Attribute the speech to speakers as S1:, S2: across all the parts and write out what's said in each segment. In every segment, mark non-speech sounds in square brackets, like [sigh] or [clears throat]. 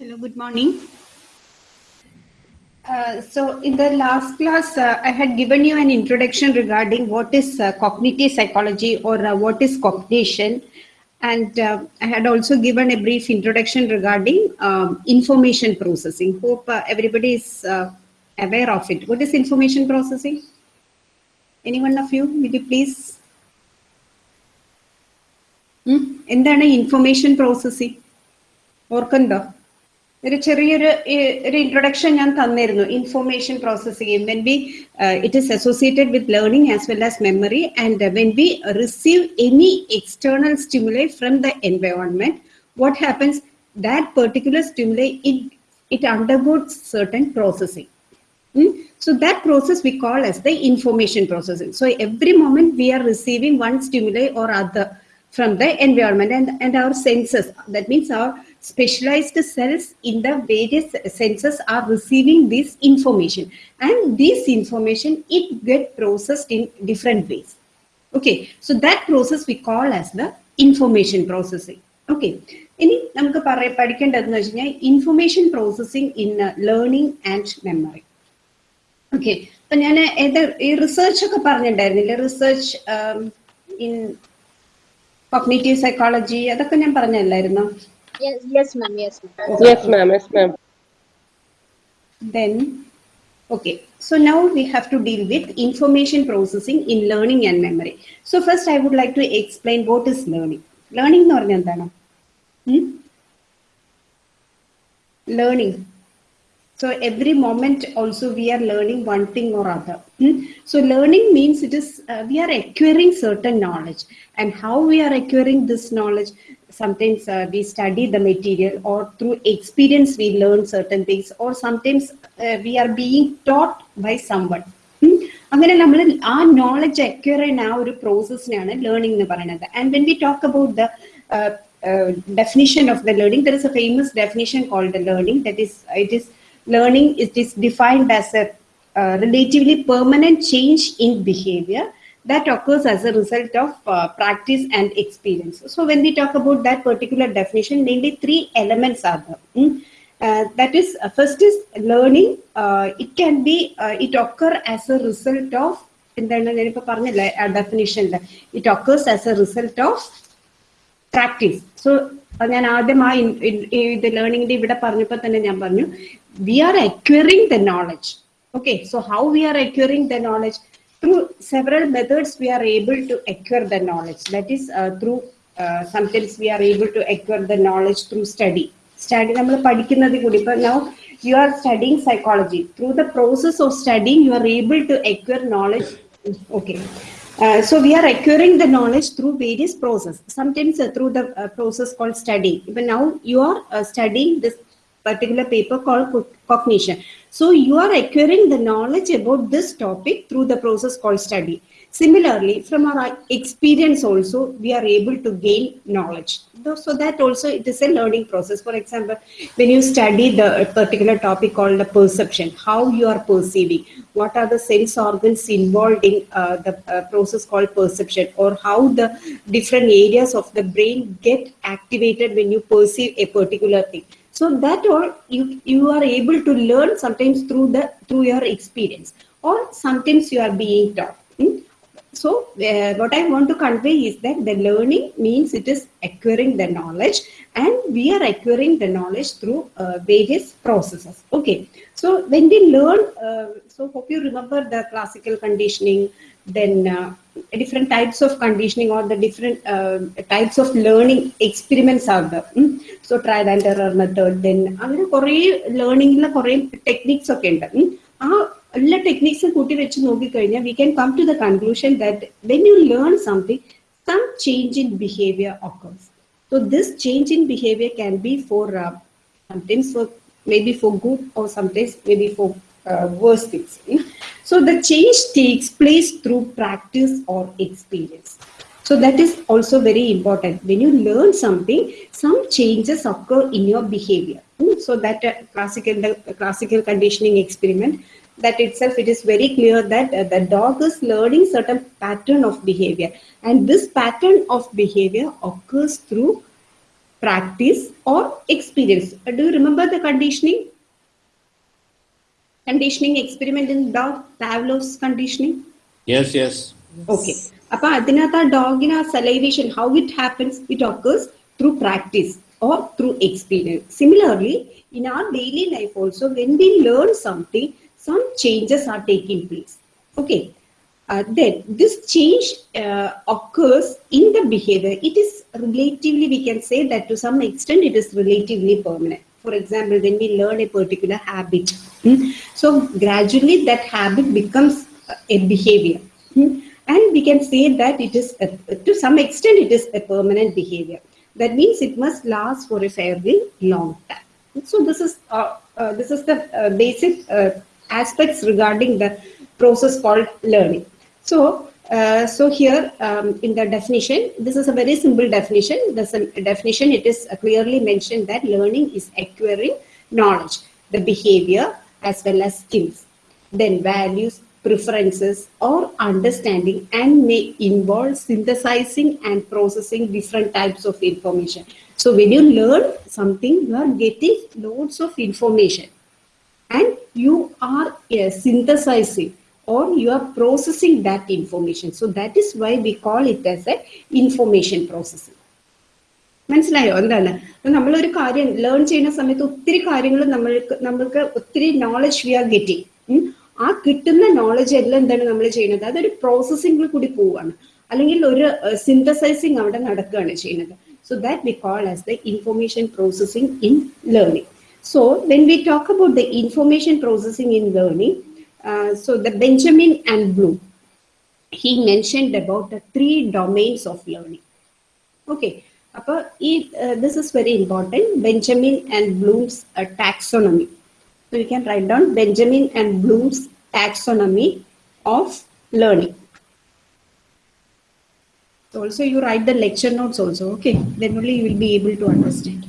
S1: Hello, good morning. Uh, so in the last class, uh, I had given you an introduction regarding what is uh, cognitive psychology or uh, what is cognition. And uh, I had also given a brief introduction regarding um, information processing. Hope uh, everybody is aware of it. What is information processing? Any one of you, will you please? എന്താണ് information processing ഓർക്കുന്നുണ്ടോ ഒരു ചെറിയൊരു ഒരു introduction ഞാൻ തന്നിരുന്നു information processing when B it is associated with learning as well as memory and when B receive any external stimuli from the environment what happens that particular stimuli it it undergoes certain processing. Mm? So that process we call as the information processing. So every moment we are receiving one stimuli or other from the environment and, and our senses. That means our specialized cells in the various senses are receiving this information. And this information, it get processed in different ways. Okay, so that process we call as the information processing. Okay, ഇനി നമുക്ക് പറയ പഠിക്കേണ്ടതെന്ന് വെച്ച് കഴിഞ്ഞാൽ information processing in learning and memory okay അപ്പൊ ഞാൻ ഏത് ഈ റിസർച്ച് ഒക്കെ പറഞ്ഞിട്ടുണ്ടായിരുന്നില്ല റിസർച്ച് ഇൻ കോഗ്നേറ്റീവ് സൈക്കോളജി അതൊക്കെ ഞാൻ പറഞ്ഞല്ലായിരുന്നോ
S2: Yes, yes, ma'am. Yes, ma'am.
S3: Yes, ma'am. Yes, ma'am.
S1: then okay so now we have to deal with information processing in learning and memory so first i would like to explain what is learning learning എന്ന് പറഞ്ഞാൽ എന്താണ് learning so every moment also we are learning one thing or other. Hmm? So learning means it is uh, we are acquiring certain knowledge and how we are acquiring this knowledge. Sometimes uh, we study the material or through experience we learn certain things or sometimes uh, we are being taught by someone. Hmm? അങ്ങനെ നമ്മൾ ആ knowledge acquire ചെയ്യുന്ന ആ ഒരു പ്രോസസ്സിനാണ് learning എന്ന് പറയുന്നത് and when we talk about the definition of the learning there is a famous definition called the learning that is it is learning it is defined as a uh, relatively permanent change in behavior that occurs as a result of uh, practice and experience. So when we talk about that particular definition, mainly three elements are there. Mm? Uh, that is, uh, first is learning. it can be, it occur as a result of, എന്താണ് ഞാനിപ്പോൾ occurs ആ ഡെഫിനിഷനിൽ it occurs as a result of ഞാൻ ആദ്യം ആ ഇത് ലേണിംഗിന്റെ ഇവിടെ പറഞ്ഞപ്പോൾ തന്നെ ഞാൻ പറഞ്ഞു we are acquiring the knowledge okay so how we are acquiring the knowledge? Through several methods, we are able to acquire the knowledge. That is uh, through, uh, sometimes we are able to acquire the knowledge through study. Study, നമ്മൾ പഠിക്കുന്നത് കൂടി ഇപ്പൊ now you are studying psychology. Through the process of studying, you are able to acquire knowledge. Okay. Uh, so we are acquiring the knowledge through various process. Sometimes uh, through the uh, process called study. But now you are studying this particular paper called cognition. So you are acquiring the knowledge about this topic through the process called study. Similarly, from our experience also, we are able to gain knowledge. So that also it is a learning process. For example, when you study the particular topic called the perception, how you are perceiving, what are the sense organs involved in uh, the uh, process called perception, or how the different areas of the brain get activated when you perceive a particular thing so that all you you are able to learn sometimes through the through your experience or sometimes you are being taught hmm? so uh, what i want to convey is that the learning means it is acquiring the knowledge and we are acquiring the knowledge through uh, various processes okay so when we learn uh, so hope you remember the classical conditioning then different types of conditioning or the different types of learning experiments are there hmm? So trial and error method then അങ്ങനെ കുറേ ലേണിംഗിൽ കുറേ techniques ഒക്കെ ഉണ്ട് ആ എല്ലാ ടെക്നിക്സും കൂട്ടി വെച്ച് നോക്കിക്കഴിഞ്ഞാൽ we can come to the conclusion that when you learn something some change in behaviour occurs. So this change in behavior can be for uh, sometimes for maybe for good or sometimes maybe for uh, worse things. So the change takes place through practice or experience. so that is also very important. When you learn something, some changes occur in your behavior. Hmm? So that uh, classical, the classical conditioning experiment, that itself it is very clear that uh, the dog is learning certain pattern of behavior. And this pattern of behavior occurs through practice or experience. Uh, do you remember the conditioning? Conditioning experiment in dog? Pavlov's conditioning?
S3: Yes yes.
S1: Okay. അപ്പൊ അതിനകത്ത് ആ ഡോഗിന് ആ salivation how it happens it occurs through practice or through experience similarly in R daily life also when we learn something some changes are taking place okay then this change uh, occurs in the behavior it is relatively we can say that to some extent it is relatively permanent for example when we learn a particular habit hmm, so gradually that habit becomes a behavior Hmm? And we can say that it is a, to some extent it is a permanent behavior. That means it must last for a fairly long time. So this is uh, uh, this is the uh, basic uh, aspects regarding the process called learning. So uh, so here um, in the definition this is a very simple definition. The definition it is uh, clearly mentioned that learning is acquiring knowledge the behavior as well as skills. Then values, preferences, or understanding, and may involve synthesizing and processing different types of information. So, when you learn something, you are getting loads of information and you are uh, synthesizing or you are processing that information. So, that is why we call it as a information processing. മനസ്സിലായോ എന്താണ് നമ്മളൊരു കാര്യം learn ചെയ്യുന്ന സമയത്ത് ഒത്തിരി കാര്യങ്ങൾ നമ്മൾക്ക് നമ്മൾക്ക് ഒത്തിരി നോളജ് വി ആർ ഗെറ്റിംഗ് ആ കിട്ടുന്ന നോളജ് എല്ലാം എന്താണ് നമ്മൾ ചെയ്യുന്നത്? അതൊരു പ്രോസസ്സിംഗിൽ കൂടി പോവുകയാണ്. അല്ലെങ്കിൽ ഒരു സിന്തസൈസിങ് അവിടെ നടക്കുകയാണ് ചെയ്യുന്നത്. So that we call as the information processing in learning so when we talk about the information processing in learning so the Benjamin and Bloom he mentioned about the three domains of learning. Okay അപ്പോൾ ഈ this is very important Benjamin and Bloom's taxonomy So you can write down Benjamin and Bloom's taxonomy of learning. So also you write the lecture notes also, okay? Then only you will be able to understand.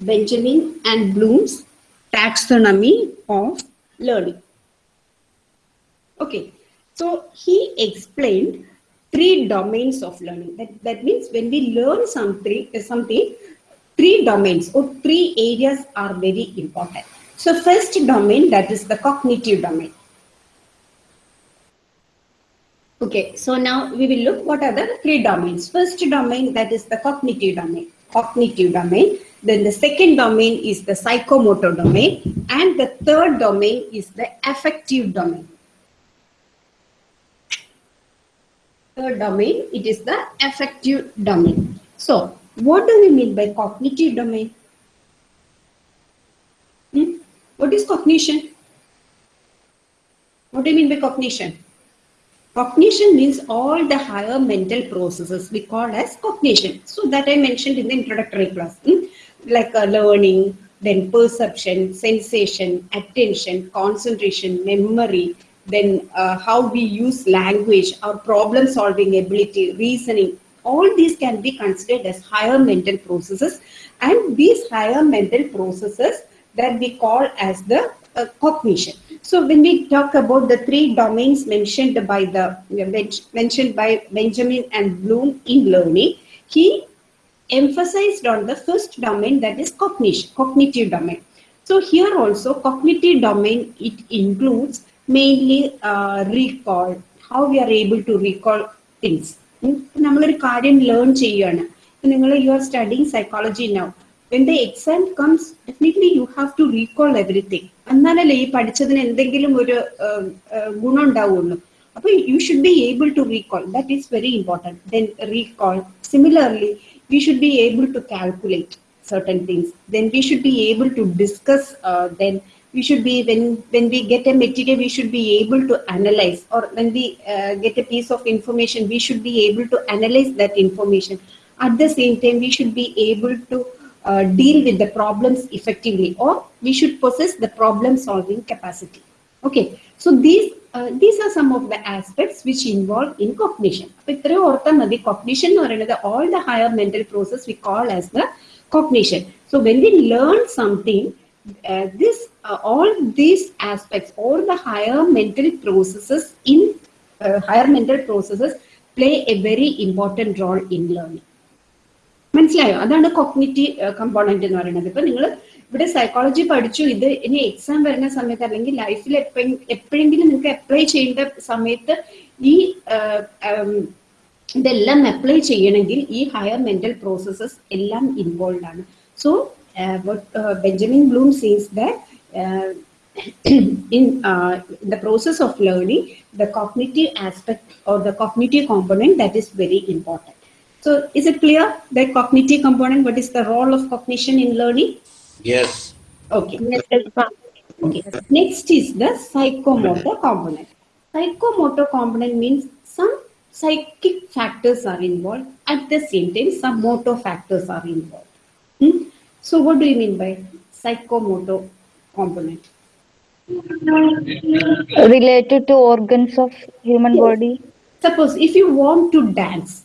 S1: Benjamin and Bloom's taxonomy of learning. Okay, so he explained three domains of learning. That, that means when we learn something, something, three domains or three areas are very important. So first domain, that is the cognitive domain. Okay, so now we will look what are the three domains. First domain, that is the cognitive domain. Cognitive domain. Then the second domain is the psychomotor domain. And the third domain is the affective domain. Third domain, it is the affective domain. So, what do we mean by cognitive domain? Hmm? What is cognition? What do you mean by cognition? Cognition means all the higher mental processes we call as cognition. So that I mentioned in the introductory class, hmm? like uh, learning, then perception, sensation, attention, concentration, memory, then uh, how we use language, our problem solving ability, reasoning, all these can be considered as higher mental processes and these higher mental processes that we call as the uh, cognition. So when we talk about the three domains mentioned by the mentioned by Benjamin and Bloom in learning, he emphasized on the first domain that is cognition, cognitive domain. So here also cognitive domain it includes mainly uh, recall, how we are able to recall things. നമ്മളൊരു കാര്യം learn ചെയ്യുകയാണ് നിങ്ങൾ you are studying psychology now when the exam comes definitely you have to recall everything എന്നാലല്ലേ ഈ പഠിച്ചതിന് എന്തെങ്കിലും ഒരു ഗുണം ഉണ്ടാവുള്ളൂ അപ്പൊ you should be able to recall that is very important then recall similarly we should be able to calculate things. Then we should be able to discuss uh, then we should be when when we get a material we should be able to analyze or when we uh, get a piece of information we should be able to analyze that information at the same time we should be able to uh, deal with the problems effectively or we should possess the problem solving capacity okay so these uh, these are some of the aspects which involve in cognition അപ്പൊ ഇത്രയും ഓർത്താൽ മതി cognition എന്ന് പറയുന്നത് all the higher mental process we call as the cognition so when we learn something Uh, this uh, all these aspects all the higher mental processes in uh, higher mental processes play a very important role in learning. മനസ്സിലായോ? അതാണ് cognitive component എന്ന് പറയുന്നത്. ഇപ്പൊ നിങ്ങൾ ഇവിടെ psychology പഠിച്ചു ഇത് ഇനി എക്സാം വരുന്ന സമയത്ത് അല്ലെങ്കിൽ ലൈഫിൽ എപ്പോഴെങ്കിലും നിങ്ങൾക്ക് അപ്ലൈ ചെയ്യേണ്ട സമയത്ത് ഈ ഇതെല്ലാം അപ്ലൈ ചെയ്യണമെങ്കിൽ ഈ ഹയർ മെന്റൽ പ്രോസസ്സസ് എല്ലാം ഇൻവോൾവ് ആണ്. So Uh, what uh, Benjamin Bloom says that uh, [clears throat] in uh, the process of learning, the cognitive aspect or the cognitive component that is very important. So is it clear the cognitive component, what is the role of cognition in learning?
S3: Yes.
S1: Okay. okay. Next is the psychomotor component. Psychomotor component means some psychic factors are involved. At the same time, some motor factors are involved. Hmm? So what do you mean by psychomotor component?
S4: related to organs of human
S1: Yes.
S4: body
S1: Suppose if you want to dance,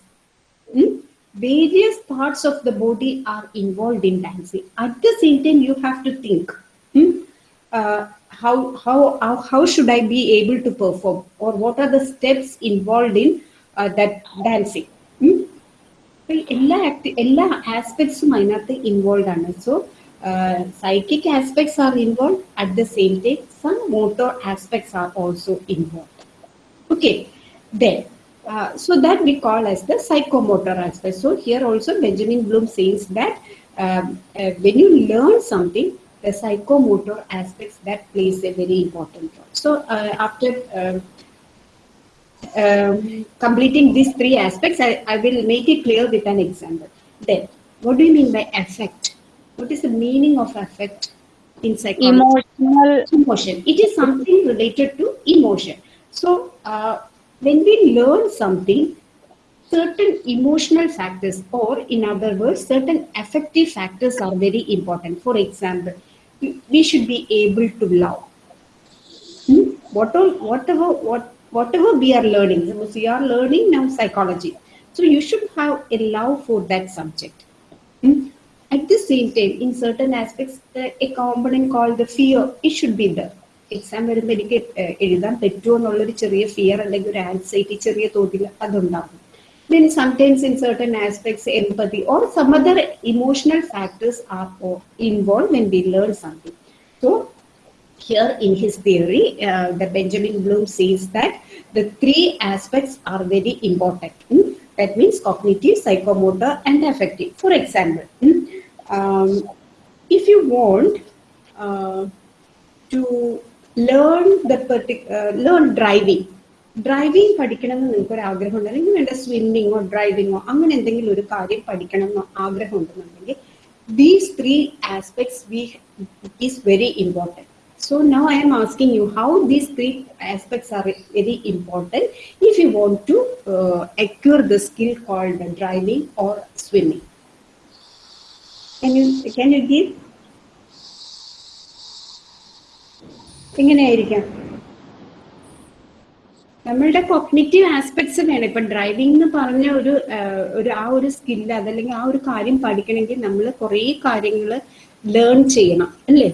S1: hmm, various parts of the body are involved in dancing. At the same time, you have to think, hmm, uh, how, how, how, how should I be able to perform or what are the steps involved in uh, that dancing? Hmm? അപ്പൊ എല്ലാ ആക്ടി എല്ലാ ആസ്പെക്ട്സും അതിനകത്ത് involve ആണ് so psychic aspects are involve at the same time some motor aspects are also involve Okay, then, uh, so that we call as the psychomotor aspect. So here also Benjamin Bloom says that um, uh, when you learn something, the psychomotor aspects that plays a very important role. So uh, after um, completing these three aspects, I, I will make it clear with an example. Then, what do you mean by affect? What is the meaning of affect in psychology?
S4: emotional
S1: emotion. It is something related to emotion. So, uh, when we learn something, certain emotional factors, or in other words, certain affective factors are very important. For example, we we should be able to love. Hmm? Whatever, whatever, what, whatever we are learning, so we are learning now psychology. So, you should have a love for that subject. Hmm? At the same time, in certain aspects, a component called the fear, it should be there. Exam വരുമ്പോൾ എനിക്ക് എഴുതാൻ പറ്റുമോ എന്നുള്ളൊരു ചെറിയ fear അല്ലെങ്കിൽ ഒരു anxiety ചെറിയ തോതിൽ അതുണ്ടാകും then sometimes in certain aspects empathy or some other emotional factors are involved when we learn something so here in his theory, uh, the Benjamin Bloom says that the three aspects are very important. Hmm? That means cognitive, psychomotor, and affective. For example, hmm, um, if you want uh, to learn the partic- uh, learn driving, driving പഠിക്കണം എന്ന് നിങ്ങൾക്ക് ഒരു ആഗ്രഹം ഉണ്ട് അല്ലെങ്കിൽ വേണ്ട സ്വിമ്മിങ്ങോ ഡ്രൈവിങ്ങോ അങ്ങനെ എന്തെങ്കിലും ഒരു കാര്യം പഠിക്കണം എന്ന് ആഗ്രഹം ഉണ്ടെന്നുണ്ടെങ്കിൽ these three aspects V is very important So now I am asking you how these three aspects are very important if you want to uh, acquire the skill called driving or swimming. Can you can you give? എങ്ങനെയായിരിക്കാം നമ്മളുടെ cognitive aspects വേണം ഇപ്പം driving എന്ന് പറഞ്ഞ ഒരു ഒരു ആ ഒരു സ്കില്ല് അതല്ലെങ്കിൽ ആ ഒരു കാര്യം പഠിക്കണമെങ്കിൽ നമ്മൾ കുറേ കാര്യങ്ങൾ ലേൺ ചെയ്യണം അല്ലേ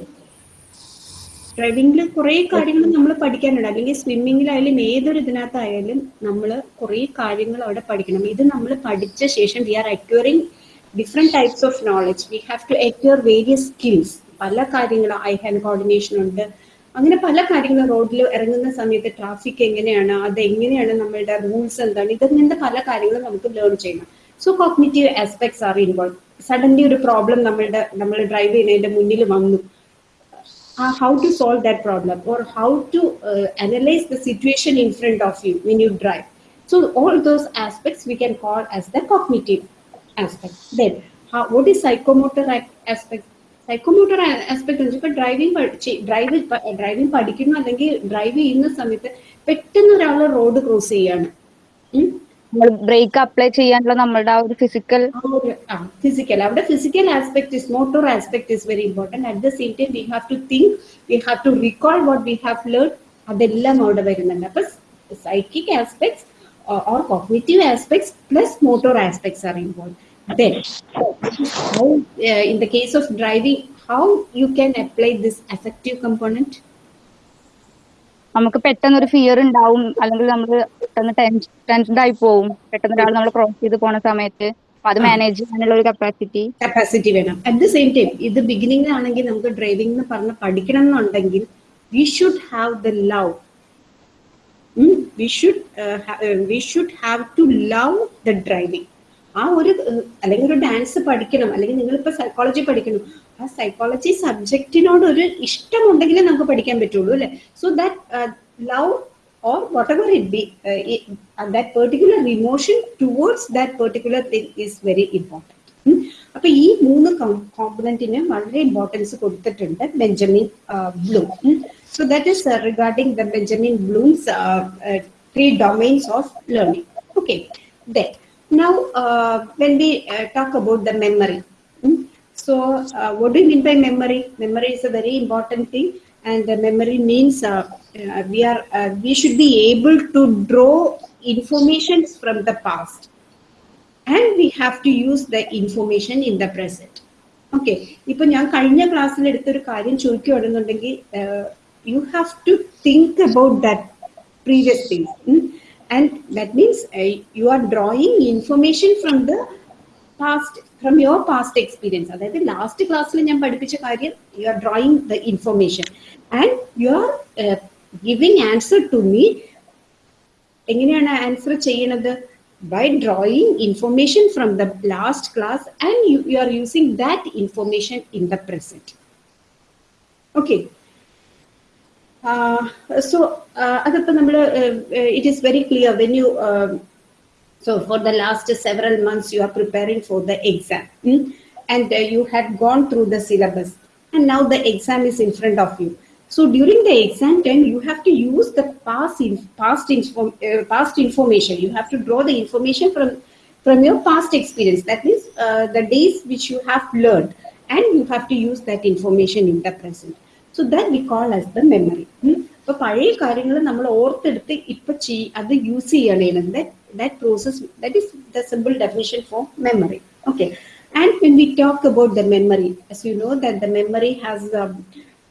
S1: ഡ്രൈവിംഗിൽ കുറേ കാര്യങ്ങൾ നമ്മൾ പഠിക്കാനുണ്ട്. അല്ലെങ്കിൽ സ്വിമ്മിങ്ങിലായാലും ഏതൊരു ഇതിനകത്തായാലും നമ്മൾ കുറേ കാര്യങ്ങൾ അവിടെ പഠിക്കണം. ഇത് നമ്മൾ പഠിച്ച ശേഷം we are acquiring different types of knowledge we have to acquire various skills പല കാര്യങ്ങളും ഐ ഹാൻഡ് കോർഡിനേഷൻ ഉണ്ട്. അങ്ങനെ പല കാര്യങ്ങളും റോഡിൽ ഇറങ്ങുന്ന സമയത്ത് ട്രാഫിക് എങ്ങനെയാണ് അത് എങ്ങനെയാണ് നമ്മളുടെ റൂൾസ് എന്താണ് ഇതങ്ങനത്തെ പല കാര്യങ്ങളും നമുക്ക് ലേൺ ചെയ്യണം. So cognitive aspects are involve suddenly ഒരു പ്രോബ്ലം നമ്മളുടെ നമ്മൾ ഡ്രൈവ് ചെയ്യുന്നതിന്റെ മുന്നിൽ വന്നു. Uh, how to solve that problem or how to uh, analyze the situation in front of you when you drive. So all those aspects we can call as the cognitive aspect. Then how, what is psychomotor aspect? Psychomotor aspect എന്ന് വെച്ചാൽ driving drive driving പഠിക്കുന്നു അല്ലെങ്കിൽ drive ചെയ്യുന്ന സമയത്ത് പെട്ടെന്ന് ഒരാൾ road cross ചെയ്യാണ്.
S4: Brake apply ചെയ്യാനുള്ള നമ്മളുടെ ആ ഒരു ഫിസിക്കൽ
S1: ഫിസിക്കൽ അവിടെ physical aspect is motor aspect is very important at the same time we have to think we have to recall what we have learn അതെല്ലാം അവിടെ വരുന്നുണ്ട്. അപ്പൊ psychic aspects or cognitive aspects plus motor aspects are involve then how uh, in the case of driving how you can apply this
S4: നമുക്ക് പെട്ടെന്ന് ഒരു fear ഉണ്ടാവും. അല്ലെങ്കിൽ നമ്മൾ പെട്ടെന്ന് ടെൻഷൻഡ് ആയി പോവും. പെട്ടെന്ന് ഒരാൾ നമ്മൾ ക്രോസ് ചെയ്ത് പോണ സമയത്ത്. അത് മാനേജ് ചെയ്യാനുള്ള ഒരു കപ്പാസിറ്റി
S1: കപ്പാസിറ്റി വേണം. അറ്റ് ദ സെയിം ടൈം ഇത് ബിഗിനിങ് ആണെങ്കിൽ നമുക്ക് ഡ്രൈവിംഗ് എന്ന് പറഞ്ഞ് പഠിക്കണം എന്നുണ്ടെങ്കിൽ we should have the love we should we should have to love the driving ആ ഒരു അല്ലെങ്കിൽ ഒരു ഡാൻസ് പഠിക്കണം. അല്ലെങ്കിൽ നിങ്ങളിപ്പോൾ സൈക്കോളജി പഠിക്കണം. ആ സൈക്കോളജി സബ്ജക്റ്റിനോട് ഒരു ഇഷ്ടമുണ്ടെങ്കിലേ നമുക്ക് പഠിക്കാൻ പറ്റുള്ളൂ അല്ലെ? So that love or whatever it be that particular emotion towards that particular thing is very. ഉം. അപ്പൊ ഈ മൂന്ന് കോമ്പണന്റിന് വളരെ ഇമ്പോർട്ടൻസ് കൊടുത്തിട്ടുണ്ട് Benjamin Bloom so that is regarding the Benjamin Bloom's three domains of learning okay then now when we talk about the memory so uh, what do you mean by memory memory is a very important thing and the memory means uh, uh, we are uh, we should be able to draw informations from the past and we have to use the information in the present okay ഇപ്പൊ ഞാൻ കഴിഞ്ഞ ക്ലാസ്സിൽ എടുത്തൊരു കാര്യം ചോദിക്കുകയാണെന്നുണ്ടെങ്കിൽ you have to think about that previous things and that means you are drawing information from the past from your past experience അതായത് last ക്ലാസ്സിൽ ഞാൻ പഠിപ്പിച്ച കാര്യം you are drawing the information and you are giving answer to me എങ്ങനെയാണ് answer ചെയ്യണത് by drawing information from the last class and you, you, are using that information in the present. Okay. Uh, so, uh, it is very clear when you uh, So for the last several months, you are preparing for the exam mm? and uh, you had gone through the syllabus and now the exam is in front of you. So during the exam time, you have to use the past, in, past, inform, uh, past information. You have to draw the information from, from your past experience. That means uh, the days which you have learned and you have to use that information in the present. So that we call as the memory. Mm? അപ്പൊ പഴയ കാര്യങ്ങൾ നമ്മൾ ഓർത്തെടുത്ത് ഇപ്പൊ ചെയ് അത് use ചെയ്യണേന്നത് that process that is the simple definition for memory okay and when we talk about the memory as you know that the memory has a,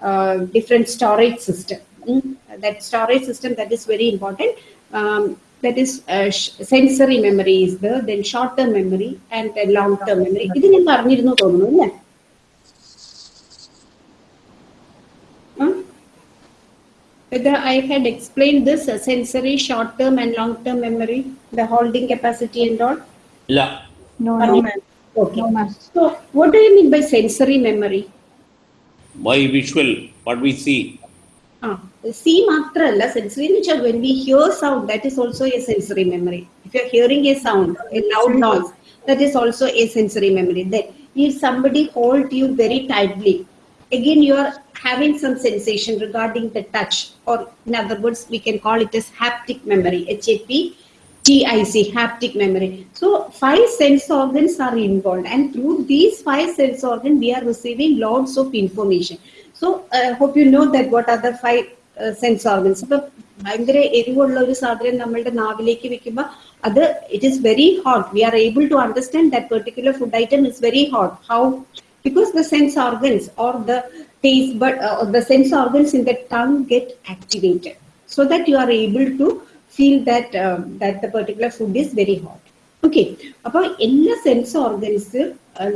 S1: uh, different storage system mm? that storage system that is very important um, that is uh, sh- sensory memory is there then short term memory and uh, long term memory ഇത് ഞാൻ പറഞ്ഞിരുന്നു തോന്നുന്നു അല്ലേ whether I had explained this uh, sensory, short-term and long-term memory, the holding capacity and all?
S3: La.
S4: No,
S1: no,
S4: no
S1: Okay.
S4: No,
S1: so, what do you mean by sensory memory?
S3: By visual, what we see.
S1: Ah, see matra alla sensory nature. When we hear sound, that is also a sensory memory. If you are hearing a sound, a loud noise, that is also a sensory memory. Then, if somebody hold you very tightly, again you are having some sensation regarding the touch or in other words we can call it as haptic memory HAP TIC, haptic memory. So five sense organs are involved, and through these five sense organs, we are receiving lots of information. So I hope you know that what are the five uh, sense organs. ഇപ്പൊ ഭയങ്കര എരിവുള്ള ഒരു സാധനം നമ്മളുടെ നാവിലേക്ക് വെക്കുമ്പോൾ അത് it is very hot we are able to understand that particular food item is very hot how because the sense organs or the taste but uh, the sense organs in the tongue get activated so that you are able to feel that um, that the particular food is very hot okay അപ്പൊ എല്ലാ sense organs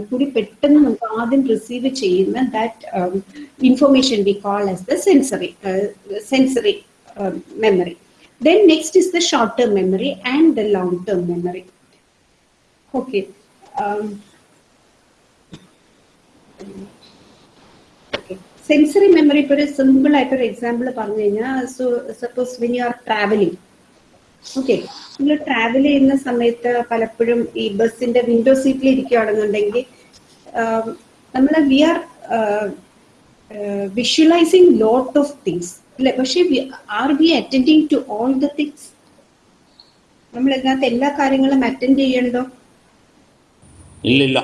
S1: കൂടി പെട്ടെന്ന് നമുക്ക് ആദ്യം receive ചെയ്യുന്ന that information V call as the sensory sensory memory then next is the short term memory and the long term memory okay Sensory memory ഇപ്പോൾ ഒരു simple ആയിട്ടൊരു എക്സാമ്പിൾ പറഞ്ഞു കഴിഞ്ഞാൽ so suppose when you are travelling okay നിങ്ങൾ travel ചെയ്യുന്ന സമയത്ത് പലപ്പോഴും ഈ ബസ്സിന്റെ വിൻഡോ സീറ്റിൽ ഇരിക്കുകയാണെന്നുണ്ടെങ്കിൽ നമ്മൾ we are visualising lot of things അല്ലെ? പക്ഷെ are we attending to all the things നമ്മൾ ഇതിനകത്ത് എല്ലാ കാര്യങ്ങളും അറ്റൻഡ് ചെയ്യണ്ടോ
S3: ഇല്ലില്ല.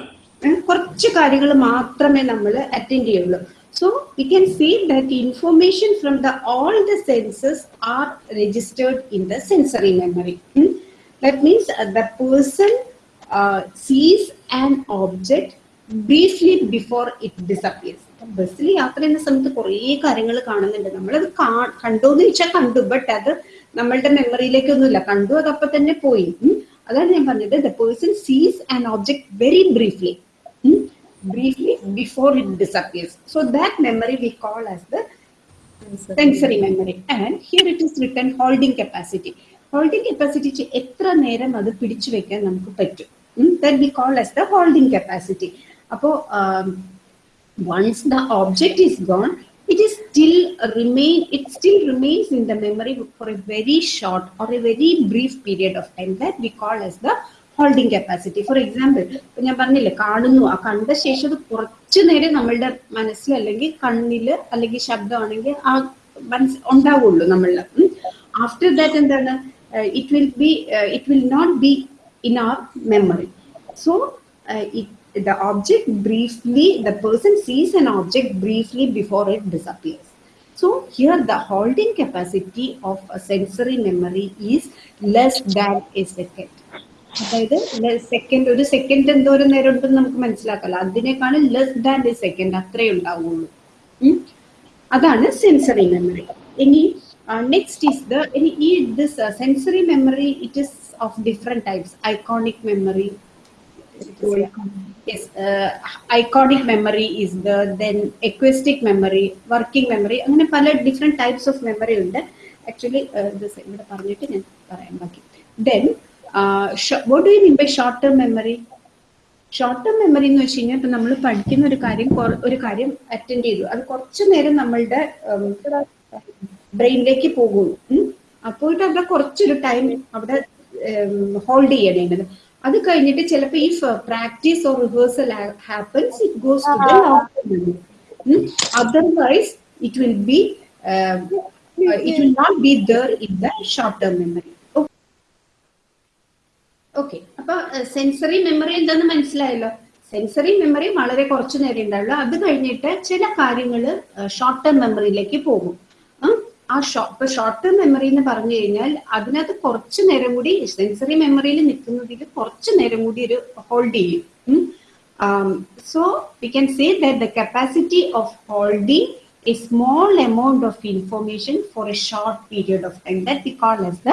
S1: കുറച്ച് കാര്യങ്ങൾ മാത്രമേ നമ്മൾ അറ്റൻഡ് ചെയ്യുള്ളൂ. So we can see that information from the all the senses are registered in the sensory memory that means the person sees an object briefly before it disappears ബസ്സിൽ യാത്ര ചെയ്യുന്ന സമയത്ത് കുറേ കാര്യങ്ങൾ കാണുന്നുണ്ട്. നമ്മളത് കാ- കണ്ടോന്ന് ചോദിച്ചാൽ കണ്ടു ബട്ട് അത് നമ്മളുടെ മെമ്മറിയിലേക്കൊന്നുമില്ല കണ്ടു അതപ്പം തന്നെ പോയി. അതാണ് ഞാൻ പറഞ്ഞത്. The person sees an object very briefly briefly before it disappears. So that memory we call as the sensory memory. And here it is written holding capacity. Holding capacity ച്ച് എത്ര നേരം അത് പിടിച്ചു വെക്കാൻ നമുക്ക് പറ്റും that we call as the holding capacity. അപ്പോ once the object is gone, it is still remain it still remains in the memory for a very short or a very brief period of time that we call as the holding capacity for example ഇപ്പൊ ഞാൻ പറഞ്ഞില്ലേ കാണുന്നു. ആ കണ്ട ശേഷം അത് കുറച്ചു നേരം നമ്മളുടെ മനസ്സിൽ അല്ലെങ്കിൽ കണ്ണിൽ അല്ലെങ്കിൽ ശബ്ദമാണെങ്കിൽ ആ മനസ്സ് ഉണ്ടാവുള്ളൂ നമ്മളിൽ ആഫ്റ്റർ ദാറ്റ് എന്താണ്? It will be it will not be in our memory so the object briefly the person sees an object briefly before it disappears so here the holding capacity of a sensory memory is less than a second. അതായത് second ഒരു second എന്തോരം നേരം ഉണ്ടെന്ന് നമുക്ക് മനസ്സിലാക്കാലോ. അതിനേക്കാളും less than the second അത്രേ ഉണ്ടാവുള്ളൂ. അതാണ് സെൻസറി മെമ്മറി ഇനി നെക്സ്റ്റ് ഈസ് ദ ഇനി ഈ this sensory memory it is of different types iconic memory yes uh, iconic memory is the then working memory അങ്ങനെ പല ഡിഫറെന്റ് ടൈപ്സ് ഓഫ് മെമ്മറി ഉണ്ട്. Actually ഇവിടെ പറഞ്ഞിട്ട് ഞാൻ പറയാം ബാക്കി. Then what do you mean by short-term memory? Short term memory എന്ന് വെച്ച് കഴിഞ്ഞാൽ ഇപ്പം നമ്മൾ പഠിക്കുന്ന ഒരു കാര്യം ഒരു കാര്യം അറ്റൻഡ് ചെയ്തു. അത് കുറച്ചു നേരം നമ്മളുടെ ബ്രെയിനിലേക്ക് പോകുള്ളൂ അപ്പോയിട്ട് അവിടെ കുറച്ചൊരു ടൈം അവിടെ ഹോൾഡ് ചെയ്യണേണ്ടത് അത് കഴിഞ്ഞിട്ട് ചിലപ്പോൾ ഈ practice or rehearsal happens it goes to the long otherwise it will be it will not be there in the short term memory okay അപ്പൊ സെൻസറി മെമ്മറി എന്താന്ന് മനസ്സിലായല്ലോ? സെൻസറി മെമ്മറി വളരെ കുറച്ചു നേരം ഉണ്ടാവുള്ളൂ അത് കഴിഞ്ഞിട്ട് ചില കാര്യങ്ങൾ ഷോർട്ട് ടേം മെമ്മറിയിലേക്ക് പോകും. ആ ഇപ്പൊ ഷോർട്ട് ടേം മെമ്മറി എന്ന് പറഞ്ഞു കഴിഞ്ഞാൽ അതിനകത്ത് കുറച്ചു നേരം കൂടി സെൻസറി മെമ്മറിയിൽ നിൽക്കുന്നതിൽ കുറച്ചു നേരം കൂടി ഒരു ഹോൾഡ് ചെയ്യും. So we can say that the capacity of holding a small amount of information for a short period of time that we call as the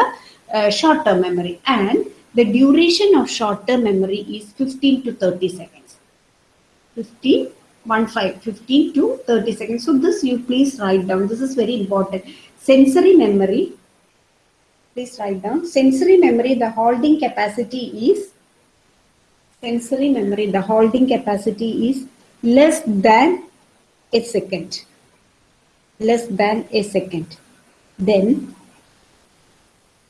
S1: short term memory and the duration of short term memory is 15 to 30 seconds. 15 one five 15 to 30 seconds. So this you please write down. This is very important. Sensory memory please write down. Sensory memory the holding capacity is sensory memory the holding capacity is less than a second. Less than a second. Then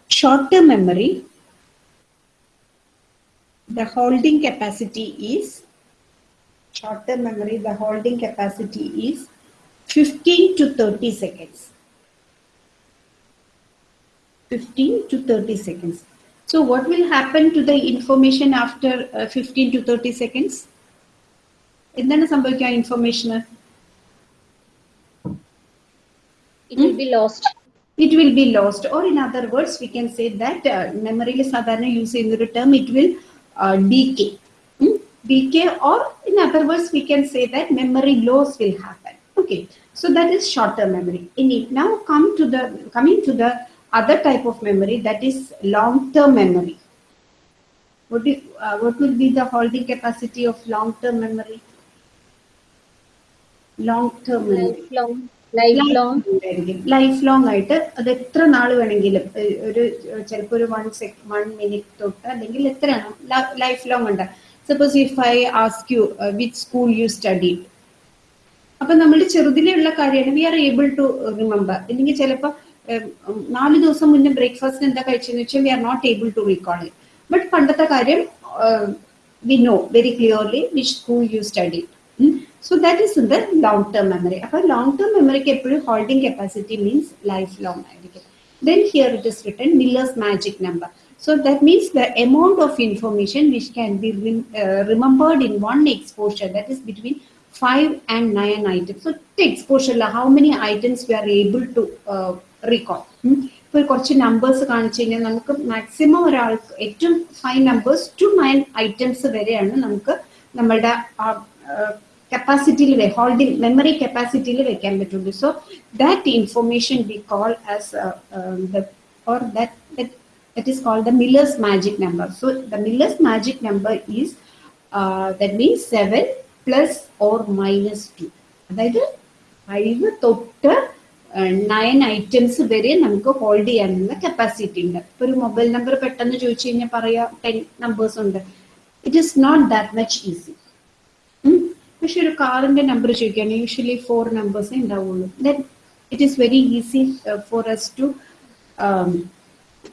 S1: short-term memory, the holding capacity is short-term memory, the holding capacity is 15 to 30 seconds. 15 to 30 seconds. So what will happen to the information after uh, 15 to 30 seconds? എന്താണ് സംഭവിക്കുക ഇൻഫർമേഷന്
S2: It will be lost.
S1: it will be lost or in other words we can say that uh, memory sadhana use in the term it will uh, decay Hmm? decay or in other words we can say that memory loss will happen. Okay. So that is short term memory. In it now come to the coming to the other type of memory that is long term memory. What, do, uh, what will be the holding capacity of long term memory? Long term memory.
S2: Lifelong. Lifelong
S1: ആയിട്ട് അത് എത്ര നാൾ വേണമെങ്കിലും ഒരു ചിലപ്പോൾ ഒരു one sec one minute തൊട്ട് അല്ലെങ്കിൽ എത്രയാണ് ലൈഫ് ലോങ് ഉണ്ട്. Suppose if I ask you which school you study അപ്പൊ നമ്മുടെ ചെറുതിലുള്ള കാര്യമാണ് we are able to remember അല്ലെങ്കിൽ ചിലപ്പോൾ നാല് ദിവസം മുന്നേ ബ്രേക്ക്ഫാസ്റ്റ് എന്താ കഴിച്ചെന്ന് വെച്ചാൽ we are not able to recall but പണ്ടത്തെ കാര്യം we know very clearly which school you study so that is the long term memory അപ്പൊ ലോങ് ടേം മെമ്മറിക്ക് എപ്പോഴും holding capacity means lifelong ആയിരിക്കും then here it is written Miller's magic number So that means the amount of information which can be rem- uh, remembered in one exposure, that is between 5 and 9 items. So exposure, la, how many items we are able to uh, recall. Hmm? ഇപ്പോൾ കുറച്ച് numbers കാണിച്ചു കഴിഞ്ഞാൽ നമുക്ക് maximum ഒരാൾക്ക് ഏറ്റവും five numbers to nine items വരെയാണ് നമുക്ക് നമ്മളുടെ കപ്പാസിറ്റിയിൽ ഹോൾഡിംഗ് മെമ്മറി കപ്പാസിറ്റിയിൽ വെക്കാൻ പറ്റുള്ളൂ so that information we call as or that, that is called the Miller's magic number. So the Miller's magic number is uh, that means 7 plus or minus 2. അതായത് five തൊട്ട് nine items വരെ നമുക്ക് hold ചെയ്യാനുള്ള capacity ഉണ്ട്. ഇപ്പൊ ഒരു mobile number പെട്ടെന്ന് ചോദിച്ചു കഴിഞ്ഞാൽ പറയാം ടെൻ നമ്പേഴ്സ് ഉണ്ട്. It is not that much easy പക്ഷെ ഒരു കാറിന്റെ നമ്പർ ചോദിക്കുകയാണെങ്കിൽ യൂഷ്വലി ഫോർ നമ്പേഴ്സേ ഉണ്ടാവുള്ളൂ then it is very easy for us to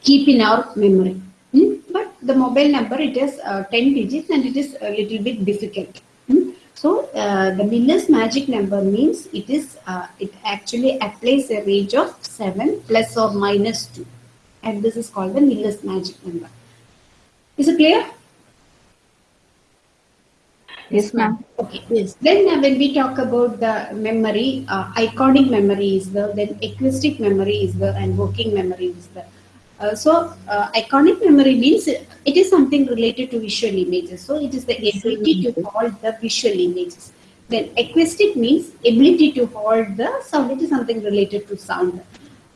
S1: keep in our memory. Hmm? But the mobile number, it is uh, 10 digits and it is a little bit difficult. Hmm? So uh, the Miller's magic number means it is, uh, it actually applies a range of 7 plus or minus 2. And this is called the Miller's magic number. Is it clear?
S4: Yes, ma'am.
S1: Okay, yes. Then uh, when we talk about the memory, uh, iconic memory is the, then acoustic memory is the, and working memory is the. Uh, so, uh, iconic memory means it it is something related to visual images. So, it is the ability to hold the visual images. Then, acoustic means ability to hold the sound. It is something related to sound.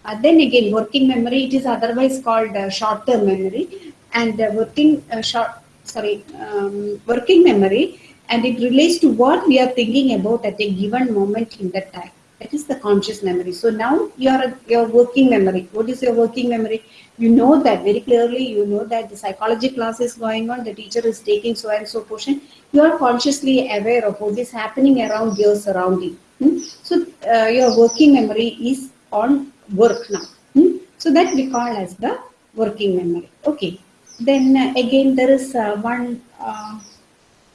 S1: Uh, then again, working memory, it is otherwise called uh, short-term memory. And uh, working uh, short, sorry, um, working memory, and it relates to what we are thinking about at a given moment in the time. That is the conscious memory. So now you are your working memory. What is your working memory? You know that very clearly. You know that the psychology class is going on. The teacher is taking so and so portion. You are consciously aware of what is happening around your surrounding. Hmm? So uh, your working memory is on work now. Hmm? So that we call as the working memory. Okay. Then uh, again there is uh, one uh,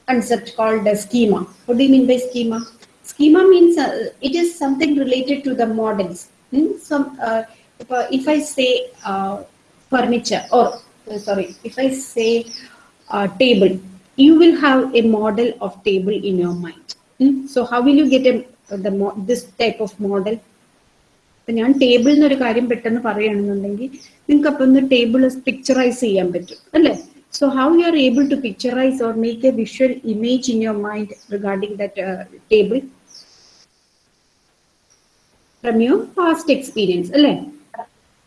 S1: concept called a schema. What do you mean by schema? Schema means uh, it is something related to the models. Hmm? So, uh, if, uh, I say uh, furniture or uh, sorry, if I say uh, table, you will have a model of table in your mind. Hmm? So how will you get a, the this type of model? ഇപ്പൊ ഞാൻ table ഒരു കാര്യം പെട്ടെന്ന് പറയുകയാണെന്നുണ്ടെങ്കിൽ നിങ്ങൾക്ക് അപ്പൊ ഒന്ന് table picturise ചെയ്യാൻ പറ്റും അല്ലേ so how you are able to picturise or make A visual image in your mind regarding that table from your past experience അല്ലേ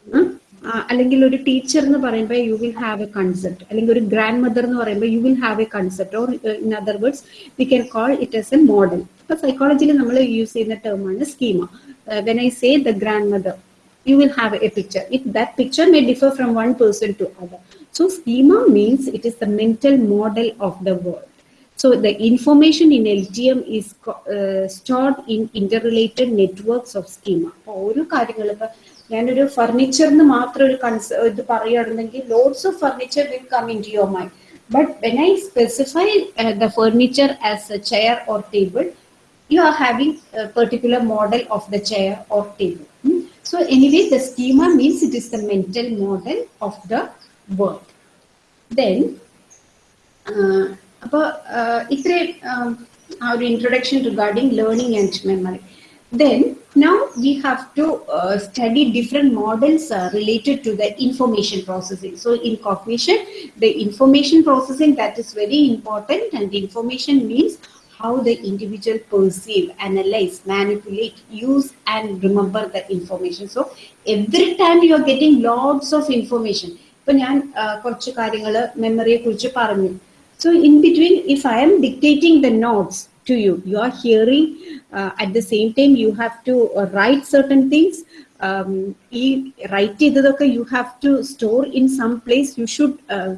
S1: ഉം? ആ, അല്ലെങ്കിൽ ഒരു ടീച്ചർ എന്ന് പറയുമ്പോൾ you will have A concept അല്ലെങ്കിൽ ഒരു ഗ്രാൻഡ് മദർ എന്ന് പറയുമ്പോൾ you will have A concept or in other words we can call it S A model ഇപ്പൊ സൈക്കോളജിയിൽ നമ്മൾ യൂസ് ചെയ്യുന്ന ടേമാണ് schema when I say the grand mother you will have a picture. If that picture may differ from one person to other. So schema means it is the mental model of the world. So the information in LTM is uh, stored in interrelated networks of schema. അപ്പൊ ഓരോ കാര്യങ്ങൾ ഇപ്പൊ ഞാനൊരു ഫർണിച്ചറിന് മാത്രം ഒരു കൺസ് ഇത് പറയുകയാണെന്നെങ്കിൽ loads of furniture will come into your mind but when I specify the furniture as a chair or table you are having a particular model of the chair or table. Hmm? So anyway, the schema means it is the mental model of the world. Then, uh, about, uh, our um, introduction regarding learning and memory. Then, now we have to uh, study different models uh, related to the information processing. So in cognition, the information processing that is very important and information means how the individual perceive, analyze, manipulate, use and remember the information. So every time you are getting lots of information, ഇപ്പൊ ഞാൻ ആ, കുറച്ച് കാര്യങ്ങൾ മെമ്മറിയെ കുറിച്ച് പറഞ്ഞു So in between, if I am dictating the notes to you, you are hearing. Uh, at the same time, you have to uh, write certain things. Um, ഈ write ചെയ്തതൊക്കെ you have to store in some place. You should uh,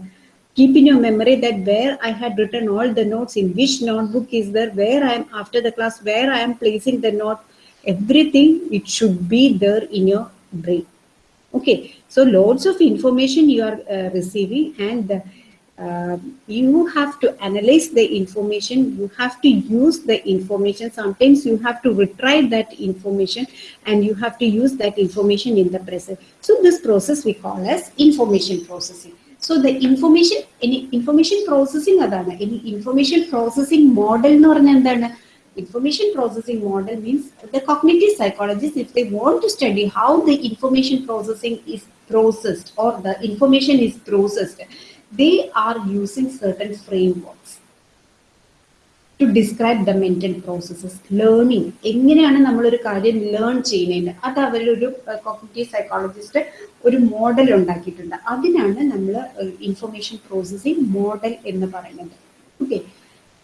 S1: keep in your memory that where I had written all the notes, in which notebook is there, where I am after the class, where I am placing the note, everything it should be there in your brain. Okay, so loads of information you are uh, receiving, and uh, you have to analyze the information. You have to use the information. Sometimes you have to retrieve that information, and you have to use that information in the present. So this process we call as information processing. So the information, any information processing അതാണ് ഇനി information processing model എന്ന് പറഞ്ഞാൽ എന്താണ് information processing model means the cognitive psychologists if they want to study how the information processing is processed or the information is processed they are using certain frameworks to describe the mental processes learning എങ്ങനെയാണ് നമ്മളൊരു കാര്യം learn ചെയ്യുന്നത് അത് അവരൊരു cognitive psychologist ഒരു model ഉണ്ടാക്കിയിട്ടുണ്ട് അതിനാണ് നമ്മൾ ഇൻഫർമേഷൻ പ്രോസസ്സിംഗ് മോഡൽ എന്ന് പറയുന്നത് okay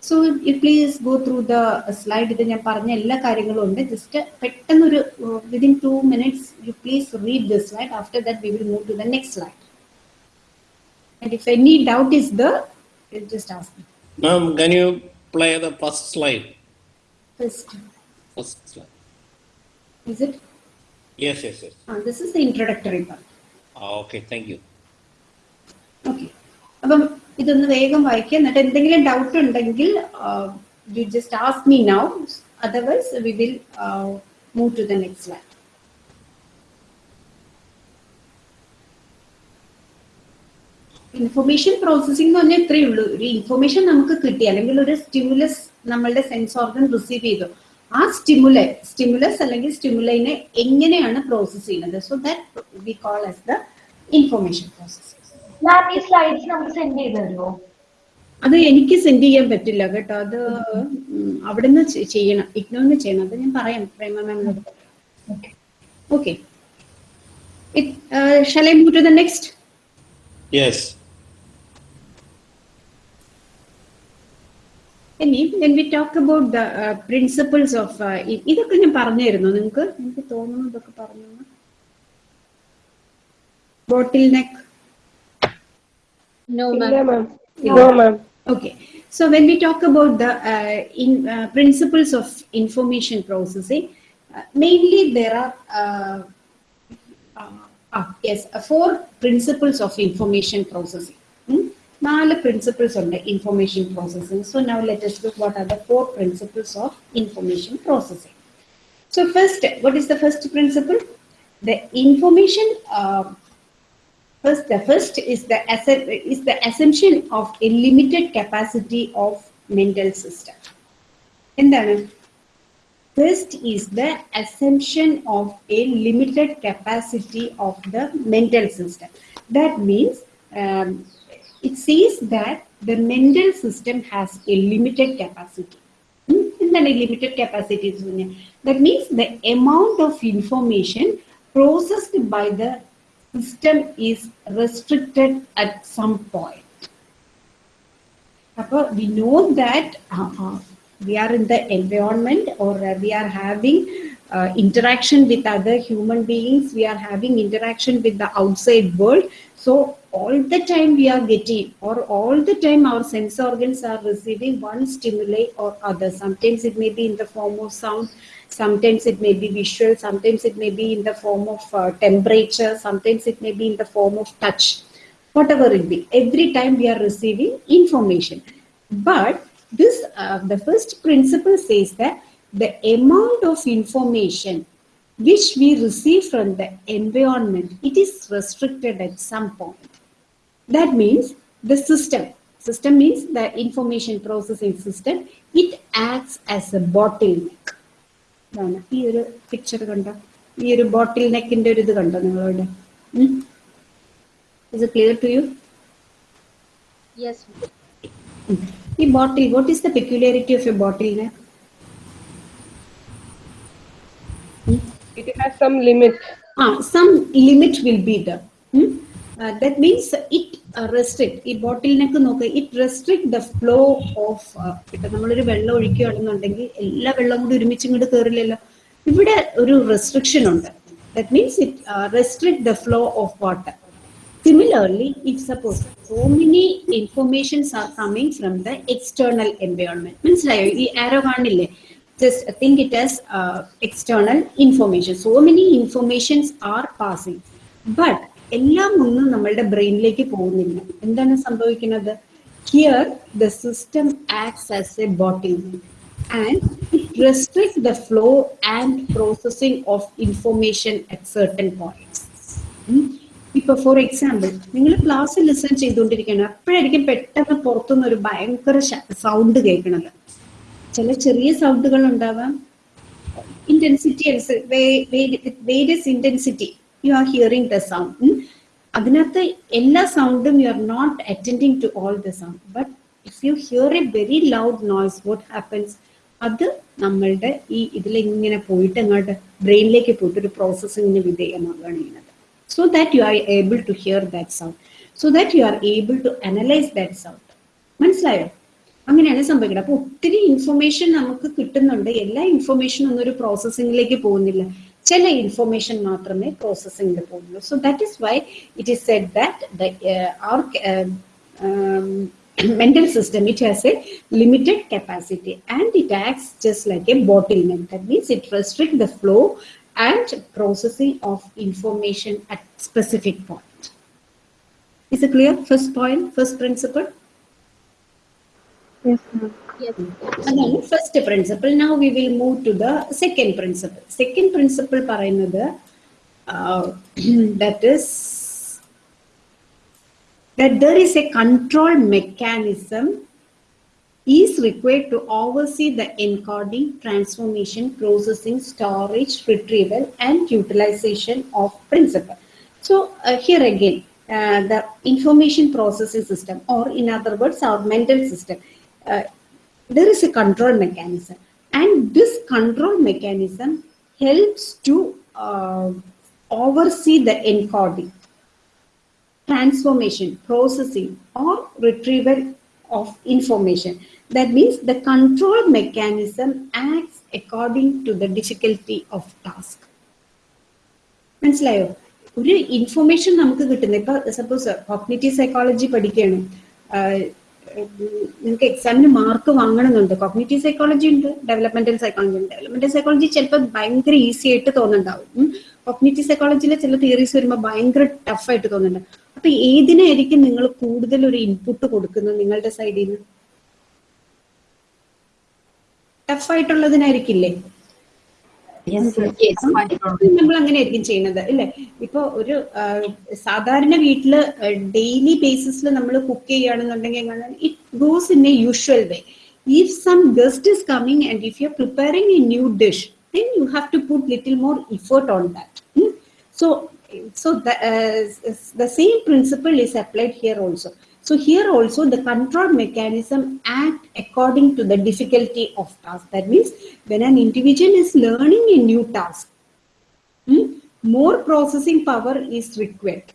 S1: so please go through the slide ഇത് ഞാൻ പറഞ്ഞ എല്ലാ കാര്യങ്ങളും ഉണ്ട് ജസ്റ്റ് പെട്ടെന്നൊരു within two minutes you please read the slide after that we will move to the next slide and if any doubt is the just ask me
S3: Ma'am, can you play the first slide?
S1: First
S3: First slide.
S1: is it
S3: Yes, yes, yes.
S1: ah, this is the introductory part
S3: Ah, okay, thank you.
S1: Okay. അപ്പം ഇതൊന്ന് വേഗം വായിക്കുക എന്നിട്ട് എന്തെങ്കിലും doubt ഉണ്ടെങ്കിൽ you just ask me now otherwise we will move to the next line information processing എന്ന് പറഞ്ഞാൽ ഇത്രയേ ഉള്ളൂ. ഒരു ഇൻഫർമേഷൻ നമുക്ക് കിട്ടി. അല്ലെങ്കിൽ ഒരു സ്റ്റിമുലസ് നമ്മളുടെ സെൻസ് ഓർഗൻ റിസീവ് ചെയ്തു. ആ സ്റ്റിമുലൈ സ്റ്റിമുലസ് അല്ലെങ്കിൽ സ്റ്റിമുലൈനെ എങ്ങനെയാണ് പ്രോസസ് ചെയ്യുന്നത്? So that we call as the information process
S5: ma'am ഈ സ്ലൈഡ്സ് നമുക്ക് സെൻഡ് ചെയ്ത് തരുമോ
S1: അത് എനിക്ക് സെൻഡ് ചെയ്യാൻ പറ്റില്ല കേട്ടോ. അത് അവിടുന്ന് ചെയ്യണം. ഇഗ്നോന്ന് ചെയ്യണം. അത് ഞാൻ പറയാം. Prema മാമിനോട് okay shall I move to the next
S3: Yes.
S1: ഇനി when we talk about the principles of uh, ഇ- ഇതൊക്കെ ഞാൻ പറഞ്ഞായിരുന്നു നിങ്ങൾക്ക്? എനിക്ക് തോന്നുന്നു ഇതൊക്കെ പറഞ്ഞു. Bottleneck
S2: No, ma'am.
S6: No, ma'am.
S1: Okay. So when we talk about the uh, in, uh, principles of information processing, uh, mainly there are uh, uh, uh, yes four principles of information processing. Nine hmm? principles of the information processing. So now let us look what are the four principles of information processing. So first, what is the first principle? The information First, the first is the asset is the assumption of a limited capacity of mental system. എന്താണ് First is the assumption of a limited capacity of the mental system. That means um, it says that the mental system has a limited capacity. Hmm? എന്താണ് limited capacity that means the amount of information processed by the system is restricted at some point. അപ്പോൾ we know that uh, uh, we are in the environment or uh, we are having uh, interaction with other human beings, we are having interaction with the outside world. So all the time we are getting or all the time our sense organs are receiving one stimuli or other. Sometimes it may be in the form of sound, sometimes it may be visual, sometimes it may be in the form of uh, temperature, sometimes it may be in the form of touch, whatever it be. Every time we are receiving information. But this, uh, the first principle says that the amount of information which we receive from the environment, it is restricted at some point. That means the system, system means the information processing system, it acts as a bottleneck ഇതാണ് ഈ ഒരു picture കണ്ടോ ഈ ഒരു ബോട്ടിൽ നെക്കിന്റെ ഒരു ഇത് കണ്ടോ നിങ്ങളോട് is clear to U
S2: Yes, ma'am.
S1: ഈ ബോട്ടിൽ what is the peculiarity of A bottle neck
S6: It has some limit.
S1: ah some limit will be there Hmm? Uh, that means it restrict. ഈ bottleneck നോക്കുക it restrict the flow of ഇപ്പൊ നമ്മളൊരു വെള്ളം ഒഴിക്കുകയാണെന്നുണ്ടെങ്കിൽ എല്ലാ വെള്ളം കൂടി ഒരുമിച്ച് ഇങ്ങോട്ട് കയറില്ലല്ലോ ഇവിടെ ഒരു റെസ്ട്രിക്ഷൻ ഉണ്ട്. That means it restrict the flow of water similarly if suppose so many informations are coming from the external environment മനസ്സിലായോ? ഈ ആരോ കാണില്ലേ? Just think it as external information so many informations are passing but എല്ലാം ഒന്നും നമ്മളുടെ ബ്രെയിനിലേക്ക് പോകുന്നില്ല. എന്താണ് സംഭവിക്കുന്നത്? Here the system acts as a bottle and restrict the flow and processing of information at certain points ഇപ്പൊ for example നിങ്ങൾ class listen ചെയ്തുകൊണ്ടിരിക്കുകയാണ്. അപ്പോഴായിരിക്കും പെട്ടെന്ന് പുറത്തുനിന്ന് ഒരു ഭയങ്കര സൗണ്ട് കേൾക്കുന്നത്. ചില ചെറിയ സൗണ്ടുകൾ ഉണ്ടാവാം. ഇന്റൻസിറ്റി അനുസരിച്ച് various intensity you are hearing the sound അതിനകത്ത് എല്ലാ സൗണ്ടും you are not attending to all the sound but if you hear a very loud noise what happens അത് നമ്മളുടെ ഈ ഇതിൽ ഇങ്ങനെ പോയിട്ട് അങ്ങോട്ട് ബ്രെയിനിലേക്ക് പോയിട്ട് ഒരു പ്രോസസ്സിങ്ങിന് വിധേയമാവുകയാണ് ചെയ്യുന്നത്. So that you are able to hear that sound so that you are able to analyse that sound മനസ്സിലായോ? അങ്ങനെയാണ് സംഭവിക്കുന്നത്. അപ്പൊ ഒത്തിരി ഇൻഫർമേഷൻ നമുക്ക് കിട്ടുന്നുണ്ട്. എല്ലാ ഇൻഫർമേഷനും ഒന്നും ഒരു പ്രോസസ്സിങ്ങിലേക്ക് പോകുന്നില്ല. ചില ഇൻഫർമേഷൻ മാത്രമേ പ്രോസസ്സിംഗിൽ പോകുന്നുള്ളൂ so that is why it is said that are mental system it has a limited capacity and it acts just like a bottleneck that means it restricts the flow and processing of information at specific point is it clear first point first principle
S2: Yes.
S1: അതാണ് first principle now we will move to the second principle second principle പറയുന്നത് that is that there is a control mechanism is required to oversee the encoding, transformation, processing, storage, retrieval, and utilization of principle. So uh, here again, uh, the information processing system, or in other words, our mental system, uh, there is a control mechanism, and this control mechanism helps to uh, oversee the encoding transformation, processing, or retrieval of information. That means the control mechanism acts according to the difficulty of task. മനസ്സിലായോ ഒരു information നമുക്ക് കിട്ടുന്നത് ഇപ്പൊ suppose cognitive psychology പഠിക്കുകയാണ് ആഹ് നിങ്ങൾക്ക് എക്സാമിന് mark വാങ്ങണമെന്നുണ്ട് cognitive psychology ഉണ്ട് ഡെവലപ്മെന്റൽ സൈക്കോളജി ഉണ്ട്. ഡെവലപ്മെന്റൽ സൈക്കോളജി ചിലപ്പോൾ ഭയങ്കര ഈസി ആയിട്ട് തോന്നുന്നുണ്ടാവും. കോഗ്നേറ്റീവ് സൈക്കോളജിയിലെ ചില തിയറീസ് വരുമ്പോൾ ഭയങ്കര ടഫ് ആയിട്ട് തോന്നുന്നുണ്ട്. അപ്പൊ ഏതിനായിരിക്കും നിങ്ങൾ കൂടുതൽ ഒരു ഇൻപുട്ട് കൊടുക്കുന്നത് നിങ്ങളുടെ സൈഡിൽ നിന്ന് ടഫ് ആയിട്ടുള്ളതിനായിരിക്കില്ലേ? നമ്മൾ അങ്ങനെ ആയിരിക്കും ചെയ്യുന്നത്. അല്ലെ ഇപ്പൊ ഒരു സാധാരണ വീട്ടിൽ ഡെയിലി ബേസിസിൽ നമ്മൾ കുക്ക് ചെയ്യുകയാണെന്നുണ്ടെങ്കിൽ it goes in a usual way if some guest is coming and if you are preparing a new dish then you have to put little more effort on that. So so so the, uh, s- the same principle is applied here also. so here also the control mechanism act according to the difficulty of task that means when an individual is learning a new task Hmm? more processing power is required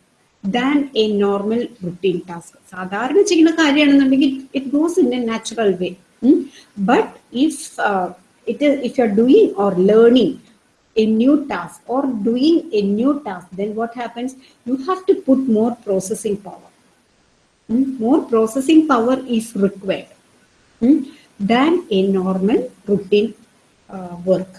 S1: than a normal routine task. സാധാരണ ചെയ്യുന്ന കാര്യമാണെന്നുണ്ടെങ്കിൽ it goes in a natural way but if it if you are doing or learning a new task or doing a new task, then what happens? You have to put more processing power. Hmm? More processing power is required hmm, than a normal routine uh, work.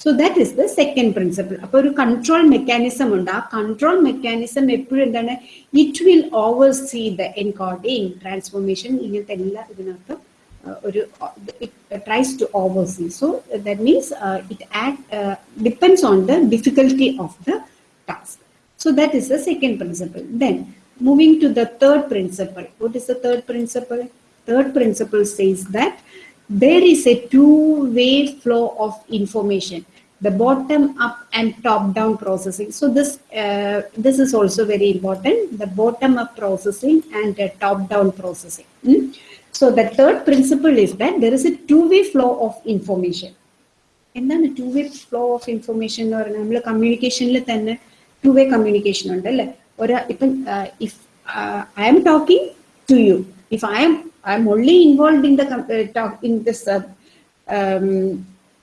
S1: So that is the second principle അപ്പൊ ഒരു control mechanism ഉണ്ട് ആ control mechanism എപ്പോഴും എന്താണ് it will over see the encoding transformation ഇങ്ങനത്തെ എല്ലാ ഇതിനകത്ത് uh, ഒരു tries to over see so that means it act depends on the difficulty of the task So that is the second principle. Then moving to the third principle. What is the third principle? Third principle says that there is a two-way flow of information, the bottom up and top down processing. So this uh, this is also very important, the bottom up processing and the top down processing. Hmm? So the third principle is that there is a two-way flow of information. എന്താണ് to way flow of information എന്ന് പറയുന്നത് നമ്മൾ കമ്മ്യൂണിക്കേഷനിൽ തന്നെ to way communication ഉണ്ട് അല്ലേ ഒരു ഇപ്പം if I am talking to you if I M I am only involve in the in this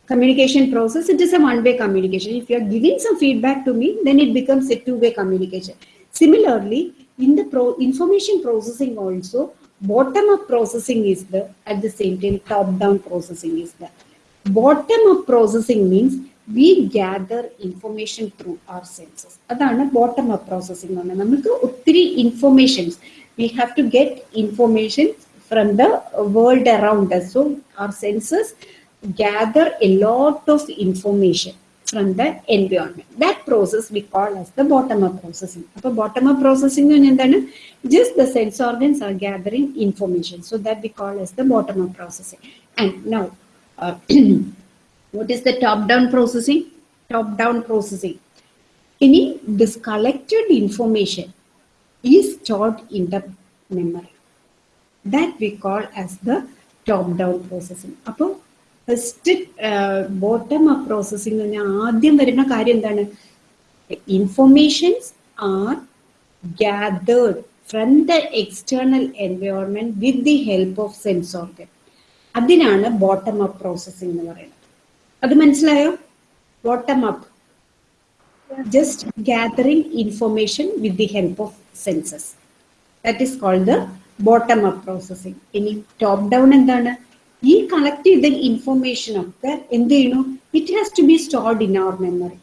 S1: communication process, it is a one-way communication. If you are giving some feedback to me, then it becomes a two-way communication. Similarly, in the pro information processing also, bottom-up processing is there, at the same time, top-down processing is there. Bottom-up processing means we gather information through our senses. അതാണ് bottom up processing എന്ന് പറഞ്ഞാൽ നമുക്ക് ഒത്തിരി informations V have to get information from the world around us. So our senses gather a lot of information from the environment. That process we call as the bottom-up processing. അപ്പോൾ bottom-up processing എന്ന് പറഞ്ഞാൽ എന്താണ് just the sense organs are gathering information. So that we call as the bottom-up processing. And now, uh, [clears throat] what is the top-down processing? Top-down processing. Any this collected information is stored in the memory. that we call as the top down processing അപ്പോൾ first bottom up processing എന്ന് പറഞ്ഞാൽ ആദ്യം വരുന്ന കാര്യം എന്താണ് informations are gathered from the external environment with the help of sense organ അതിനാണ് bottom up processing എന്ന് പറയുന്നത് അത് മനസ്സിലായോ bottom up just gathering information with the help of senses that is called the bottom up processing ഇനി top down എന്താണ് ഈ collect ചെയ്ത information ഒക്കെ എന്ത് ചെയ്യണു it has to be stored in our memory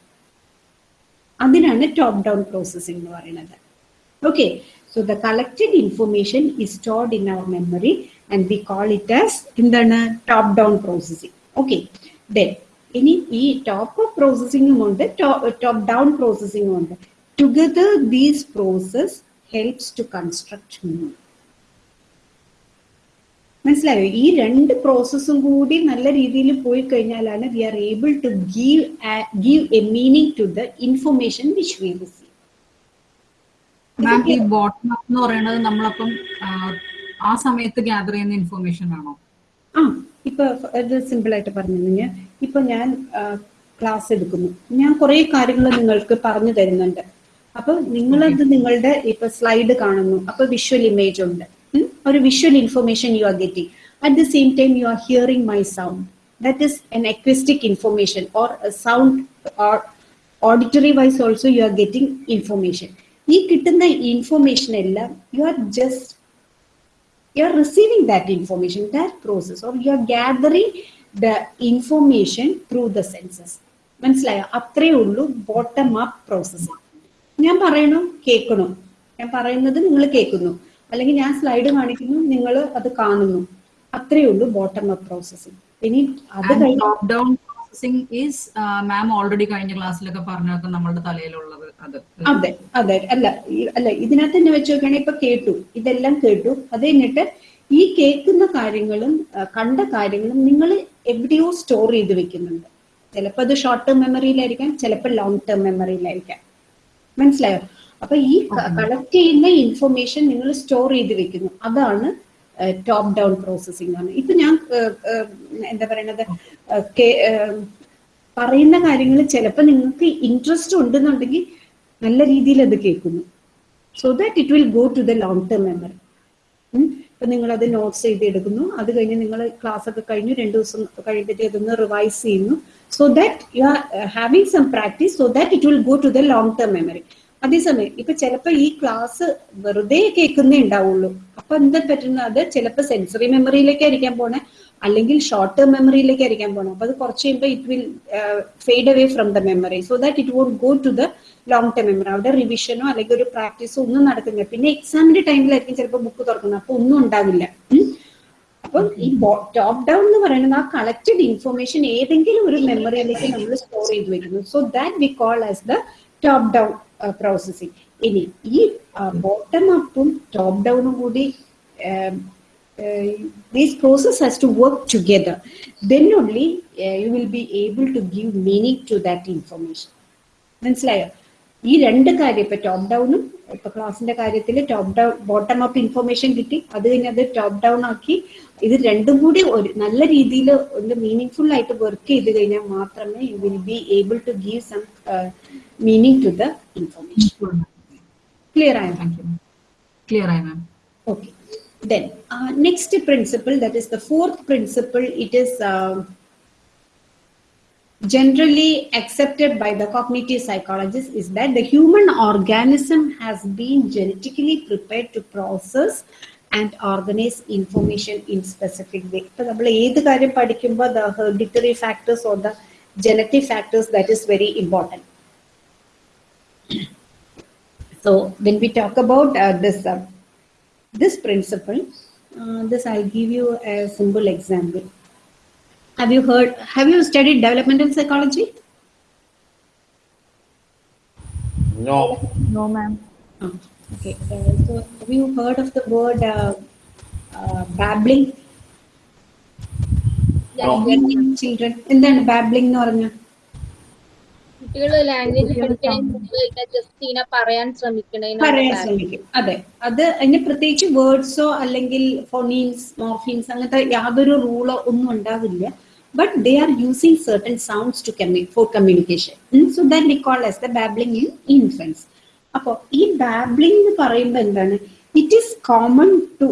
S1: അതിനാണ് ടോപ്പ് ഡൗൺ പ്രോസസ്സിംഗ് എന്ന് പറയുന്നത് Okay, so the collected information is stored in our memory and we call it as in the top down processing. Then ഇനി ഈ top up പ്രോസസ്സിംഗും ഉണ്ട്. Top down പ്രോസസ്സിംഗും ഉണ്ട്. Together these process helps to construct meaning മനസ്സിലായോ? ഈ രണ്ട് പ്രോസസ്സും കൂടി നല്ല രീതിയിൽ പോയി കഴിഞ്ഞാലാണ് we are able to give give a meaning to the information which we receive
S7: ma'am ഈ ബോട്ടം എന്ന് പറയുന്നത് നമ്മളപ്പം ആ സമയത്ത് ഗ്യാദർ ചെയ്യുന്ന ഇൻഫർമേഷൻ ആണോ?
S1: ആ ഇപ്പൊ ഇത് സിമ്പിൾ ആയിട്ട് പറഞ്ഞു കഴിഞ്ഞാൽ ഇപ്പൊ ഞാൻ ക്ലാസ് എടുക്കുന്നു. ഞാൻ കുറെ കാര്യങ്ങൾ നിങ്ങൾക്ക് പറഞ്ഞു തരുന്നുണ്ട്. അപ്പൊ നിങ്ങളത് നിങ്ങളുടെ ഇപ്പൊ സ്ലൈഡ് കാണുന്നു. അപ്പൊ വിഷ്വൽ ഇമേജ് ഉണ്ട്. ഒരു visual information you are getting at the same time you are hearing my sound that is an acoustic information or sound or auditory wise also you are getting information ഈ കിട്ടുന്ന information എല്ലാം you are just you're receiving that information, that process, or you are gathering the information through the senses. മനസ്സിലായോ? അത്രേ ഉള്ളൂ bottom up process ഞാൻ പറയണു? കേൾക്കണു? ഞാൻ പറയുന്നത് നിങ്ങൾ കേൾക്കുന്നു. അല്ലെങ്കിൽ ഞാൻ സ്ലൈഡ് കാണിക്കുന്നു നിങ്ങൾ അത് കാണുന്നു. അത്രേ ഉള്ളൂ ബോട്ടം അപ്പ് പ്രോസസ്സിംഗ് ഇനി അത് കഴിഞ്ഞ്
S7: top down processing is ma'am already കഴിഞ്ഞ ക്ലാസ്സിലൊക്കെ പറഞ്ഞൊക്കെ നമ്മളുടെ തലയിലുള്ളത്. അത്.
S1: അതെ അല്ല അല്ല ഇതിനകത്ത് തന്നെ വെച്ച് നോക്കുകയാണെങ്കിൽ ഇപ്പൊ കേട്ടു. ഇതെല്ലാം കേട്ടു. അത് കഴിഞ്ഞിട്ട് ഈ കേൾക്കുന്ന കാര്യങ്ങളും കണ്ട കാര്യങ്ങളും നിങ്ങൾ എവിടെയോ സ്റ്റോർ ചെയ്ത് വെക്കുന്നുണ്ട്. ചിലപ്പോൾ അത് ഷോർട്ട് ടേം മെമ്മറിയിലായിരിക്കാം ചിലപ്പോൾ ലോങ് ടേം മെമ്മറിയിലായിരിക്കാം മനസ്സിലായോ? അപ്പൊ ഈ കളക്ട് ചെയ്യുന്ന ഇൻഫർമേഷൻ നിങ്ങൾ സ്റ്റോർ ചെയ്ത് വെക്കുന്നു. അതാണ് ടോപ്പ് ഡൗൺ പ്രോസസ്സിംഗ് ആണ് ഇപ്പൊ ഞാൻ എന്താ പറയണത്? പറയുന്ന കാര്യങ്ങൾ ചിലപ്പോൾ നിങ്ങൾക്ക് ഇൻട്രസ്റ്റ് ഉണ്ടെന്നുണ്ടെങ്കിൽ നല്ല രീതിയിൽ അത് കേൾക്കുന്നു. So that it will go to the long term memory ഇപ്പൊ നിങ്ങൾ അത് നോട്ട്സ് ചെയ്ത് എടുക്കുന്നു അത് കഴിഞ്ഞ് നിങ്ങൾ ക്ലാസ് ഒക്കെ കഴിഞ്ഞു രണ്ടു ദിവസം കഴിഞ്ഞിട്ട് അതൊന്ന് റിവൈസ് ചെയ്യുന്നു. So that you are having some practice so that it will go to the long term memory അതേസമയം ഇപ്പൊ ചിലപ്പോ ഈ ക്ലാസ് വെറുതെ കേൾക്കുന്നേ ഉണ്ടാവുള്ളൂ. അപ്പൊ എന്താ പറ്റുന്നത്? അത് ചിലപ്പോൾ സെൻസറി മെമ്മറിയിലേക്കായിരിക്കാൻ പോണേ. അല്ലെങ്കിൽ ഷോർട്ട് ടേം മെമ്മറിയിലേക്കായിരിക്കാൻ പോണേ. അപ്പൊ അത് കുറച്ച് കഴിയുമ്പോൾ it will fade away from the memory so that it won't go to the long term memory അവിടെ റിവിഷനോ അല്ലെങ്കിൽ ഒരു പ്രാക്ടീസോ ഒന്നും നടക്കുന്നില്ല. പിന്നെ എക്സാമിന്റെ ടൈമിലായിരിക്കും ചിലപ്പോൾ ബുക്ക് തുറക്കുന്നത്. അപ്പൊ ഒന്നും ഉണ്ടാവില്ല. അപ്പം ഈ ടോപ്പ് ഡൗൺ എന്ന് പറയുന്നത് ആ കളക്റ്റഡ് ഇൻഫർമേഷൻ ഏതെങ്കിലും ഒരു മെമ്മറിയിലേക്ക് നമ്മൾ സ്റ്റോർ ചെയ്ത് വെക്കുന്നു so that we call as the top down processing ഇനി ഈ ബോട്ടം അപ്പും ടോപ്പ് ഡൗണും കൂടി this process has to work together. Then only uh, you will be able to give meaning to that information. മനസ്സിലായോ? ഈ രണ്ട് കാര്യം ഇപ്പൊ ടോപ്പ് ഡൗണും ഇപ്പൊ ക്ലാസിന്റെ കാര്യത്തിൽ top down bottom up information കിട്ടി. അത് കഴിഞ്ഞ് അത് ടോപ്പ് ഡൗൺ ആക്കി ഇത് രണ്ടും കൂടി ഒരു നല്ല രീതിയിൽ ഒന്ന് മീനിങ് ഫുൾ ആയിട്ട് വർക്ക് ചെയ്ത് കഴിഞ്ഞാൽ മാത്രമേ you will be able to give some meaning to the information clear ആയോ?
S7: ക്ലിയർ ആയ ma'am
S1: okay then next principle that is the fourth principle it uh, generally accepted by the cognitive psychologists is that the human organism has been genetically prepared to process and organize information in specific way. ഇപ്പൊ നമ്മൾ ഏത് കാര്യം പഠിക്കുമ്പോൾ the hereditary factors or the genetic factors that is very important. So when we talk about uh, this uh, this principle, uh, this I'll give you a simple example. Have you heard, have you studied developmental psychology?
S3: No.
S4: No, ma'am.
S1: Oh, okay. Uh, so have you heard of the word uh, uh, babbling?
S3: No.
S1: children children, then babbling എന്ന് പറഞ്ഞ
S2: language just പറയാൻ.
S1: ശ്രമിക്കും അതെ അത് അതിന് പ്രത്യേകിച്ച് വേർഡ്സോ അല്ലെങ്കിൽ phonemes morphemes അങ്ങനത്തെ യാതൊരു റൂളോ ഒന്നും ഉണ്ടാവില്ല but they are using certain sounds to for communication so that we call as the babbling in infants അപ്പോൾ ഈ ബാബ്ലിംഗ് എന്ന് പറയുമ്പോൾ എന്താണ്? It is common to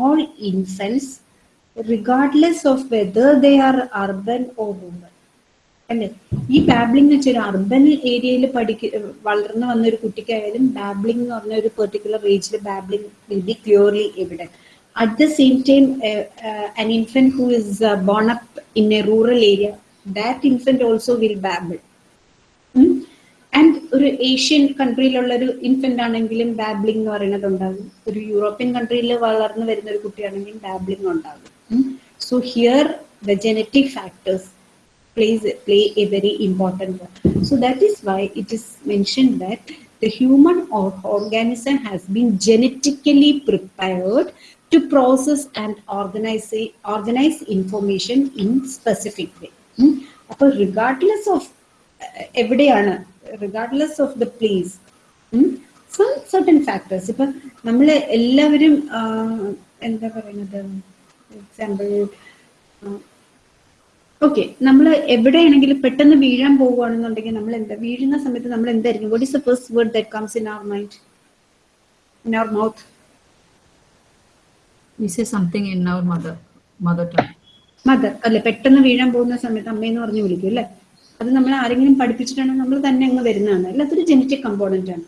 S1: all infants regardless of whether they are urban or rural അല്ലേ? ഈ babbling എന്ന് വെച്ചാൽ urban ഏരിയയിൽ പഠിക്ക വളർന്നു വന്ന ഒരു കുട്ടിക്കായാലും ബാബ്ലിംഗ് എന്ന് പറഞ്ഞ ഒരു പെർട്ടിക്കുലർ ഏജിൽ babbling will be clearly evident at the same time an infant who is uh, born up in a rural area that infant also will babble and ഒരു ഏഷ്യൻ കൺട്രിയിലുള്ള ഒരു ഇൻഫന്റ് ആണെങ്കിലും ബാബ്ലിംഗ് എന്ന് പറയുന്നത് ഉണ്ടാകും ഒരു യൂറോപ്യൻ കൺട്രിയിൽ വളർന്നു വരുന്ന ഒരു കുട്ടിയാണെങ്കിൽ ബാബ്ലിംഗ് ഉണ്ടാകും so here the genetic factors plays play a very important role. So that is why it is mentioned that the human or organism has been genetically prepared to process and organize organize information in specific way. അപ്പോൾ of uh, എവിടെയാണ് of the place hmm? some certain factors. ഇപ്പൊ നമ്മൾ എല്ലാവരും എന്താ പറയുന്നത് example okay നമ്മൾ എവിടെയാണെങ്കിലും പെട്ടെന്ന് വീഴാൻ പോവുകയാണെന്നുണ്ടെങ്കിൽ നമ്മൾ എന്താ വീഴുന്ന സമയത്ത് നമ്മൾ എന്തായിരിക്കും? What is the first word that comes in our mind
S7: in our mouth In our mother mother tongue.
S1: Mother അല്ലെ? പെട്ടെന്ന് വീഴാൻ പോകുന്ന സമയത്ത് അമ്മയെന്ന് പറഞ്ഞ് വിളിക്കും അല്ലേ? അത് നമ്മൾ ആരെങ്കിലും പഠിപ്പിച്ചിട്ടാണെങ്കിൽ നമ്മൾ തന്നെ അങ്ങ് വരുന്നതാണ്. അല്ല? അതൊരു ജനറ്റിക് കമ്പോണന്റ് ആണ്?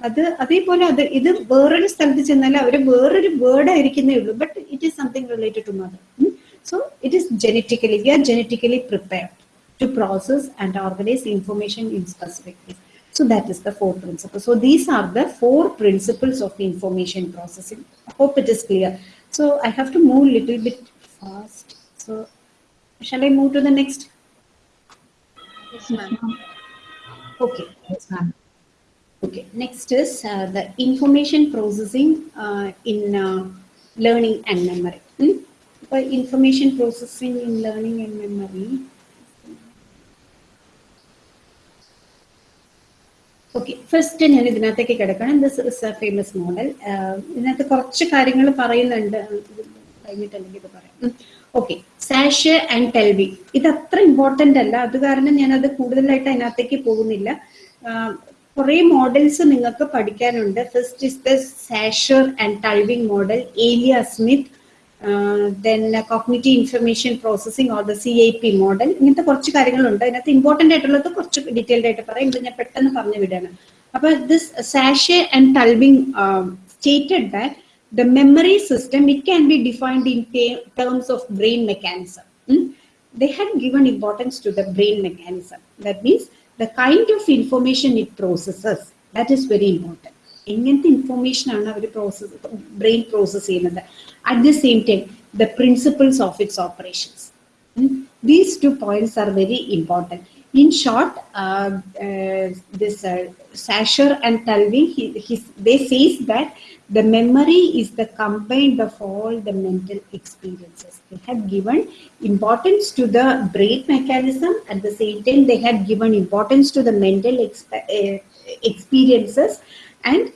S1: അത് അതേപോലെ അത് ഇത് വേറൊരു സ്ഥലത്ത് ചെന്നാൽ അവർ വേറൊരു വേർഡ് ആയിരിക്കുന്നേ ഉള്ളൂ. But it is something related to mother so it is genetically we are genetically prepared to process and organise information in specific. So that is the four principles. So these are the four principles of information processing. I hope it is clear. So I have to move a little bit fast. So shall I move to the next?
S2: Yes, ma'am.
S1: Okay.
S7: Yes, ma'am.
S1: Okay. Next is uh, the information processing uh, in uh, learning and memory. Hmm? By information processing in learning and memory. Okay first ഞാൻ ഇതിനകത്തേക്ക് കിടക്കണം. This is a famous model ഇതിനകത്ത് കുറച്ച് കാര്യങ്ങൾ പറയുന്നുണ്ട്. കഴിഞ്ഞിട്ടല്ലെങ്കിൽ ഇത് പറയാം. Okay സാഷ് and ടെൽവി ഇത് അത്ര ഇമ്പോർട്ടന്റ് അല്ല. അത് കാരണം ഞാൻ അത് കൂടുതലായിട്ട് അതിനകത്തേക്ക് പോകുന്നില്ല. കുറെ മോഡൽസ് നിങ്ങൾക്ക് പഠിക്കാനുണ്ട്. First is the Schacter and Tulving model Elia Smith then cognitive information processing or the C I P model ഇങ്ങനത്തെ കുറച്ച് കാര്യങ്ങളുണ്ട് അതിനകത്ത് ഇമ്പോർട്ടന്റ് ആയിട്ടുള്ളത് കുറച്ച് ഡീറ്റെയിൽഡ് ആയിട്ട് പറയാം ഇത് ഞാൻ പെട്ടെന്ന് പറഞ്ഞു വിടാണ് അപ്പൊ this sachet and Tulving stated that the memory system it can be defined in terms of brain mechanism Hmm? they had given importance to the brain mechanism that means the kind of information it processes that is very important എങ്ങനത്തെ information ആണ് അവർ process brain process ചെയ്യുന്നത് at the same time the principles of its operations these two points are very important. In short, uh, uh, this uh, Sasher and Talvi, he, he, they says that the memory is the combined of all the mental experiences. They had given importance to the brain mechanism. At the same time, they had given importance to the mental exp- uh, experiences and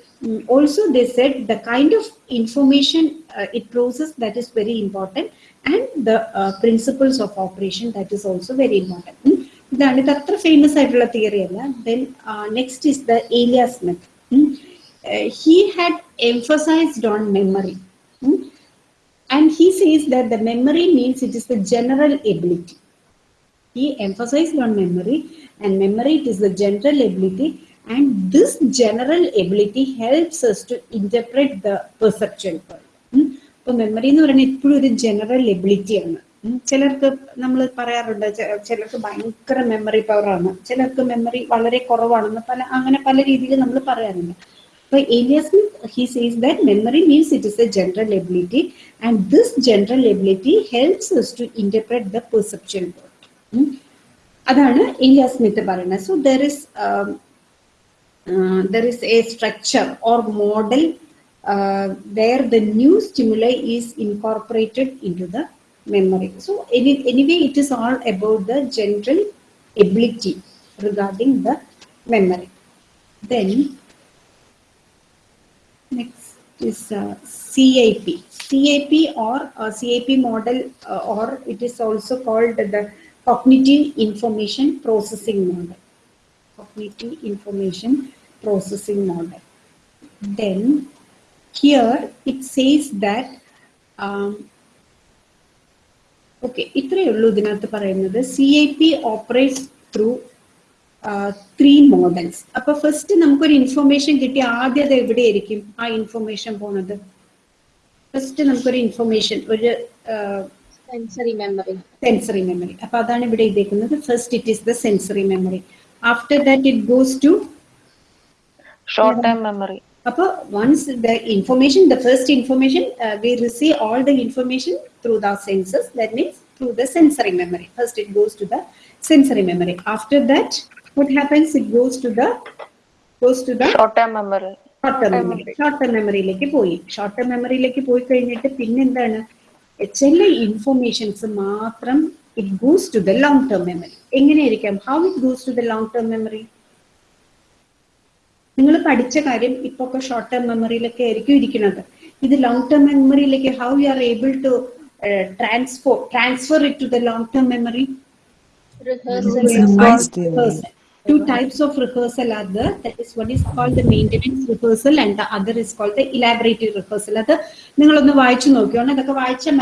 S1: also they said the kind of information uh, it processes that is very important and the uh, principles of operation that is also very important. Hmm? Then it's famous theory then next is the Eliasmith. Hmm? Uh, he had emphasized on memory. Hmm? And he says that the memory means it is the general ability. He emphasized on memory and memory it is the general ability. And this general ability helps us to interpret the perceptual world. ഉം. Memory എന്ന് പറയുന്നത് എപ്പോഴും ഒരു general എബിലിറ്റിയാണ് ചിലർക്ക് നമ്മൾ പറയാറുണ്ട് ചിലർക്ക് ഭയങ്കര മെമ്മറി പവറാണ് ചിലർക്ക് മെമ്മറി വളരെ കുറവാണെന്ന് പല അങ്ങനെ പല രീതിയിൽ നമ്മൾ പറയാറുണ്ട്. അപ്പൊ Elias he sees that memory means it is a general ability and this general ability helps us to interpret the perception world അതാണ് ഏലിയ സ്മിത്ത് പറയുന്നത്. So there is there is a structure or model uh, where the new stimuli is incorporated into the memory. So any, anyway, it is all about the general ability regarding the memory. Then next is uh, CIP. CIP or uh, CIP model uh, or it is also called the cognitive information processing model. Cognitive information processing model. Then here it says that um, okay ഇത്രയേ ഉള്ളൂ ഇതിനകത്ത് പറയുന്നത്. C I P operates through three models അപ്പൊ first നമുക്കൊരു information കിട്ടി ആദ്യം അത് എവിടെയായിരിക്കും? ആ ഇൻഫർമേഷൻ പോണത്. ഫസ്റ്റ് നമുക്കൊരു ഇൻഫർമേഷൻ ഒരു
S2: സെൻസറി മെമ്മറി
S1: സെൻസറി മെമ്മറി അപ്പൊ അതാണ് ഇവിടെ ഇതേക്കുന്നത് first it is the sensory memory after that it goes to
S8: short term memory
S1: Upper once the information, the first information, uh, we receive all the information through the senses. That means through the sensory memory. First, it goes to the sensory memory. After that, what happens? It goes to the goes to the
S8: short term memory
S1: short term memory short term മെമ്മറിയിലേക്ക് പോയി short term മെമ്മറിയിലേക്ക് പോയി കഴിഞ്ഞിട്ട് പിന്നെന്താണ് ചില informations മാത്രം it goes to the long-term memory. എങ്ങനെയായിരിക്കാം how it goes to the long term memory നിങ്ങൾ പഠിച്ച കാര്യം ഇപ്പൊ ഒക്കെ ഷോർട്ട് ടേം മെമ്മറിയിലൊക്കെ ആയിരിക്കും ഇരിക്കുന്നത് ഇത് ലോങ് ടേം മെമ്മറിയിലേക്ക് how you are able to transfer transfer it to the long term memory
S2: to
S1: rehearsal. Two types of rehearsal are there. That is one is called the maintenance rehearsal and the other is called the elaborative rehearsal. അത് നിങ്ങളൊന്ന് വായിച്ചു നോക്കിയോണ്ട് അതൊക്കെ വായിച്ചാൽ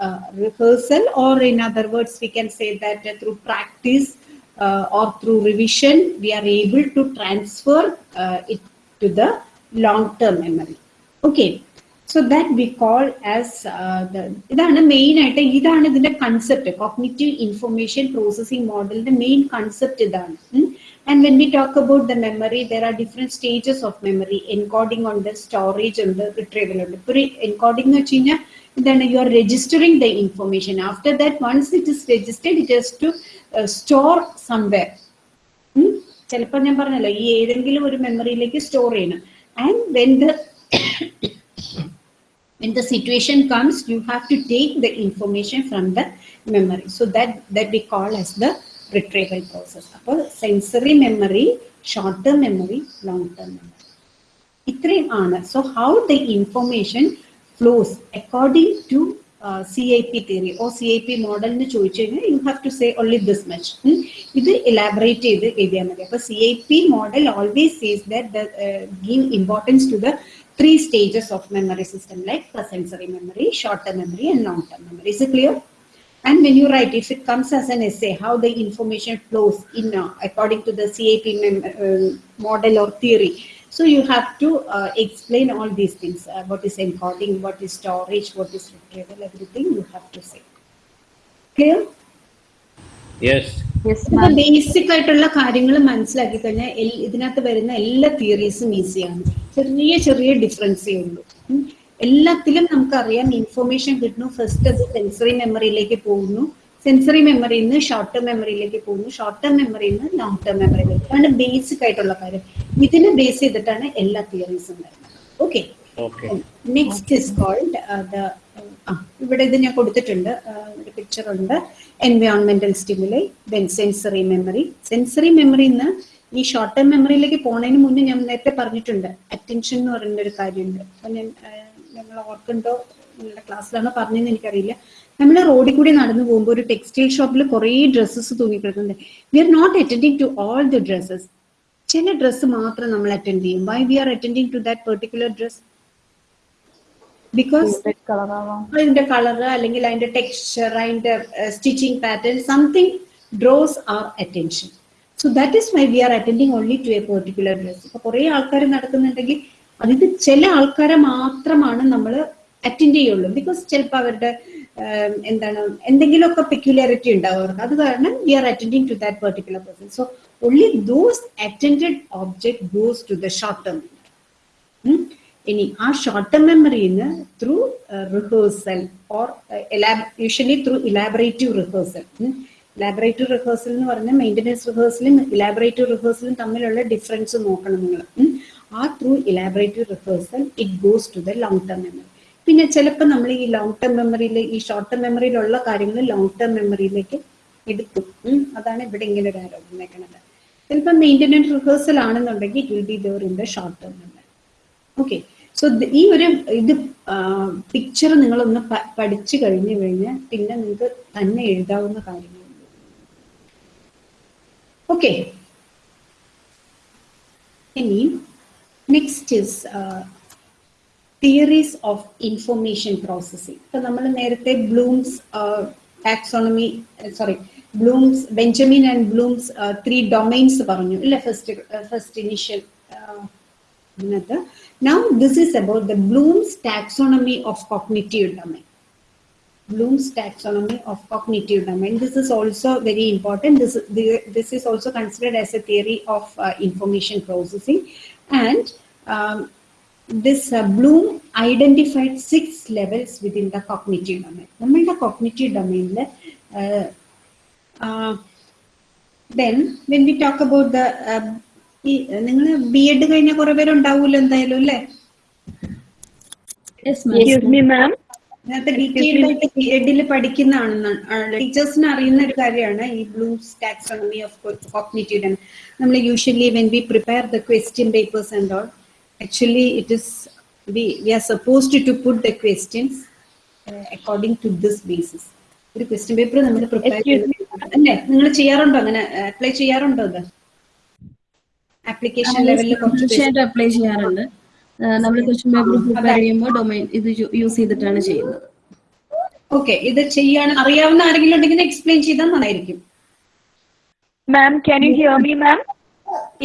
S1: മനസ്സിലാവാനാണ് rehearsal or in other words V can say that through practice or through revision V are able to transfer it to the long term memory okay so that we call as ഇതാണ് main ആയിട്ട് ഇതാണ് ഇതിന്റെ concept cognitive information processing മോഡലിന്റെ main concept ഇതാണ് and when we talk about the memory there are different stages of memory encoding ഉണ്ട് storage ഉണ്ട് retrieval ഉണ്ട് ഇപ്പൊ എൻകോഡിംഗ് എന്ന് വെച്ച് you are registering the information. After that, once it is registered, it has to uh, store somewhere. Somewhere ചിലപ്പോൾ ഞാൻ പറഞ്ഞല്ലോ ഈ ഏതെങ്കിലും ഒരു മെമ്മറിയിലേക്ക് സ്റ്റോർ ചെയ്യണം and when the when the situation comes you have to take the information from the memory so that that we call as the retrieval process അപ്പോൾ sensory memory short term memory long term memory ഇത്രയും ആണ് so how the information flows according to uh, CIP theory or CIP model you have to say only this much. Hmm? It is elaborate. CIP model always says that the uh, give importance to the three stages of memory system like the sensory memory, short-term memory and long-term memory. Is it clear? And when you write, if it comes as an essay, how the information flows in uh, according to the CIP model or theory, So you have to uh, explain all these things. Uh, what is encoding, what is storage, what is retrieval, everything you have to say. Clear?
S3: Yes.
S1: Basic ആയിട്ടുള്ള കാര്യങ്ങൾ മനസ്സിലാക്കി കഴിഞ്ഞാൽ ഇതിനകത്ത് വരുന്ന എല്ലാ തിയറീസും ഈസിയാണ് ചെറിയ ചെറിയ ഡിഫറൻസേ ഉള്ളൂ. എല്ലാത്തിലും നമുക്കറിയാം ഇൻഫർമേഷൻ കിട്ടുന്നു ഫസ്റ്റ് അത് സെൻസറി മെമ്മറിയിലേക്ക് പോകുന്നു സെൻസറി മെമ്മറിയിൽ നിന്ന് ഷോർട്ട് ടേം മെമ്മറിയിലേക്ക് പോകുന്നു. ഷോർട്ട് ടേം മെമ്മറിയിൽ നിന്ന് ലോങ് ടേം മെമ്മറിയിലേക്ക് അതാണ് ബേസിക് ആയിട്ടുള്ള കാര്യം. ഇതിനെ ബേസ് ചെയ്തിട്ടാണ് എല്ലാ തിയറീസും വരുന്നത്. ഓക്കെ. നെക്സ്റ്റ് ഇസ് കോൾഡ് ഇവിടെ ഇത് ഞാൻ കൊടുത്തിട്ടുണ്ട്. Uh, ഒരു പിക്ചർ ഉണ്ട്. എൻവയോൺമെന്റൽ stimuli then sensory memory sensory memory നിന്ന് ഈ ഷോർട്ട് ടേം മെമ്മറിയിലേക്ക് പോണതിന് മുന്നേ ഞാൻ നേരത്തെ പറഞ്ഞിട്ടുണ്ട്. അറ്റൻഷൻ എന്ന് പറയുന്ന ഒരു കാര്യമുണ്ട്. അപ്പൊ ഞാൻ ഞങ്ങൾ ഓർക്കുണ്ടോ നിങ്ങളുടെ ക്ലാസ്സിലാണോ പറഞ്ഞതെന്ന് എനിക്കറിയില്ല. നമ്മൾ റോഡിൽ കൂടി നടന്നു പോകുമ്പോൾ ഒരു ടെക്സ്റ്റൈൽ ഷോപ്പിൽ കുറേ dresses തൂങ്ങിക്കിടക്കുന്നുണ്ട് we are not attending to all the dresses ചില ഡ്രസ്സ് മാത്രം നമ്മൾ അറ്റൻഡ് ചെയ്യും. Why we are attending to that particular dress because അതിന്റെ കളർ അല്ലെങ്കിൽ അതിന്റെ ടെക്സ്ചർ അതിന്റെ stitching pattern something draws our attention so that is my we are attending only to a particular dress ഇപ്പൊ കുറെ ആൾക്കാർ നടക്കുന്നുണ്ടെങ്കിൽ അതിന് ചില ആൾക്കാരെ മാത്രമാണ് നമ്മൾ അറ്റൻഡ് ചെയ്യുള്ളൂ ബിക്കോസ് ചിലപ്പോൾ അവരുടെ എന്താണ് എന്തെങ്കിലുമൊക്കെ പെക്യുലാരിറ്റി ഉണ്ടാവും അവർക്ക്. അത് കാരണം we are attending to that particular person so only those attend object goes to the short term. ഇനി ആ ഷോർട്ട് ടേം മെമ്മറിയിൽ നിന്ന് through rehearsal or usually through elaborative rehearsal elaborative rehearsal എന്ന് പറഞ്ഞാൽ മെയിന്റനൻസ് റിഹേഴ്സലും ഇലാബറേറ്റീവ് റിഹേഴ്സലും തമ്മിലുള്ള ഡിഫറൻസ് നോക്കണം നിങ്ങൾ. ആ through elaborative rehearsal it goes to the long term memory പിന്നെ ചിലപ്പോൾ നമ്മൾ ഈ ലോങ് ടേം മെമ്മറിയിൽ ഈ ഷോർട്ട് ടേം മെമ്മറിയിലുള്ള കാര്യങ്ങൾ ലോങ് ടേം മെമ്മറിയിലേക്ക് എടുക്കും. അതാണ് ഇവിടെ ഇങ്ങനെ ഒരു ആരോ വന്നേക്കുന്നത് ചിലപ്പോൾ മെയിന്റനൻസ് റിഹേഴ്സൽ ആണെന്നുണ്ടെങ്കിൽ it will be there in the short term memory okay so ഈ ഒരു ഇത് പിക്ചർ നിങ്ങളൊന്ന് പഠിച്ചു കഴിഞ്ഞു കഴിഞ്ഞാൽ പിന്നെ നിങ്ങൾക്ക് തന്നെ എഴുതാവുന്ന കാര്യങ്ങൾ. ഓക്കെ ഇനി next is theories of information processing ഇപ്പൊ നമ്മൾ നേരത്തെ Bloom's taxonomy sorry Bloom's Benjamin and Bloom's three domains പറഞ്ഞു ഇല്ല ഫസ്റ്റ് ഫസ്റ്റ് ഇനിഷ്യൽ അതിനകത്ത് now this is about the Bloom's taxonomy of cognitive domain Bloom's taxonomy of cognitive domain. This is also very important. This, the- this is also considered as a theory of uh, information processing. And um, this uh, Bloom identified six levels within the cognitive domain. നമ്മളുടെ cognitive domain uh, uh, then when we talk about the നിങ്ങൾ B Ed കഴിഞ്ഞ കുറെ പേരുണ്ടാവൂല്ലോ എന്തായാലും അല്ലേ? എഡിൽ പഠിക്കുന്നതാണ് ടീച്ചേഴ്സിന് അറിയുന്ന ഒരു കാര്യമാണ് ഈ ബ്ലൂംസ് ടാക്സോണമി ഓഫ് കോഗ്നിറ്റീവ് നമ്മൾ usually when we prepare the question papers and all actually is, we, we are supposed to put the questions uh, according to this basis. ഒരു ക്വസ്റ്റ്യൻ പേപ്പർ നമ്മൾ പ്രിപ്പയർ അല്ലേ? നിങ്ങൾ ചെയ്യാറുണ്ടോ അങ്ങനെ apply ചെയ്യാറുണ്ടോ അത് application ലെവലിൽ കുറച്ച്
S9: തീർച്ചയായിട്ടും അപ്ലൈ ചെയ്യാറുണ്ട്. നമ്മൾ ക്വസ്റ്റ്യൻ പേപ്പർ പ്രിപ്പയർ ചെയ്യുമ്പോൾ ഡൊമൈൻ ഇത് യൂസ് ചെയ്തിട്ടാണ് ചെയ്യുന്നത്.
S1: ഓക്കെ ഇത് ചെയ്യാൻ അറിയാവുന്ന ആരെങ്കിലും ഉണ്ടെങ്കിൽ എക്സ്പ്ലെയിൻ ചെയ്താൽ നന്നായിരിക്കും.
S8: Ma'am can you hear me ma'am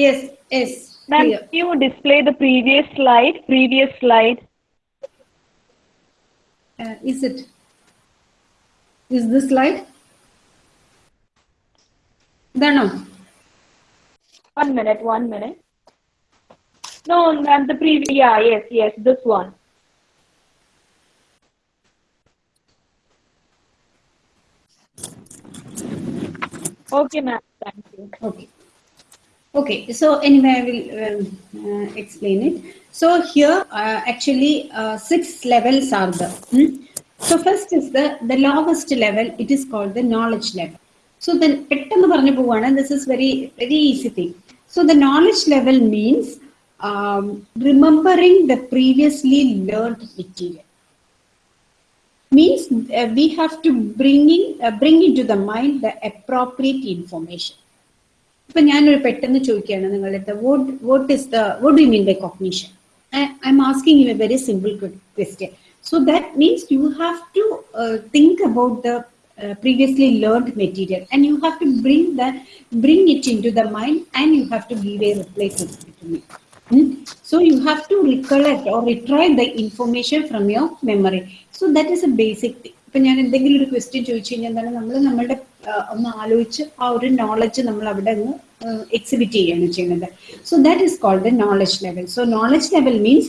S1: yes yes
S8: Ma'am, yeah. you display the previous slide? Previous slide.
S1: Uh, is it? Is this slide? There no.
S8: One minute, one minute. No, ma'am, the previous, yeah, yes, yes, this one. Okay, ma'am, thank you.
S1: Okay. Okay, so anyway, I will um, uh, explain it. So here, uh, actually, uh, six levels are there. Hmm? So first is the, the lowest level, it is called the knowledge level. So then, this is very, very easy thing. So the knowledge level means um, remembering the previously learned material. Means uh, we have to bring, in, uh, bring into the mind the appropriate information. ഇപ്പൊ ഞാനൊരു പെട്ടെന്ന് ചോദിക്കുകയാണ് നിങ്ങളുടെ അടുത്ത് what what is the what do mean by cognition I am asking you a very simple question so that means U have to think about the previously learned material and you have to bring that bring it into the mind and you have to give a reply to, to me Hmm? So you have to recollect or retrieve the information from your memory. So that is a basic thing. ഇപ്പൊ ഞാൻ എന്തെങ്കിലും ഒരു question ചോദിച്ചു കഴിഞ്ഞാൽ തന്നെ നമ്മൾ നമ്മളുടെ ഒന്ന് ആലോചിച്ച് ആ ഒരു നോളജ് നമ്മൾ അവിടെ ഒന്ന് എക്സിബിറ്റ് ചെയ്യുകയാണ് ചെയ്യുന്നത് so that is called the knowledge level so knowledge level means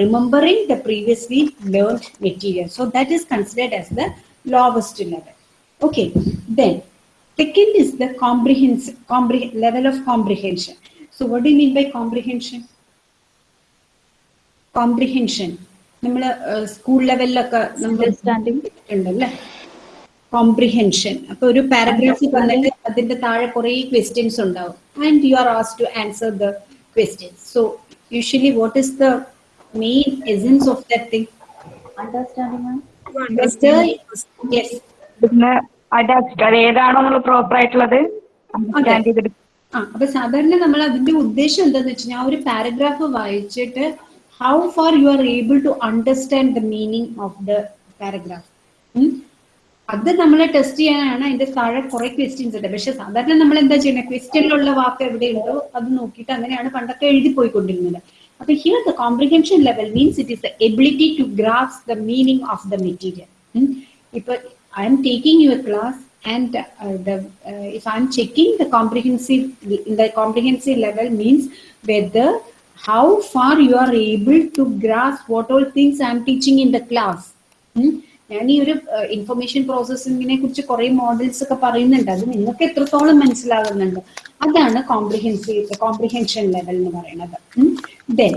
S1: remembering the previously learned material so that is considered as the lowest level okay then Second is the comprehension level level of comprehension. So do you mean comprehension? Comprehension. നമ്മൾ school ലെവലിലൊക്കെ നമ്മൾ ഉണ്ടല്ലേ comprehension അപ്പൊ ഒരു പാരഗ്രാഫിൽ വന്നിട്ട് അതിന്റെ താഴെ കുറെ ക്വസ്റ്റ്യൻസ് ഉണ്ടാവും. And you are as to answer the questions so usually what is the main essence
S4: of the thing ഏതാണോ പ്രോപ്പർ ആയിട്ടുള്ളത്
S1: അപ്പൊ സാധാരണ നമ്മൾ അതിന്റെ ഉദ്ദേശം എന്താന്ന് വെച്ചാൽ ആ ഒരു പാരഗ്രാഫ് വായിച്ചിട്ട് how far you are able to understand the meaning of the paragraph അത് നമ്മളെ ടെസ്റ്റ് ചെയ്യാനാണ് അതിന്റെ താഴെ കുറെ ക്വസ്റ്റ്യൻസ് ഉണ്ട്. പക്ഷെ സാധാരണ നമ്മൾ എന്താ ചെയ്യുന്നത് ക്വസ്റ്റ്യനിലുള്ള വാക്ക് എവിടെയുണ്ടോ അത് നോക്കിയിട്ട് അങ്ങനെയാണ് പണ്ടൊക്കെ എഴുതി പോയിക്കൊണ്ടിരുന്നത് അപ്പൊ here the comprehension level means it is the ability to grasp the meaning of the material ഇപ്പൊ I'm taking your class and uh, the uh, if i'm checking the comprehensive the comprehensive level means whether how far you are able to grasp what all things I am teaching in the class. ഞാൻ ഈ ഒരു information പ്രോസസ്സിങ്ങിനെ കുറിച്ച് കുറെ models ഒക്കെ പറയുന്നുണ്ട്. അത് നിങ്ങൾക്ക് എത്രത്തോളം മനസ്സിലാകുന്നുണ്ട് അതാണ് കോംപ്രിഹെൻസീവ് കോംപ്രിഹെൻഷൻ ലെവൽ എന്ന് പറയുന്നത്. Then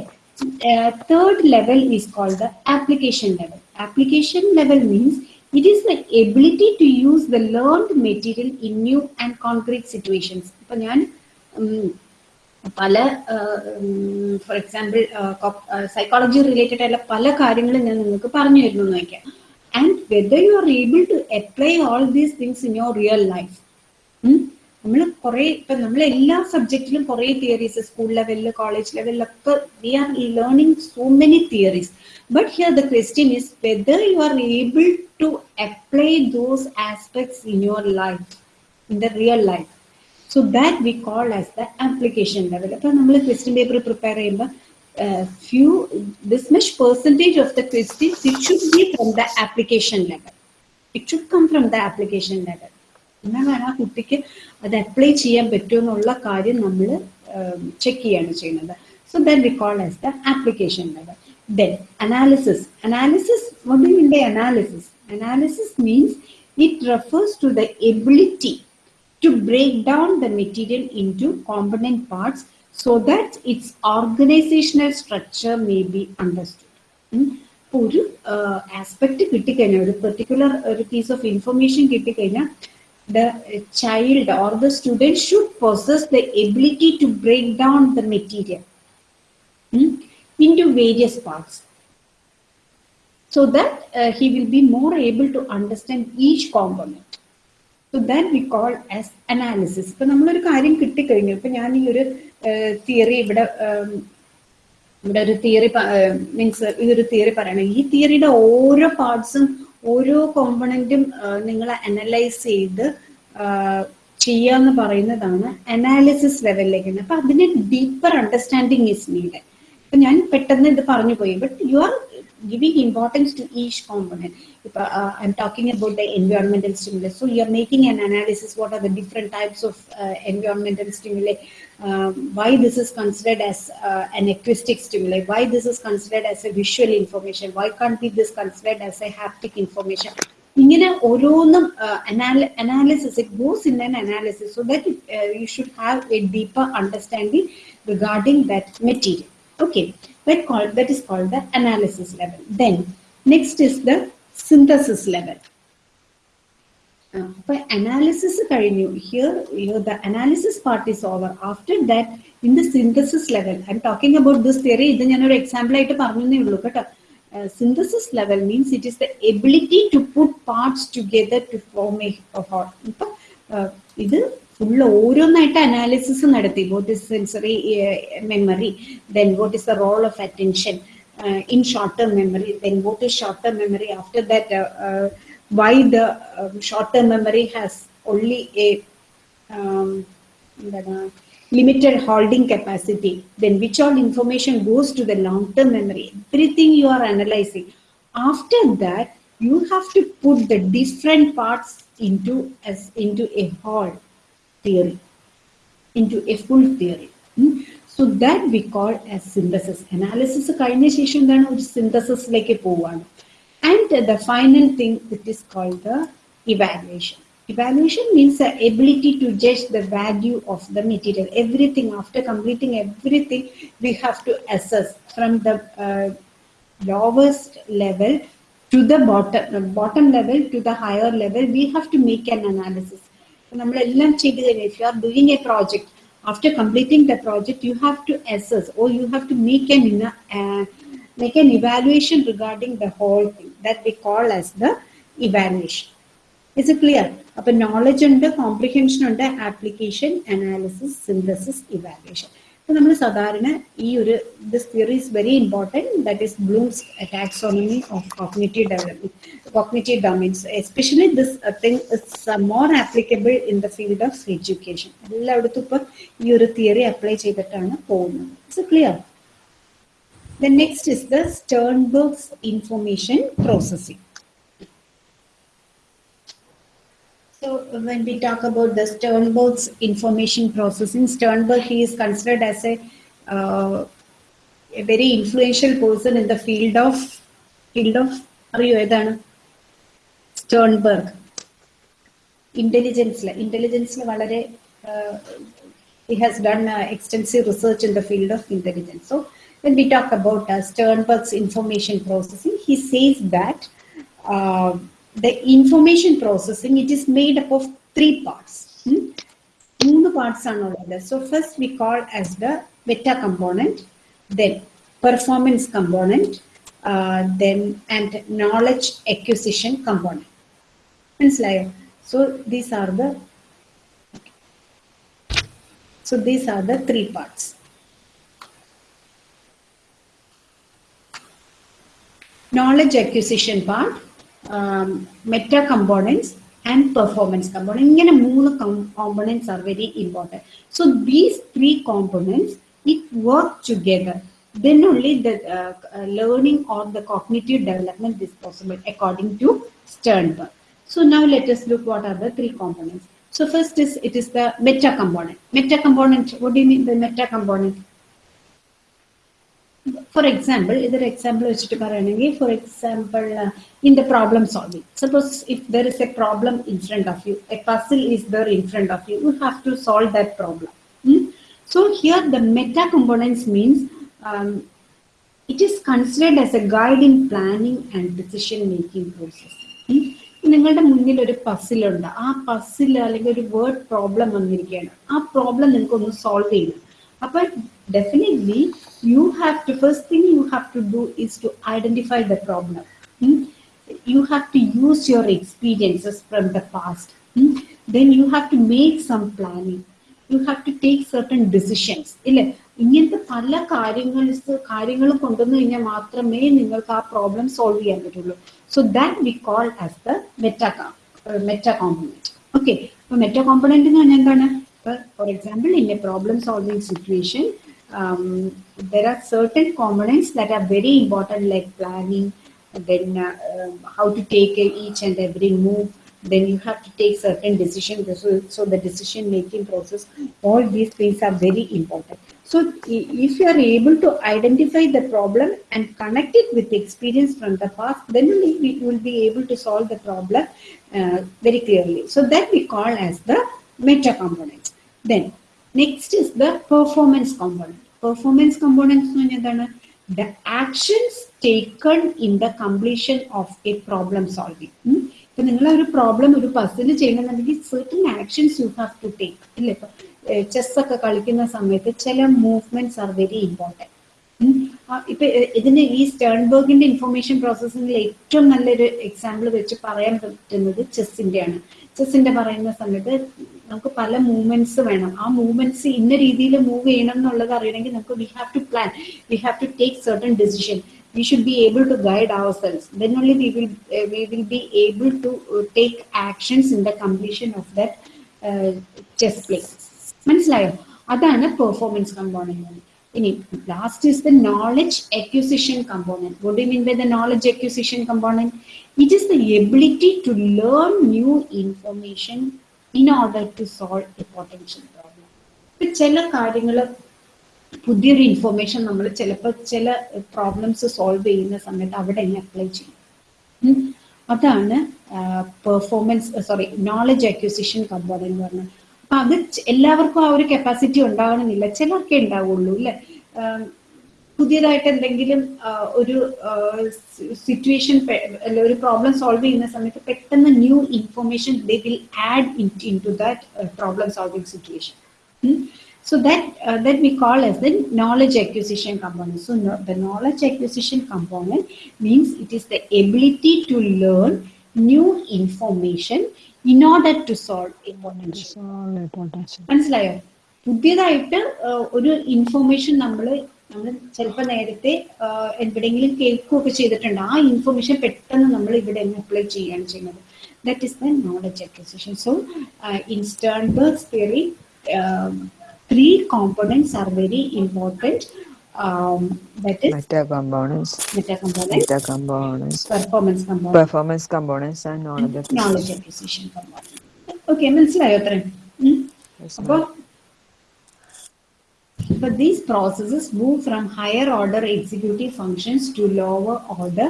S1: third level is called the application level application level means it is the ability to use the learned material in new and concrete situations ഇപ്പൊ ഞാൻ പല ഫോർ എക്സാമ്പിൾ സൈക്കോളജി റിലേറ്റഡ് ആയിട്ടുള്ള പല കാര്യങ്ങളും ഞാൻ നിങ്ങൾക്ക് പറഞ്ഞു തരുന്നു എന്ന് വയ്ക്കാം. And whether you are able to apply all these things in your real life നമ്മൾ കുറെ ഇപ്പൊ നമ്മൾ എല്ലാ സബ്ജക്റ്റിലും കുറെ തിയറീസ് സ്കൂൾ ലെവലിൽ college ലെവലിലൊക്കെ we are learning so many theories but here the question is whether you are able to apply those aspects in your life in the real life so that we call as the application level അപ്പൊ നമ്മൾ question paper prepare ചെയ്യുമ്പോൾ few this much percentage of the questions it should be from the application level it should come from the application level എന്നാലാണ് ആ കുട്ടിക്ക് അത് apply ചെയ്യാൻ പറ്റുമെന്നുള്ള കാര്യം നമ്മൾ ചെക്ക് ചെയ്യാണ് ചെയ്യുന്നത് so that we call as the application level then analysis analysis what do you mean by analysis analysis means it refers to the ability to break down the material into component parts so that its organizational structure may be understood ഉം. ഇപ്പൊ ഒരു aspect കിട്ടിക്കഴിഞ്ഞാൽ ഒരു particular ഒരു piece of information കിട്ടിക്കഴിഞ്ഞാൽ the child or the student should possess the ability to break down the material ഉം, into various parts so that uh, he will be more able to understand each component So then we call as analysis ഇപ്പൊ നമ്മളൊരു കാര്യം കിട്ടിക്കഴിഞ്ഞു. ഇപ്പൊ ഞാൻ ഈ ഒരു theory ഇവിടെ ഇവിടെ ഒരു തിയറി മീൻസ് ഇതൊരു തിയറി പറയണം. ഈ തിയറിയുടെ ഓരോ പാർട്സും ഓരോ കോമ്പണന്റും നിങ്ങൾ അനലൈസ് ചെയ്ത് ചെയ്യുക എന്ന് പറയുന്നതാണ് അനാലിസിസ് ലെവലിലേക്ക് അപ്പൊ അതിന് ഡീപ്പർ അണ്ടർസ്റ്റാൻഡിങ് ഇസ് നീഡ് ഇപ്പൊ ഞാൻ പെട്ടെന്ന് ഇത് പറഞ്ഞു പോയി. But you are giving importance to each component. If uh, uh, I'm talking about the environmental stimulus, so you're making an analysis. What are the different types of uh, environmental stimuli? Uh, why this is considered as uh, an acoustic stimuli? Why this is considered as a visual information? Why can't be this considered as a haptic information? ഇങ്ങനെ ഓരോന്നും analysis it goes in an analysis so that you should have A deeper understanding regarding that material okay that called that is called the analysis level then next is the synthesis level uh, but analysis കഴിഞ്ഞു here you know, the analysis part is over after that in the synthesis level i'm talking about this theory ഇത് ഞാൻ ഒരു example ആയിട്ട് പറഞ്ഞേ ഉള്ളൂ കേട്ടോ synthesis level means it is the ability to put parts together to form a, a whole ഇപ്പൊ uh, ഇത് full ഓരോന്നായിട്ട് അനാലിസിസ് നടത്തി what is sensory memory then what is the role of attention in short term memory then what is short term memory after that why the short term memory has only A എന്താണ് limited holding capacity then which all information goes to the long term memory everything you are analyzing after that you have to put the different parts into as into a whole theory into a full theory Hmm? so that we call as synthesis analysis കഴിഞ്ഞ ശേഷം എന്താണ് ഒരു സിന്തസിസിലേക്ക് പോവാണ് and the final thing that is called the evaluation evaluation means the ability to judge the value of the material everything after completing everything we have to assess from the uh, lowest level to the bottom bottom level to the higher level we have to make an analysis നമ്മളെല്ലാം ചെയ്ത് കഴിഞ്ഞാൽ if you are doing a project after completing the project you have to assess or you have to make an make an evaluation regarding the whole thing that we call as the evaluation. Is it clear? Up knowledge under comprehension under application, analysis, synthesis, evaluation. അപ്പൊ നമ്മൾ സാധാരണ ഈ ഒരു this theory is very important that is Bloom's taxonomy of cognitive development cognitive domains especially this thing is more applicable in the field of education എല്ലായിടത്തും ഇപ്പൊ ഈ ഒരു theory apply ചെയ്തിട്ടാണ് പോകുന്നത്. It's clear The next is the Sternberg's information processing. So when we talk about the Sternberg's information processing, Sternberg, he is considered as a, uh, a very influential person in the field of, field of, are you Sternberg. Intelligence, intelligence, uh, he has done uh, extensive research in the field of intelligence. So when we talk about uh, Sternberg's information processing, he says that uh, the information processing, it is made up of three parts. Hmm? മൂന്ന് parts ആണുള്ളത് so first we call as the Meta component then performance component then and knowledge acquisition component മനസ്സിലായോ so these are the so these are the three parts knowledge acquisition part, um, meta components, and performance component. ഇങ്ങനെ മൂന്ന് components are very important. So these three components, it work together. Then only the uh, uh, learning or the cognitive development is possible according to Sternberg. So now let us look what are the three components. So first is it is the meta component. Meta component. What do you mean by meta component? For example ഇതൊരു example വെച്ചിട്ട് പറയുകയാണെങ്കിൽ for example in the problem solving suppose if there is a problem in front of you a puzzle is there in front of you you have to solve that problem so here the meta components means it is considered as a guide in planning and decision making process നിങ്ങളുടെ മുന്നിൽ ഒരു പസിലുണ്ട് ആ puzzle അല്ലെങ്കിൽ ഒരു word problem വന്നിരിക്കുകയാണ്. ആ problem നിങ്ങൾക്ക് ഒന്ന് സോൾവ് ചെയ്യണം. അപ്പൊ definitely you have to first thing you have to do is to identify the problem Hmm? you have to use your experiences from the past Hmm? then you have to make some planning you have to take certain decisions ഇല്ലേ ഇങ്ങനത്തെ പല കാര്യങ്ങൾ കാര്യങ്ങൾ കൊണ്ടുവന്നു കഴിഞ്ഞാൽ മാത്രമേ നിങ്ങൾക്ക് ആ പ്രോബ്ലം സോൾവ് ചെയ്യാൻ പറ്റുള്ളൂ so that we call as the meta meta component okay അപ്പൊ മെറ്റ കോമ്പണന്റ് എന്ന് പറഞ്ഞാൽ എന്താണ് for example, in a problem solving situation, um, there are certain components that are very important like planning, then uh, um, how to take each and every move, then you have to take certain decisions. So, so the decision making process, all these things are very important. So if you are able to identify the problem and connect it with the experience from the past, then we will be able to solve the problem uh, very clearly. So that we call as the meta components. Then next is the performance component. Performance components എന്ന് പറഞ്ഞാൽ എന്താണ്? The actions taken in the completion of a problem solving. ഇപ്പൊ നിങ്ങൾ ഒരു problem ഒരു puzzle ചെയ്യണമെന്നുണ്ടെങ്കിൽ certain actions you have to take ഇല്ലേ ഇപ്പൊ ചെസ് ഒക്കെ കളിക്കുന്ന സമയത്ത് ചില മൂവ്മെന്റ്സ് ആർ വെരി ഇമ്പോർട്ടന്റ് ഇപ്പൊ എ- ഇതിന് ഈ സ്റ്റേൺബർഗിന്റെ ഇൻഫർമേഷൻ പ്രോസസ്സിംഗിൽ ഏറ്റവും നല്ലൊരു എക്സാമ്പിൾ വെച്ച് പറയാൻ പറ്റുന്നത് ചെസ്സിന്റെ ആണ് ചെസ്സിന്റെ പറയുന്ന സമയത്ത് നമുക്ക് പല മൂവ്മെന്റ്സ് വേണം. ആ മൂവ്മെന്റ്സ് ഇന്ന രീതിയിൽ മൂവ് ചെയ്യണം എന്നുള്ളത് അറിയണമെങ്കിൽ നമുക്ക് we have to plan we have to take certain decision we should be able to guide ourselves. Then only only will uh, we will be able to uh, take actions in the completion of that play. മനസ്സിലായോ? അതാണ് performance component ഇനി last is the knowledge acquisition component what you mean by the knowledge acquisition component it is the ability to learn new information in order to solve a potential problem ഇപ്പൊ ചില കാര്യങ്ങൾ പുതിയൊരു information നമ്മൾ ചിലപ്പോൾ ചില problems solve ചെയ്യുന്ന സമയത്ത് അവിടെ തന്നെ അപ്ലൈ ചെയ്യും. അതാണ് performance sorry knowledge acquisition component എന്ന് പറഞ്ഞത്. അപ്പൊ അത് എല്ലാവർക്കും ആ ഒരു കപ്പാസിറ്റി ഉണ്ടാകണമെന്നില്ല ചിലർക്കേ ഉണ്ടാവുള്ളൂ അല്ലെ? പുതിയതായിട്ട് എന്തെങ്കിലും ഒരു സിറ്റുവേഷൻ അല്ല ഒരു പ്രോബ്ലം സോൾവ് ചെയ്യുന്ന സമയത്ത് പെട്ടെന്ന് new information they will add in to that problem solving situation so that we call as the knowledge acquisition component so the knowledge acquisition component means it is the ability to learn new information in order to solve importance മനസ്സിലായോ? പുതിയതായിട്ട് ഒരു information നമ്മൾ നമ്മൾ ചിലപ്പോൾ നേരത്തെ uh, എവിടെയെങ്കിലും കേൾക്കുകയൊക്കെ ചെയ്തിട്ടുണ്ട് ആ ഇൻഫർമേഷൻ പെട്ടെന്ന് നമ്മൾ ഇവിടെ അപ്ലൈ ചെയ്യുകയാണ് ചെയ്യുന്നത് that is the knowledge acquisition so in Sternberg's theory three components are very important. Um, that is
S10: Meta components,
S1: meta components,
S10: meta components,
S1: performance components,
S10: performance components, and knowledge
S1: and knowledge
S10: acquisition.
S1: acquisition component. Okay, മനസ്സിലായോ അത്രയും ഉം?
S10: Yes,
S1: അപ്പോൾ
S10: ma'am.
S1: But these processes move from higher order executive functions to lower order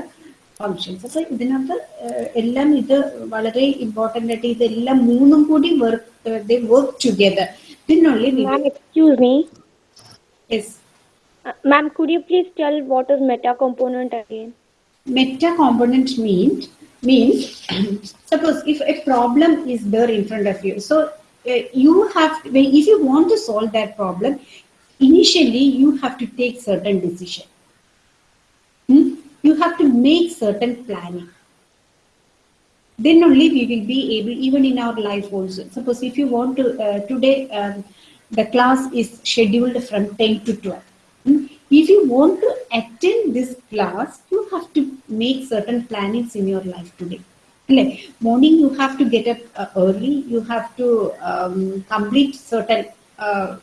S1: functions. അപ്പൊ ഇതിനകത്ത് ഏഹ്, എല്ലാം ഇത് വളരെ important ആയിട്ട് ഇതെല്ലാം മൂന്നും കൂടി work they work together പിന്നുള്ളി
S8: Ma'am, excuse me.
S1: Yes
S8: Uh, ma'am, could you please tell what is meta component again?
S1: meta component means means [coughs] suppose if a problem is there in front of you so uh, you have when if you want to solve that problem initially you have to take certain decision. Hmm? you have to make certain planning. Then only we will be able even in our life also. Suppose if you want to uh, today um, the class is scheduled from 10 to 12 Hmm? if you want to attend this class you have to make certain plannings in your life today. Like morning you have to get up uh, early. You have to um, complete certain uh,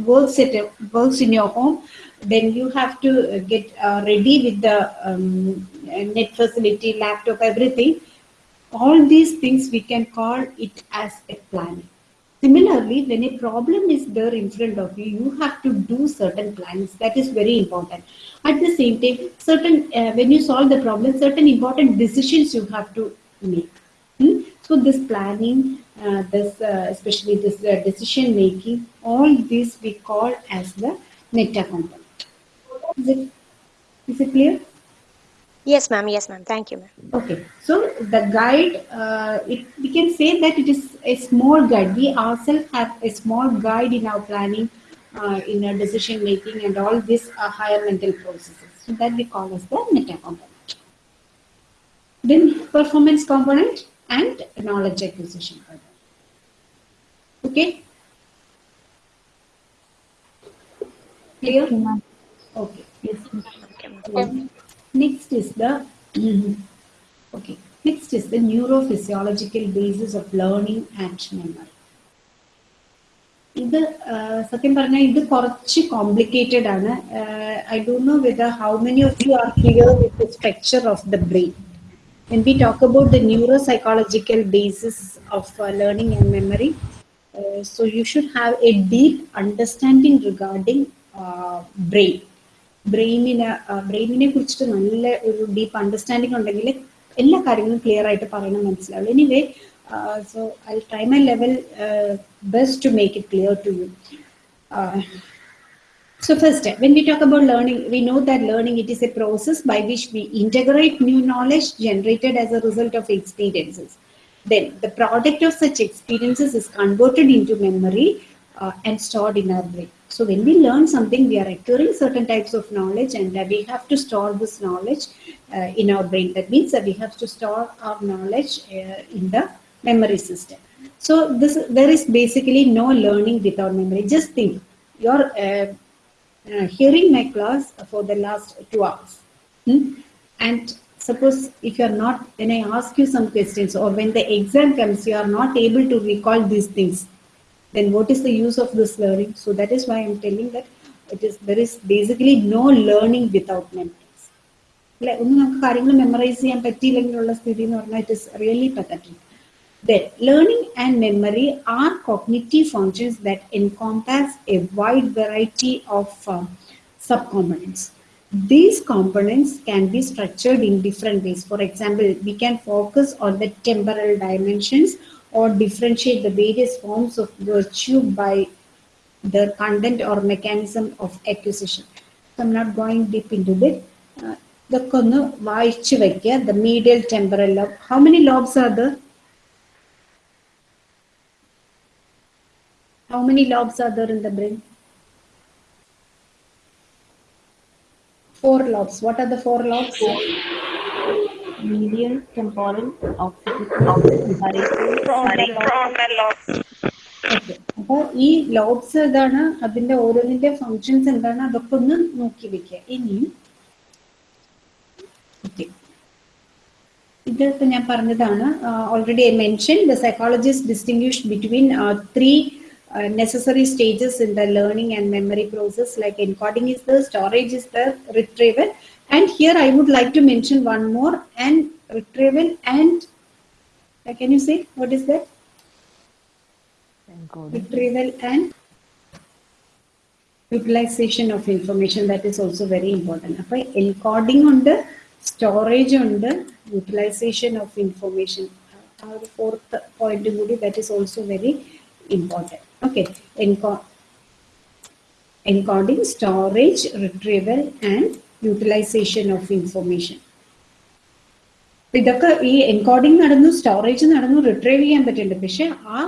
S1: works at works in your home then you have to get uh, ready with the um, net facility laptop everything. All these things we can call it as a planning. Similarly when a problem is there in front of you you have to do certain plans. That is very important. At the same time certain uh, when you solve the problem certain important decisions you have to make. Hmm? So this planning uh, this uh, especially this uh, decision making all this we call as the meta component is it is it clear
S11: Yes, ma'am. Yes, ma'am. Thank you, ma'am.
S1: Okay, so the guide, uh, it, we can say that it is a small guide. We ourselves have a small guide in our planning, uh, in our decision making, and all these are higher mental processes. So that we call as the meta component. Then performance component and knowledge acquisition. component. Okay. Clear? Okay. Yes. Okay. Next is the [clears throat] mhm. okay. Next is the neurophysiological basis of learning and memory. ഇത് സത്യം പറഞ്ഞാൽ ഇത് കുറച്ച് complicated ആണ് I don't know whether how many of you are clear with the structure of the brain When we talk about the neuropsychological basis of uh, learning and memory uh, so you should have a deep understanding regarding uh, brain ബ്രെയിനിന് ബ്രെയിനിനെ കുറിച്ചിട്ട് നല്ല ഒരു deep understanding ഉണ്ടെങ്കിൽ എല്ലാ കാര്യങ്ങളും clear ആയിട്ട് പറയണം മനസ്സിലാവുള്ളൂ anyway so I try my level best to make it clear to you So first, when we talk about learning, we know that learning it is a process by which we integrate new knowledge generated as a result of experiences. Then the product of such experiences is converted into memory uh, and stored in our brain. So when we learn something, we are acquiring certain types of knowledge and uh, we have to store this knowledge uh, in our brain. That means that we have to store our knowledge uh, in the memory system. So this there is basically no learning without memory. Just think, you're uh, uh, hearing my class for the last two hours. Hmm? And suppose if you are not, when I ask you some questions or when the exam comes, you are not able to recall these things, then what is the use of this learning? So that is why I'm telling that it is there is basically no learning without memories. അല്ലെ ഒന്നും നമുക്ക് കാര്യങ്ങൾ memorise ചെയ്യാൻ പറ്റിയില്ലെങ്കിലുള്ള സ്ഥിതി എന്ന് പറഞ്ഞാൽ it is really pathetic Then, learning and memory are cognitive functions that encompass a wide variety of uh, subcomponents. These components can be structured in different ways. For example, we can focus on the temporal dimensions or differentiate the various forms of virtue by the content or mechanism of acquisition. So I'm not going deep into it. Uh, ഇതൊക്കെ ഒന്ന് വായിച്ചു വയ്ക്കുക the മീഡിയൽ temporal lobe how many lobes are there How many lobes are there in the brain? Four lobes. What are the four lobes?
S12: medial, temporal.
S1: Okay. അപ്പോൾ ഈ lobes ഏതാണ് അതിന്റെ ഓരോന്നിന്റെ functions എന്താണ് അതൊക്കെ ഒന്ന് നോക്കി വെക്കുക ഇനി Okay. ഇത് ഇപ്പൊ ഞാൻ പറഞ്ഞതാണ് already I mention the psychologist distinguish between three Uh, necessary stages in the learning and memory process like encoding is the storage is the retrieval. And here I would like to mention one more and retrieval and uh, can you say what is that? Encoding. Retrieval and utilization of information that is also very important. Okay, encoding on the storage on the utilization of information. Uh, our fourth point that is also very important. Okay Enco encoding, storage, retrieval, and utilization of information. ഇതൊക്കെ ഈ encoding നടന്നു storage നടന്നു retrieve ചെയ്യാൻ പറ്റുന്നുണ്ട് പക്ഷെ ആ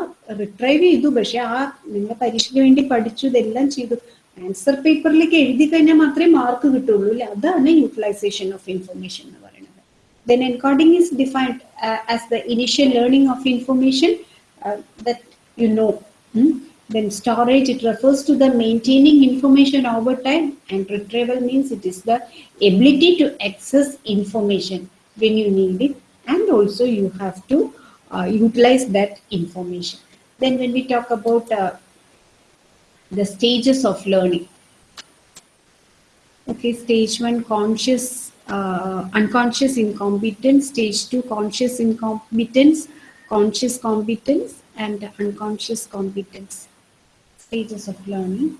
S1: retrieve ചെയ്തു പക്ഷെ ആ നിങ്ങൾ പരീക്ഷയ്ക്ക് വേണ്ടി പഠിച്ചു ഇതെല്ലാം ചെയ്തു. ആൻസർ പേപ്പറിലേക്ക് എഴുതി കഴിഞ്ഞാൽ മാത്രമേ മാർക്ക് കിട്ടുള്ളൂ അല്ലെ അതാണ് യൂട്ടിലൈസേഷൻ ഓഫ് ഇൻഫർമേഷൻ എന്ന് പറയുന്നത്. Then encoding is defined as the the initial of of information no Hmm? then storage it refers to the maintaining information over time and retrieval means it is the ability to access information when you need it and also you have to uh, utilize that information then when we talk about uh, the stages of learning Okay, stage one, conscious, uh, unconscious incompetence. Stage two, conscious incompetence, conscious competence, and unconscious competence stages of learning.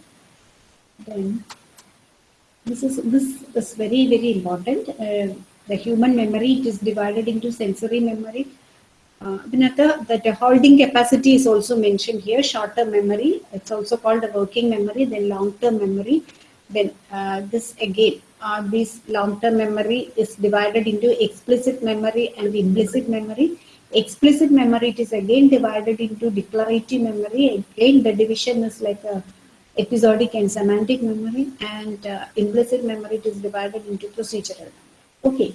S1: Then this is this is very very important. Uh, the human memory it is divided into sensory memory. Uh, another, the, the holding capacity is also mentioned here. Short-term memory, it's also called the working memory. Then long-term memory. Then uh, this again, uh, this long-term memory is divided into explicit memory and implicit memory Explicit memory it is again divided into declarative memory. Again, the division is like a episodic and semantic memory, and uh, implicit memory it is divided into procedural. Okay.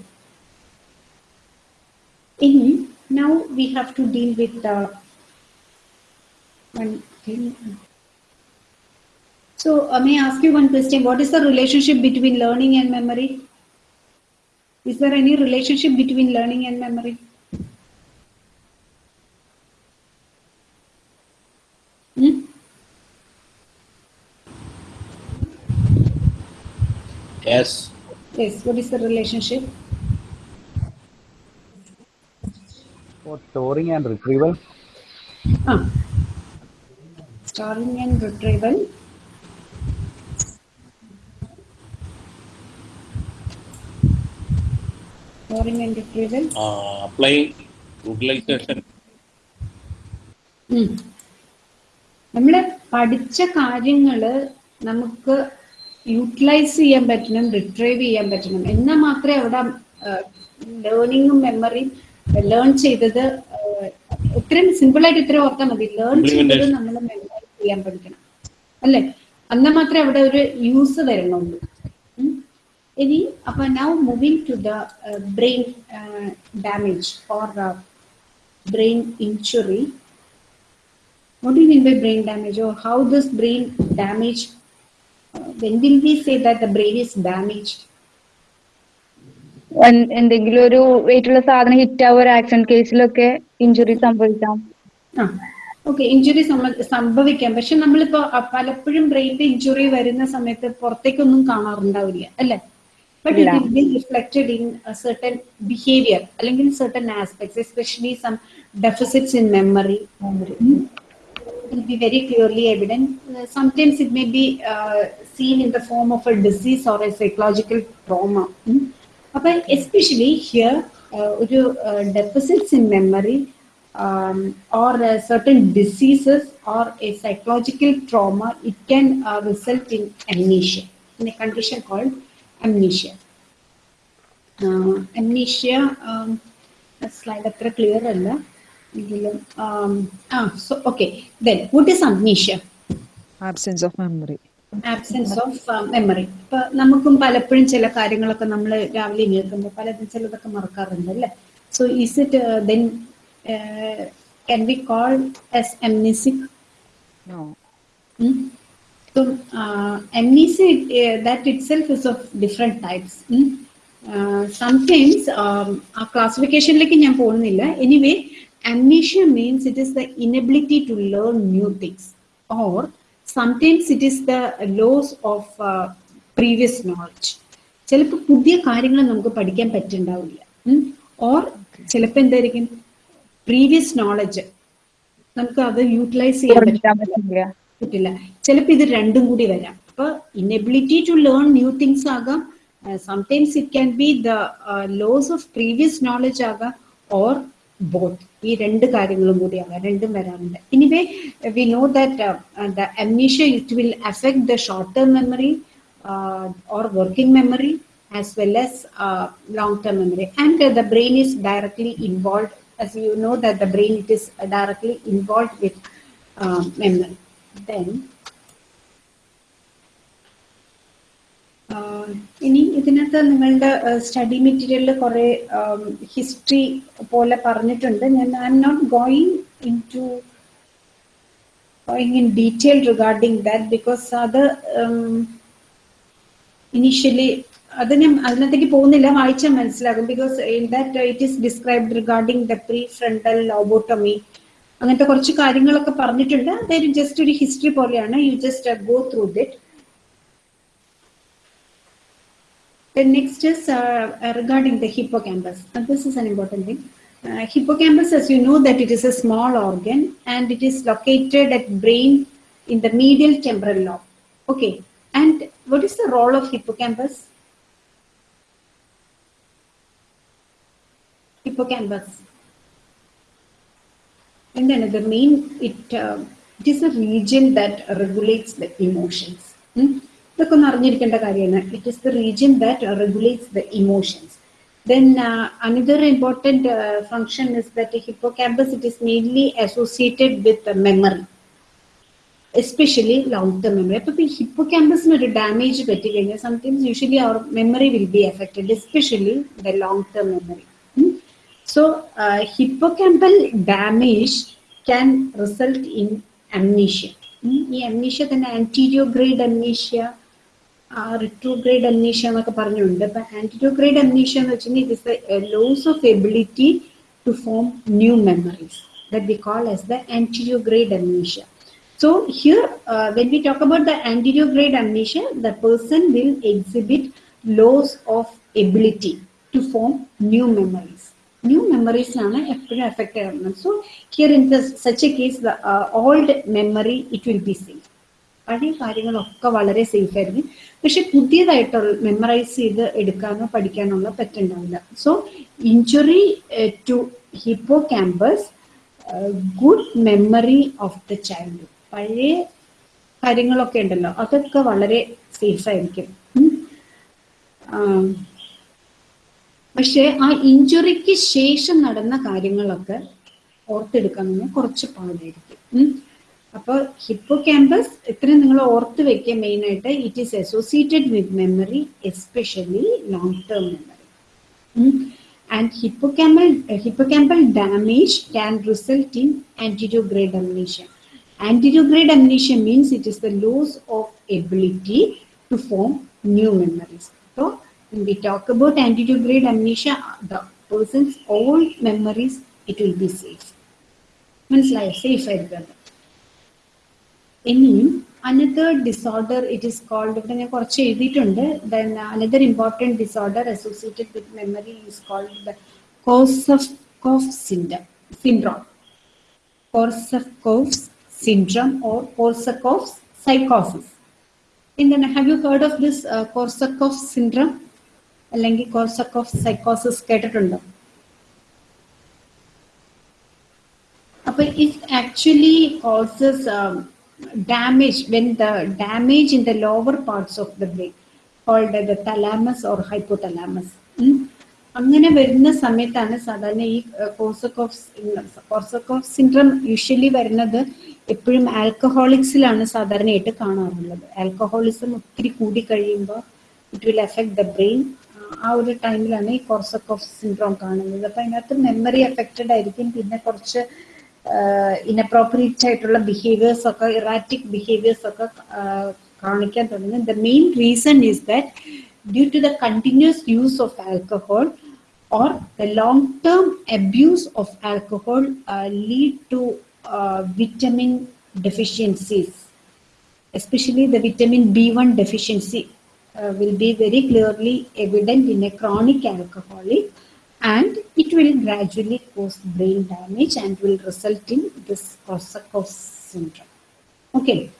S1: In now we have to deal with uh, one thing. So, uh, may I ask you one question? What is the relationship between learning and memory? Is there any relationship between learning and memory?
S3: Yes.
S1: Yes, what is the relationship?
S13: For storing and retrieval,
S1: Ah. Storing and retrieval. Storing and retrieval.
S3: Uh, applying utilization.
S1: നമ്മൾ പഠിച്ച കാര്യങ്ങൾ നമുക്ക് utilise ചെയ്യാൻ പറ്റണം retrieve ചെയ്യാൻ പറ്റണം. എന്നാൽ മാത്രമേ അവിടെ ലേണിങ്ങും മെമ്മറിയും ലേൺ ചെയ്തത് ഇത്രയും സിമ്പിൾ ആയിട്ട് ഇത്രയും ഓർത്താൽ മതി. ലേൺ ചെയ്തത് നമ്മൾ മെമ്മറൈസ് ചെയ്യാൻ പഠിക്കണം. അല്ലേ? എന്നാൽ മാത്രമേ അവിടെ ഒരു യൂസ് വരണുള്ളൂ ഇനി അപ്പൊ now moving to the brain damage or brain injury. What do you mean by brain damage? Or how this brain damage? When will we say that the brain is damaged?
S4: എന്തെങ്കിലും ഒരു വെയിറ്റുള്ള സാധനം hit ആവുക ഒരു accident കേസിലൊക്കെ injury സംഭവിക്കാം.
S1: Okay injury സംഭവിക്കാം. പക്ഷെ നമ്മളിപ്പോ പലപ്പോഴും ബ്രെയിനിന്റെ ഇഞ്ചുറി വരുന്ന സമയത്ത് പുറത്തേക്കൊന്നും കാണാറുണ്ടാവില്ല അല്ലെ?
S4: But
S1: it be reflected in certain behaviour അല്ലെങ്കിൽ certain aspects especially some deficits in memory will be very clearly evident. Uh, sometimes it may be uh, seen in the form of a disease or a psychological trauma. Hmm? But especially here, uh, uh, deficits in memory um, or uh, certain diseases or a psychological trauma, it can uh, result in amnesia, in a condition called amnesia. amnesia, um, slide up clear. Allah. Um, ah, so okay then what is amnesia
S10: Absence of memory.
S1: Absence of memory ഇപ്പൊ നമുക്കും പലപ്പോഴും ചില കാര്യങ്ങളൊക്കെ നമ്മൾ രാവിലെ കേൾക്കുമ്പോൾ പലതും ചിലതൊക്കെ മറക്കാറുണ്ട് അല്ലേ so is it then can be call as amnesic
S10: No.
S1: So, uh, amnesia, uh, that itself is of different types. Mm. Uh, sometimes, um, ആ ക്ലാസിഫിക്കേഷനിലേക്ക് ഞാൻ പോകുന്നില്ല anyway amnesia means it is the inability to learn new things or sometimes it is the loss of uh, previous knowledge. ചിലപ്പോൾ പുതിയ കാര്യങ്ങൾ നമുക്ക് പഠിക്കാൻ പറ്റുന്നുണ്ടാവില്ല or ചിലപ്പോൾ എന്തായിരിക്കും പ്രീവിയസ് നോളജ് നമുക്ക് അത് യൂട്ടിലൈസ് ചെയ്യാൻ പറ്റില്ല. ചിലപ്പോൾ ഇത് രണ്ടും കൂടി വരാം. അപ്പൊ inability to learn new things ആകാം sometimes it can be the loss of previous knowledge ആകാം or ബോത്ത് ഈ രണ്ട് കാര്യങ്ങളും കൂടി ആകാം രണ്ടും വരാറുണ്ട് anyway we know that the amnesia it will affect the short term memory or working memory as well as uh, long-term memory. And uh, the brain is directly involved, as you know that the brain it is directly involved with uh, memory. Then ഇനി ഇതിനകത്ത് നിങ്ങളുടെ study മെറ്റീരിയലിൽ കുറെ history പോലെ പറഞ്ഞിട്ടുണ്ട്. ഞാൻ I am not going into going in detail regarding that because അത് initially അത് ഞാൻ അതിനകത്തേക്ക് പോകുന്നില്ല. വായിച്ചാൽ മനസ്സിലാകും. Because in that it is described regarding the pre frontal lobotomy അങ്ങനത്തെ കുറച്ച് കാര്യങ്ങളൊക്കെ പറഞ്ഞിട്ടുണ്ട്. അതായത് ജസ്റ്റ് ഒരു ഹിസ്റ്ററി പോലെയാണ്. You just go through it The next is uh, uh, regarding the hippocampus. And this is an important thing. Uh, hippocampus, as you know, that it is a small organ and it is located at brain in the medial temporal lobe. Okay. And what is the role of hippocampus? Hippocampus. And then the main, it, uh, it is a region that regulates the emotions. Hmm? ഇതൊക്കെ ഒന്ന് അറിഞ്ഞിരിക്കേണ്ട കാര്യമാണ്. It is the region that regulates the emotions then another important function is that hippocampus it is mainly associated with memory especially long term memory അപ്പൊ ഈ ഹിപ്പോക്യാമ്പസിന് ഒരു damage പറ്റി കഴിഞ്ഞാൽ sometimes usually our memory will be affected especially the long term memory so hippocampal damage can result in amnesia ഈ amnesia തന്നെ anterograde amnesia retrograde amnesia എന്നൊക്കെ പറഞ്ഞിട്ടുണ്ട് അപ്പൊ ആന്റിരിയോഗ്രേഡ് അംനീഷ്യ എന്ന് വെച്ചാൽ it is the loss of ability to form new memories that we call as the ആന്റിരിയോഗ്രേഡ് amnesia So here, uh, when we talk about the anterograde amnesia, the person will exhibit loss of ability to form new memories. New memories ആണ് എപ്പോഴും effect ആവുന്നത് so here in such A case the old memory it will be safe പഴയ കാര്യങ്ങളൊക്കെ വളരെ safe ആയിരിക്കും പക്ഷെ പുതിയതായിട്ടുള്ള memorise ചെയ്ത് എടുക്കാനോ പഠിക്കാനോ പറ്റുണ്ടാവില്ല. So injury to hippocampus good memory of the child പഴയ കാര്യങ്ങളൊക്കെ ഉണ്ടല്ലോ അതൊക്കെ വളരെ സേഫ് ആയിരിക്കും. പക്ഷെ ആ ഇഞ്ചുറിക്ക് ശേഷം നടന്ന കാര്യങ്ങളൊക്കെ ഓർത്തെടുക്കാൻ കുറച്ച് പാടായിരിക്കും. അപ്പോൾ ഹിപ്പോ ക്യാമ്പസ് ഇത്രയും നിങ്ങൾ ഓർത്ത് വെക്കുക മെയിൻ ആയിട്ട് it is associated with memory especially long term memory and hippocampal hippocampal damage can result in anterograde amnesia amnesia means it is the loss of ability to form new memories. So when we talk about anterograde amnesia, the person's old memories, it will be safe. മനസ്സിലായോ safe ആയിരിക്കും ഇനിയും another disorder it is called ഇവിടെ ഞാൻ കുറച്ച് എഴുതിയിട്ടുണ്ട് then another important disorder associated with memory is called the കോസഫ് syndrome syndrome കോർസഫ് syndrome or Korsakoff's psychosis. And then have you heard of this uh, Korsakoff syndrome? അല്ലെങ്കിൽ Korsakoff സൈക്കോസിസ് കേട്ടിട്ടുണ്ടോ അപ്പൊ it actually causes damage when the damage in the lower parts of the brain called the thalamus or hypothalamus അങ്ങനെ വരുന്ന സമയത്താണ് സാധാരണ ഈ കോസക്കോഫ് കോസക്കോഫ് syndrome usually വരുന്നത് എപ്പോഴും ആൽക്കഹോളിക്സിലാണ് സാധാരണയായിട്ട് കാണാറുള്ളത്. ആൽക്കഹോളിസം ഒത്തിരി കൂടി കഴിയുമ്പോൾ it will affect the brain ആ ഒരു ടൈമിലാണ് ഈ കോർസക്കോഫ് സിൻഡ്രോം കാണുന്നത്. അപ്പം അതിനകത്ത് മെമ്മറി എഫക്റ്റഡ് ആയിരിക്കും. പിന്നെ കുറച്ച് ഇനപ്രോപ്പറേറ്റ് ആയിട്ടുള്ള ബിഹേവിയേഴ്സ് ഒക്കെ ഇറാറ്റിക് ബിഹേവിയേഴ്സ് ഒക്കെ കാണിക്കാൻ തുടങ്ങും the main reason is that due to the continuous use of alcohol or the long-term abuse of alcohol uh, lead to uh, vitamin deficiencies, especially the vitamin B1 deficiency uh, will be very clearly evident in a chronic alcoholic and it will gradually cause brain damage and will result in this Korsakoff syndrome. Okay.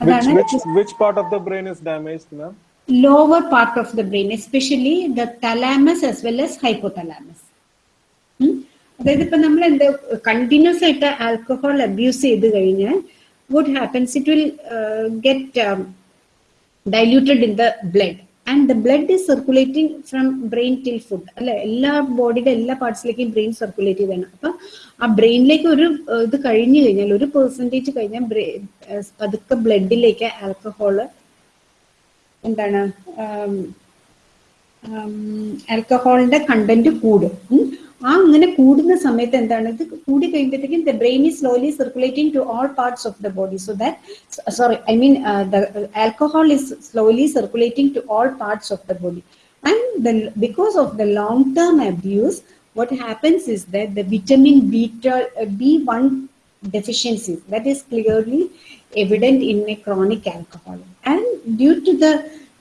S14: Which, which, which part of the brain is damaged, ma'am?
S1: lower part of the brain, especially the thalamus as well as hypothalamus. അതായത് ഇപ്പൊ നമ്മൾ എന്ത് continuous ആയിട്ട് alcohol abuse ചെയ്ത് കഴിഞ്ഞാൽ would happens it will get diluted in the blood and the blood is circulating from brain till food അല്ലെ? എല്ലാ ബോഡിയുടെ എല്ലാ പാർട്സിലേക്കും ബ്രെയിൻ സർക്കുലേറ്റ് ചെയ്താണ്. അപ്പൊ ആ ബ്രെയിനിലേക്ക് ഒരു ഇത് കഴിഞ്ഞു കഴിഞ്ഞാൽ ഒരു പെർസെന്റേജ് കഴിഞ്ഞാൽ പതുക്കെ ബ്ലഡിലേക്ക് ആൽക്കഹോൾ എന്താണ് ആൽക്കഹോളിന്റെ കണ്ടന്റ് കൂടും. ആ അങ്ങനെ കൂടുന്ന സമയത്ത് എന്താണ് ഇത് കൂടി കഴിയുമ്പോഴത്തേക്കും the brain is slowly circulating to all parts of the body so that sorry I mean the alcohol is slowly circulating to all parts of the body and the because of the long term abuse what happens is that the vitamin beta uh, b1 deficiency that is clearly evident in a chronic alcoholic and due to the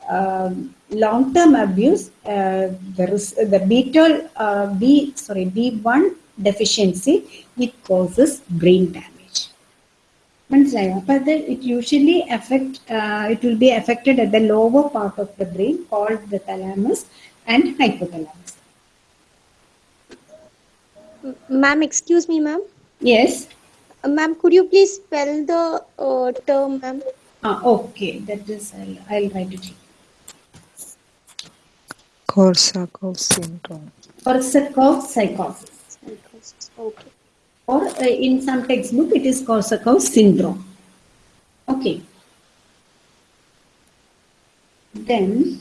S1: um, long-term abuse, uh, there is the beta uh, B sorry B1 deficiency, it causes brain damage. Manslaya, but it usually affect uh, it will be affected at the lower part of the brain called the thalamus and hypothalamus.
S11: Ma'am, excuse me, ma'am.
S1: Yes.
S11: Uh, ma'am, could you please spell the uh, term, ma'am?
S1: Ah, okay. That is, I'll, I'll write it here.
S10: Korsakoff syndrome.
S1: Korsakoff psychosis
S11: Okay.
S1: or uh, in some textbook it is Korsakoff syndrome okay then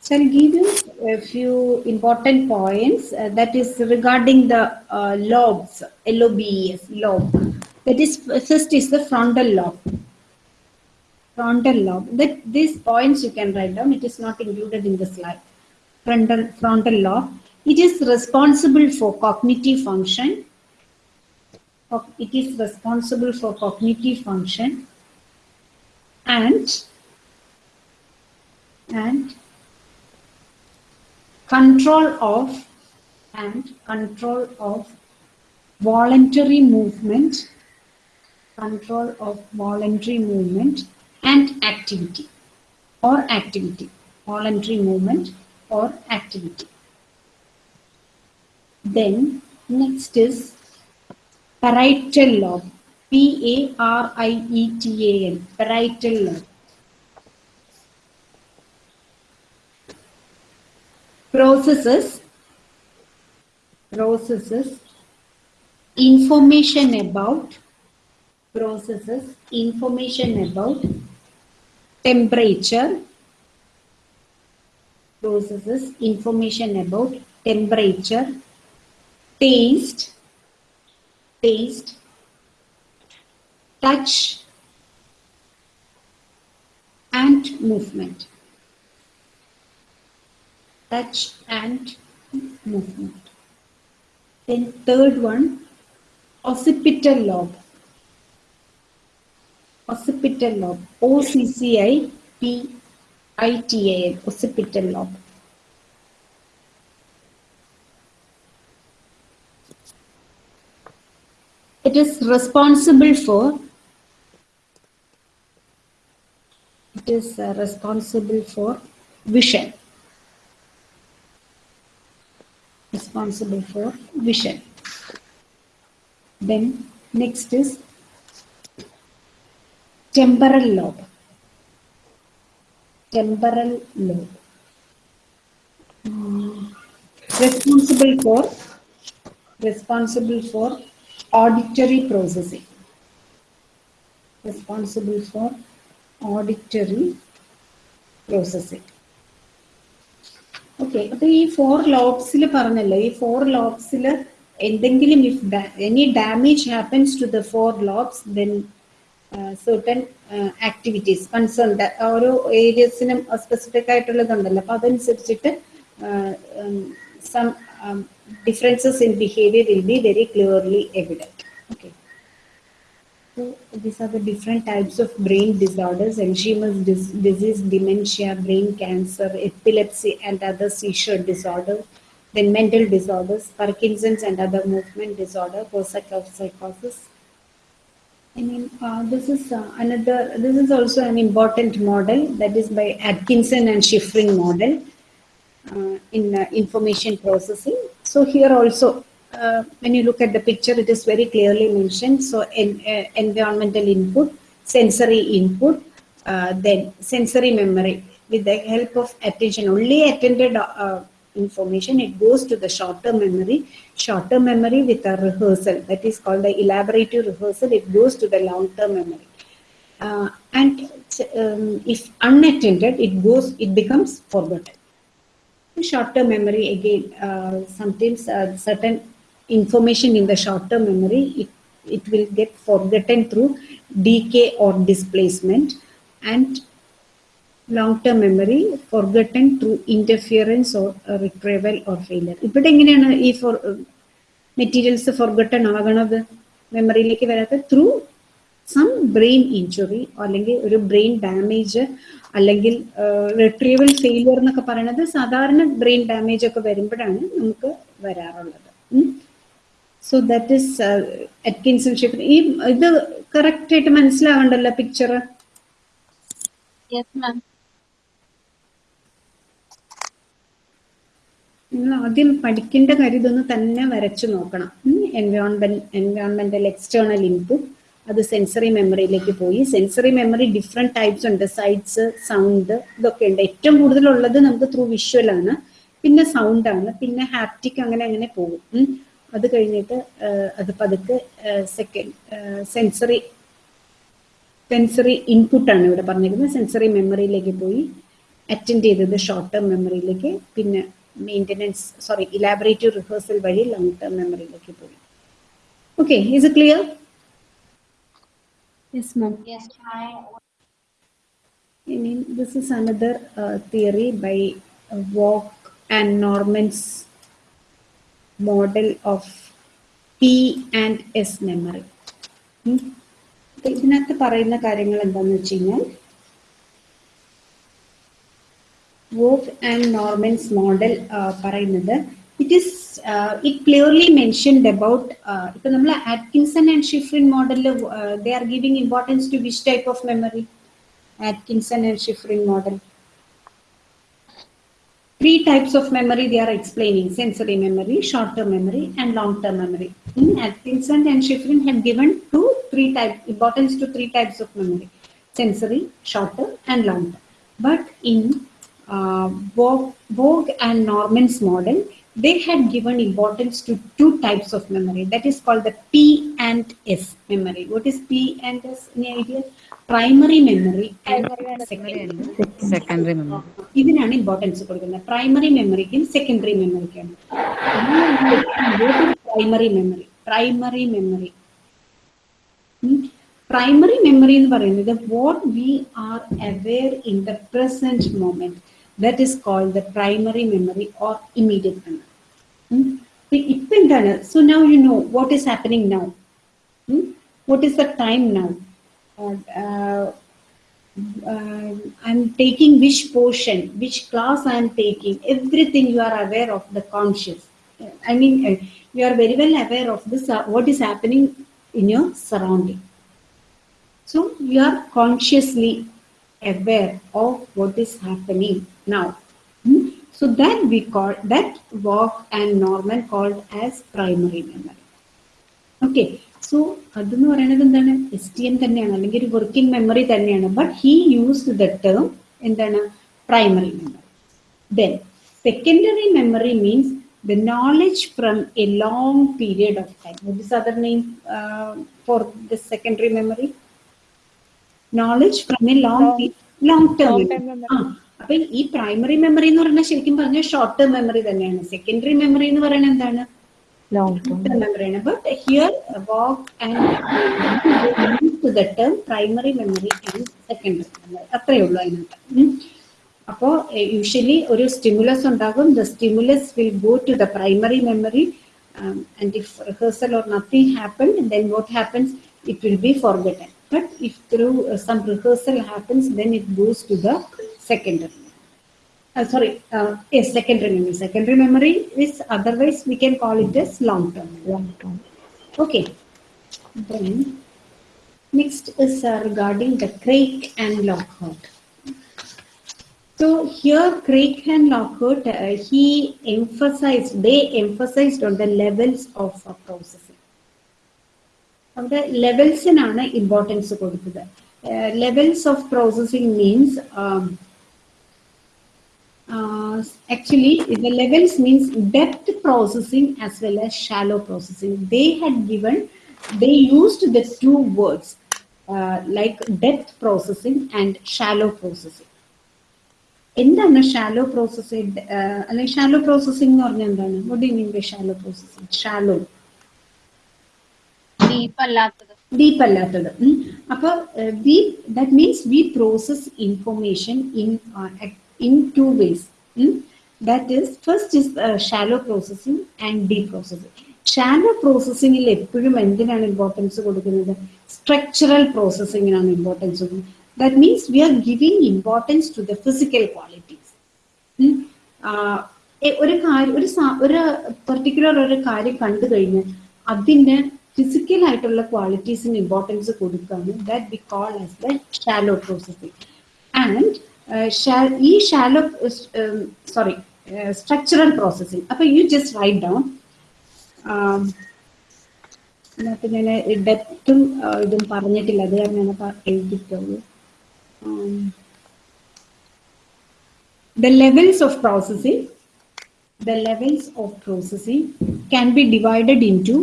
S1: so I'll give you a few important points uh, that is regarding the uh, lobes, L-O-B-E-S, lobe. That is, first is the frontal lobe. Frontal lobe. That these points you can write down. It is not included in the slide. Frontal, frontal lobe. It is responsible for cognitive function. It is responsible for cognitive function and and control of and control of voluntary movement control of voluntary movement and activity or activity voluntary movement or activity. Then next is parietal lobe p a r i e t a l parietal lobe. Processes processes information about processes information about temperature processes information about temperature taste taste touch and movement touch and movement. Then third one, occipital lobe. Occipital lobe. O C C I P I T A L. Occipital lobe. It is responsible for. It is uh, responsible for vision. responsible for vision. Then next is temporal lobe. Temporal lobe. Hmm. Responsible for responsible for auditory processing. Responsible for auditory processing. Okay അപ്പൊ ഈ four ലോബ്സിൽ പറഞ്ഞല്ലോ ഈ four ലോബ്സിൽ എന്തെങ്കിലും if any damage happens to the four lobes then certain activities concerned ഓരോ ഏരിയസിനും specific ആയിട്ടുള്ളതുണ്ടല്ലോ അപ്പൊ അതനുസരിച്ചിട്ട് some differences in behaviour will be very clearly evident okay So these are the different types of brain disorders, Alzheimer's dis- disease, dementia, brain cancer, epilepsy and other seizure disorders, then mental disorders, Parkinson's and other movement disorder, Korsakoff psychosis. I mean, uh, this is uh, another, this is also an important model that is by Atkinson and Shiffrin model uh, in uh, information processing. So here also, uh, when you look at the picture, it is very clearly mentioned. So uh, environmental input, sensory input, then sensory memory with the help of attention only attended information it goes to the short term memory short term memory with a rehearsal. That is called the elaborative rehearsal. It goes to the long term memory. Uh, and um, if unattended it goes it becomes forgotten. Short term memory again uh, sometimes uh, certain information in the short term memory it, it will get forgotten through decay or displacement. And long term memory forgotten through interference or uh, retrieval or failure. ഇവിടെ എങ്ങനെയാണ് ഈ four materials forgotten ആകണത്? മെമ്മറിയിലേക്ക് വരാത്ത through some brain injury അല്ലെങ്കിൽ ഒരു brain damage അല്ലെങ്കിൽ retrieval failure എന്നൊക്കെ പറയുന്നത് സാധാരണ ബ്രെയിൻ ഡാമേജ് ഒക്കെ വരുമ്പോഴാണ് നമുക്ക് വരാറുള്ളത്. So that is Atkinson Shiffrin ഈ ഇത് കറക്റ്റ് ആയിട്ട് മനസ്സിലാവണ്ടല്ലോ പിക്ചർ
S2: Yes, ma'am.
S1: നിങ്ങൾ ആദ്യം പഠിക്കേണ്ട കാര്യം ഇതൊന്ന് തന്നെ വരച്ചു നോക്കണം. എൻവയോൺമെന്റ് എൻവയോൺമെന്റൽ എക്സ്റ്റേണൽ ഇൻപുട്ട് അത് സെൻസറി മെമ്മറിയിലേക്ക് പോയി. സെൻസറി മെമ്മറി ഡിഫറെന്റ് ടൈപ്സ് ഉണ്ട്. സൈറ്റ്സ് സൗണ്ട് ഇതൊക്കെ ഉണ്ട്. ഏറ്റവും കൂടുതലുള്ളത് നമുക്ക് ത്രൂ വിഷ്വൽ ആണ്. പിന്നെ സൗണ്ട് ആണ്. പിന്നെ ഹാപ്റ്റിക് അങ്ങനെ അങ്ങനെ പോകും. അത് കഴിഞ്ഞിട്ട് അത് പതുക്കെ സെക്കൻഡ് സെൻസറി സെൻസറി ഇൻപുട്ട് ആണ് ഇവിടെ പറഞ്ഞിരിക്കുന്നത്. സെൻസറി മെമ്മറിയിലേക്ക് പോയി. അറ്റൻഡ് ചെയ്തത് ഷോർട്ട് ടേം മെമ്മറിയിലേക്ക് പിന്നെ maintenance, sorry, elaborative rehearsal by long term memory. Okay, is it clear?
S9: Yes, ma'am.
S2: Yes,
S1: I mean, this is another uh, theory by uh, Waugh and Norman's model of P and S memory. Hmm? Okay. Waugh and Norman's model പറയുന്നത് It is. Is it clearly mentioned about ഇപ്പൊ Atkinson and and model മോഡലിൽ uh, They are giving importance to which type of memory? Atkinson and Shiffrin model. three types of memory they are explaining sensory memory short term memory and long term memory in atkinson and Shiffrin have given two three type importance to three types of memory sensory short term and long term but in uh, Waugh and Norman's model, they had given importance to two types of memory. That is called the P and S memory. What is P and S? Any idea? Primary memory and secondary
S4: memory. Secondary
S1: memory. importance the primary memory and secondary memory. What is primary memory? Primary memory. Primary memory is what we are aware in the present moment that is called the primary memory or immediate memory. Hmm? So now you know what is happening now. Hmm? What is the time now? Uh, uh, um, I'm taking which portion, which class I'm taking, everything you are aware of the conscious. I mean, uh, you are very well aware of this, uh, what is happening in your surrounding. So you are consciously aware of what is happening now. Hmm? So that we call that Waugh and normal called as primary memory. Okay, so STM working memory but he used the term in the primary memory. Then secondary memory means the knowledge from a long period of time. What is other name uh, for the secondary memory? Knowledge from a long long term ആ അപ്പൊ ഈ primary memory എന്ന് പറഞ്ഞാൽ ശരിക്കും പറഞ്ഞാൽ short term memory തന്നെയാണ്. Secondary memory എന്ന് പറയുന്നത് എന്താണ്?
S11: Long
S1: term memory. But here, and to the term primary memory and secondary memory. അത്രയേ ഉള്ളൂ അതിനകത്ത്. അപ്പോ യൂഷ്വലി ഒരു സ്റ്റിമുലസ് ഉണ്ടാകും. The stimulus will go to the primary memory and if rehearsal or nothing happen then what happens it will be but if through uh, some rehearsal happens, then it goes to the secondary. Uh, sorry, uh, yes, secondary memory. Secondary memory is otherwise we can call it as long term. Long term. Okay. Then next is uh, regarding the Craik and Lockhart. So here Craik and Lockhart, uh, he emphasized, they emphasized on the levels of processes. process അവിടെ ലെവൽസിനാണ് importance കൊടുത്തത്. Levels of processing means actually the levels means depth processing as well as shallow processing they had given they used the two words like depth processing and shallow processing എന്താണ് shallow processing അല്ലെങ്കിൽ shallow processing എന്ന് പറഞ്ഞാൽ എന്താണ്? Shallow processing shallow
S2: deep അല്ലാത്തത്.
S1: അപ്പൊ we that means we process information in in two ways that is first is shallow processing and deep processing shallow പ്രോസസ്സിംഗിൽ എപ്പോഴും എന്തിനാണ് importance കൊടുക്കുന്നത്? സ്ട്രക്ചറൽ പ്രോസസ്സിങ്ങിനാണ് ഇമ്പോർട്ടൻസ് കൊടുക്കുന്നത്. That means we are giving importance to the physical qualities ഒരു കാര്യം ഒരു particular ഒരു കാര്യം കണ്ടു കഴിഞ്ഞാൽ അതിന് ഫിസിക്കൽ ആയിട്ടുള്ള ക്വാളിറ്റീസിന് ഇമ്പോർട്ടൻസ് കൊടുക്കുകയാണ് that we call as the shallow processing and ഈ ഷാലോ സോറി സ്ട്രക്ചറൽ പ്രോസസ്സിംഗ് അപ്പൊ യു ജസ്റ്റ് റൈറ്റ് ഡൗൺ ഇതിനകത്ത് ഞാൻ ഡെപ്തും ഇതും പറഞ്ഞിട്ടില്ല അത് കാരണം ഞാൻ പ- എഴുതിയിട്ടുള്ളൂ the levels of processing the levels of processing can be divided into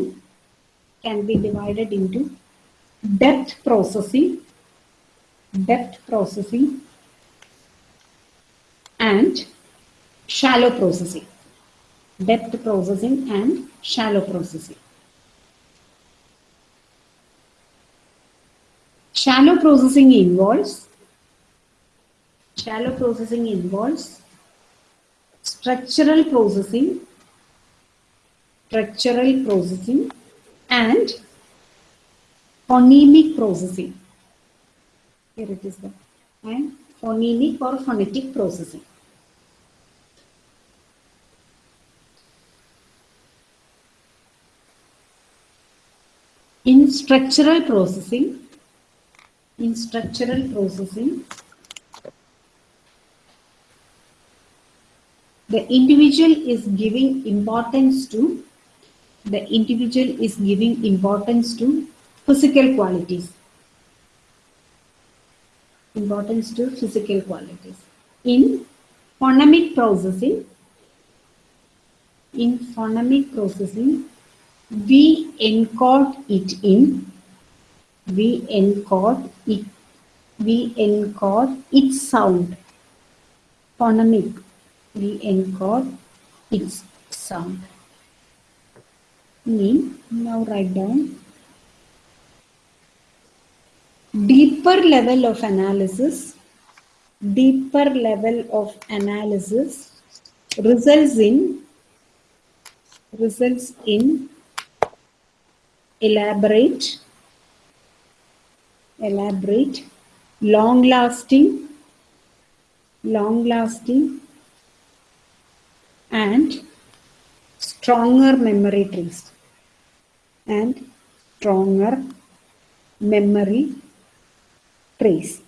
S1: can be divided into depth processing depth processing and shallow processing. Depth processing and shallow processing. Shallow processing involves shallow processing involves structural processing structural processing and phonemic processing. Here it is there and phonemic or phonetic processing. In structural processing in structural processing the individual is giving importance to the individual is giving importance to physical qualities. Importance to physical qualities. In phonemic processing in phonemic processing we encode it in we encode it we encode its sound. Phonemic we encode its sound. Mean, now write down. Deeper level of analysis, deeper level of analysis results in results in elaborate, elaborate, long lasting, long lasting and stronger memory trees and stronger memory trees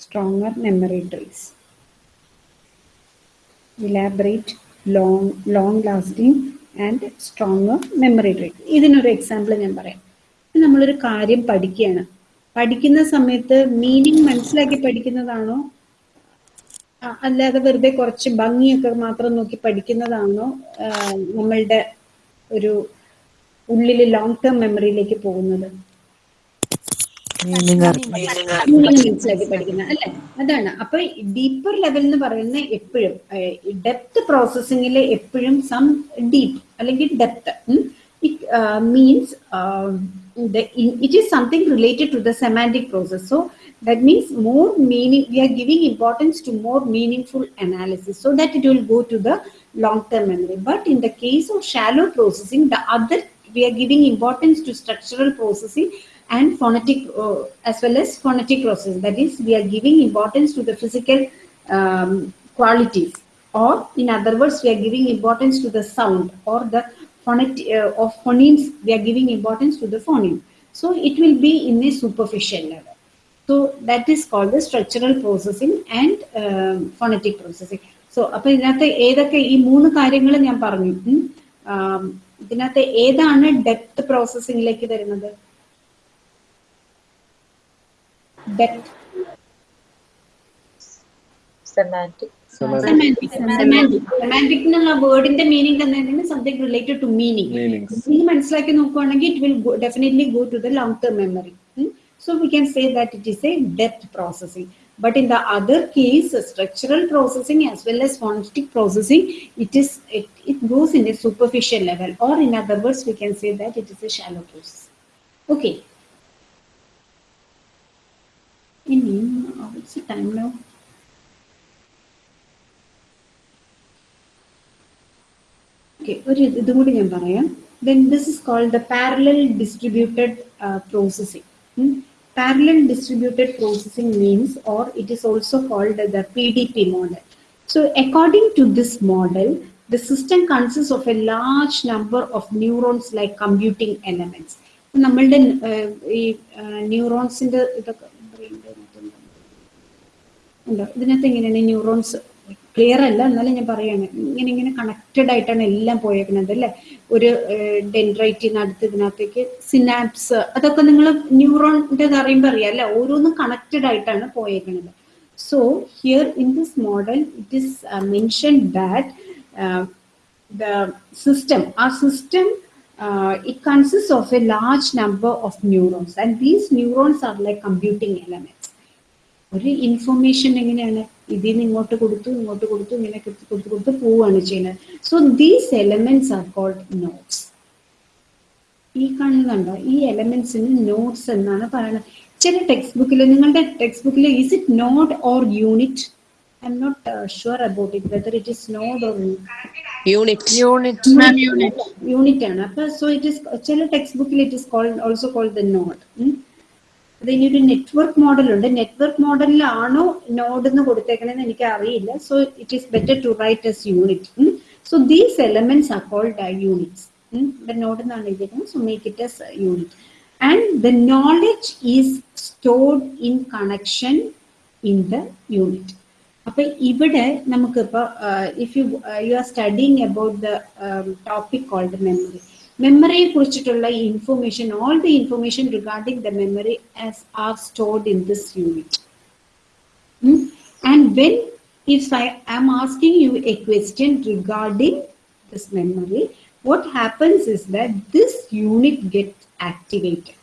S1: stronger memory trees elaborate long long lasting and stronger memory trees ഇതിനൊരു example ഞാൻ പറയാം. നമ്മളൊരു കാര്യം പഠിക്കുകയാണ്. പഠിക്കുന്ന സമയത്ത് meaning മനസ്സിലാക്കി പഠിക്കുന്നതാണോ? അല്ലാതെ വെറുതെ കുറച്ച് ഭംഗിയൊക്കെ മാത്രം നോക്കി പഠിക്കുന്നതാണോ? നമ്മളുടെ ഒരു ഉള്ളിൽ ലോങ് ടേം മെമ്മറിയിലേക്ക് പോകുന്നത്. പഠിക്കുന്ന അല്ലെ? അതാണ്. അപ്പൊ ഡീപ്പർ ലെവൽ എന്ന് പറയുന്ന എപ്പോഴും ഡെപ്ത് പ്രോസസ്സിംഗിൽ എപ്പോഴും സം ഡീപ് അല്ലെങ്കിൽ depth means it is something related to the semantic process so that means more meaning we are giving importance to more meaning full analysis so that it will go to the long term memory but in the case of shallow processing the other we are giving importance to structural processing and phonetic uh, as well as phonetic process that is we are giving importance to the physical um, qualities or in other words we are giving importance to the sound or the phonetic uh, of phonemes we are giving importance to the phoneme so it will be in a superficial level so that is called the structural processing and um, phonetic processing so അപ്പൊ ഇതിനകത്ത് ഏതൊക്കെ ഈ മൂന്ന് കാര്യങ്ങൾ ഞാൻ പറഞ്ഞു ഉം. ആം, ഇതിനകത്ത് ഏതാണ് ഡെപ്ത് പ്രോസസ്സിംഗിലേക്ക് വരുന്നത് Depth.
S12: Semantic.
S1: Semantic. Semantic. Semantic എന്നുള്ള വേർഡിന്റെ മീനിങ് തന്നെ something related to
S14: meaning.
S1: Meaning മനസ്സിലാക്കി നോക്കുകയാണെങ്കിൽ it will definitely go to the long term memory so we can say that it is a depth processing but in the other case structural processing as well as phonetic processing it is it, it goes in a superficial level or in other words we can say that it is a shallow process okay ഇനി what's the time now Okay, ഒരു ഇത് ഇതും കൂടി ഞാൻ പറയാം then this is called the parallel distributed uh, processing Hmm? Parallel distributed processing means or it is also called the PDP model so according to this model the system consists of a large number of neurons like computing elements നമ്മളുടെ uh, ഈ ന്യൂറോൺസിന്റെ ഇതൊക്കെ ഉണ്ടോ ഇതിനകത്ത് എങ്ങനെയാണ് neurons clear അല്ല എന്നാലും ഞാൻ പറയുകയാണ് ഇങ്ങനെ ഇങ്ങനെ കണക്റ്റഡ് ആയിട്ടാണ് എല്ലാം പോയേക്കുന്നത് അല്ലെ ഒരു ഡെൻഡ്രൈറ്റിന് അടുത്ത് ഇതിനകത്തേക്ക് സിനാപ്സ് അതൊക്കെ നിങ്ങൾ ന്യൂറോണിന്റെ അറിയുമ്പോൾ അറിയാം അല്ലെ? ഓരോന്നും കണക്റ്റഡ് ആയിട്ടാണ് പോയേക്കുന്നത് so here in this model it is mention that the system ആ system it consist of a large number of neurons and these neurons are like computing elements. ഒരു ഇൻഫർമേഷൻ എങ്ങനെയാണ്? ഇതിൽ നിന്ന് ഇങ്ങോട്ട് കൊടുത്തു ഇങ്ങോട്ട് കൊടുത്തു ഇങ്ങനെ കൊടുത്തു കൊടുത്ത് കൊടുത്ത് പോവുകയാണ് ചെയ്യുന്നത്. So these elements are called nodes ഈ കാണുന്നുണ്ടോ ഈ എലമെന്റ്സിന് നോട്ട്സ് എന്നാണ് പറയുന്നത്. ചില ടെക്സ്റ്റ് ബുക്കിൽ നിങ്ങളുടെ ടെക്സ്റ്റ് ബുക്കിൽ is it node or unit I am not sure about it whether it is node or
S10: unit
S1: unit unit ആണ്. അപ്പൊ സോ ഇറ്റ് ഇസ് ചില ടെക്സ്റ്റ് ബുക്കിൽ it is called also called the node അത് ഇനി ഒരു network model ഉണ്ട്. Network മോഡലിലാണോ node എന്ന് കൊടുത്തേക്കണെന്ന് എനിക്ക് അറിയില്ല so it is better to write as unit so these elements are called units node എന്നാണ് എഴുതിയിരിക്കുന്നത് so make it as unit and the knowledge is stored in connection in the unit അപ്പൊ ഇവിടെ നമുക്കിപ്പോ if you you are studying about the topic called memory മെമ്മറിയെ കുറിച്ചിട്ടുള്ള information all the information regarding the memory as are stored in this unit and when if I am asking you a question regarding this memory what happens is that this unit gets activated.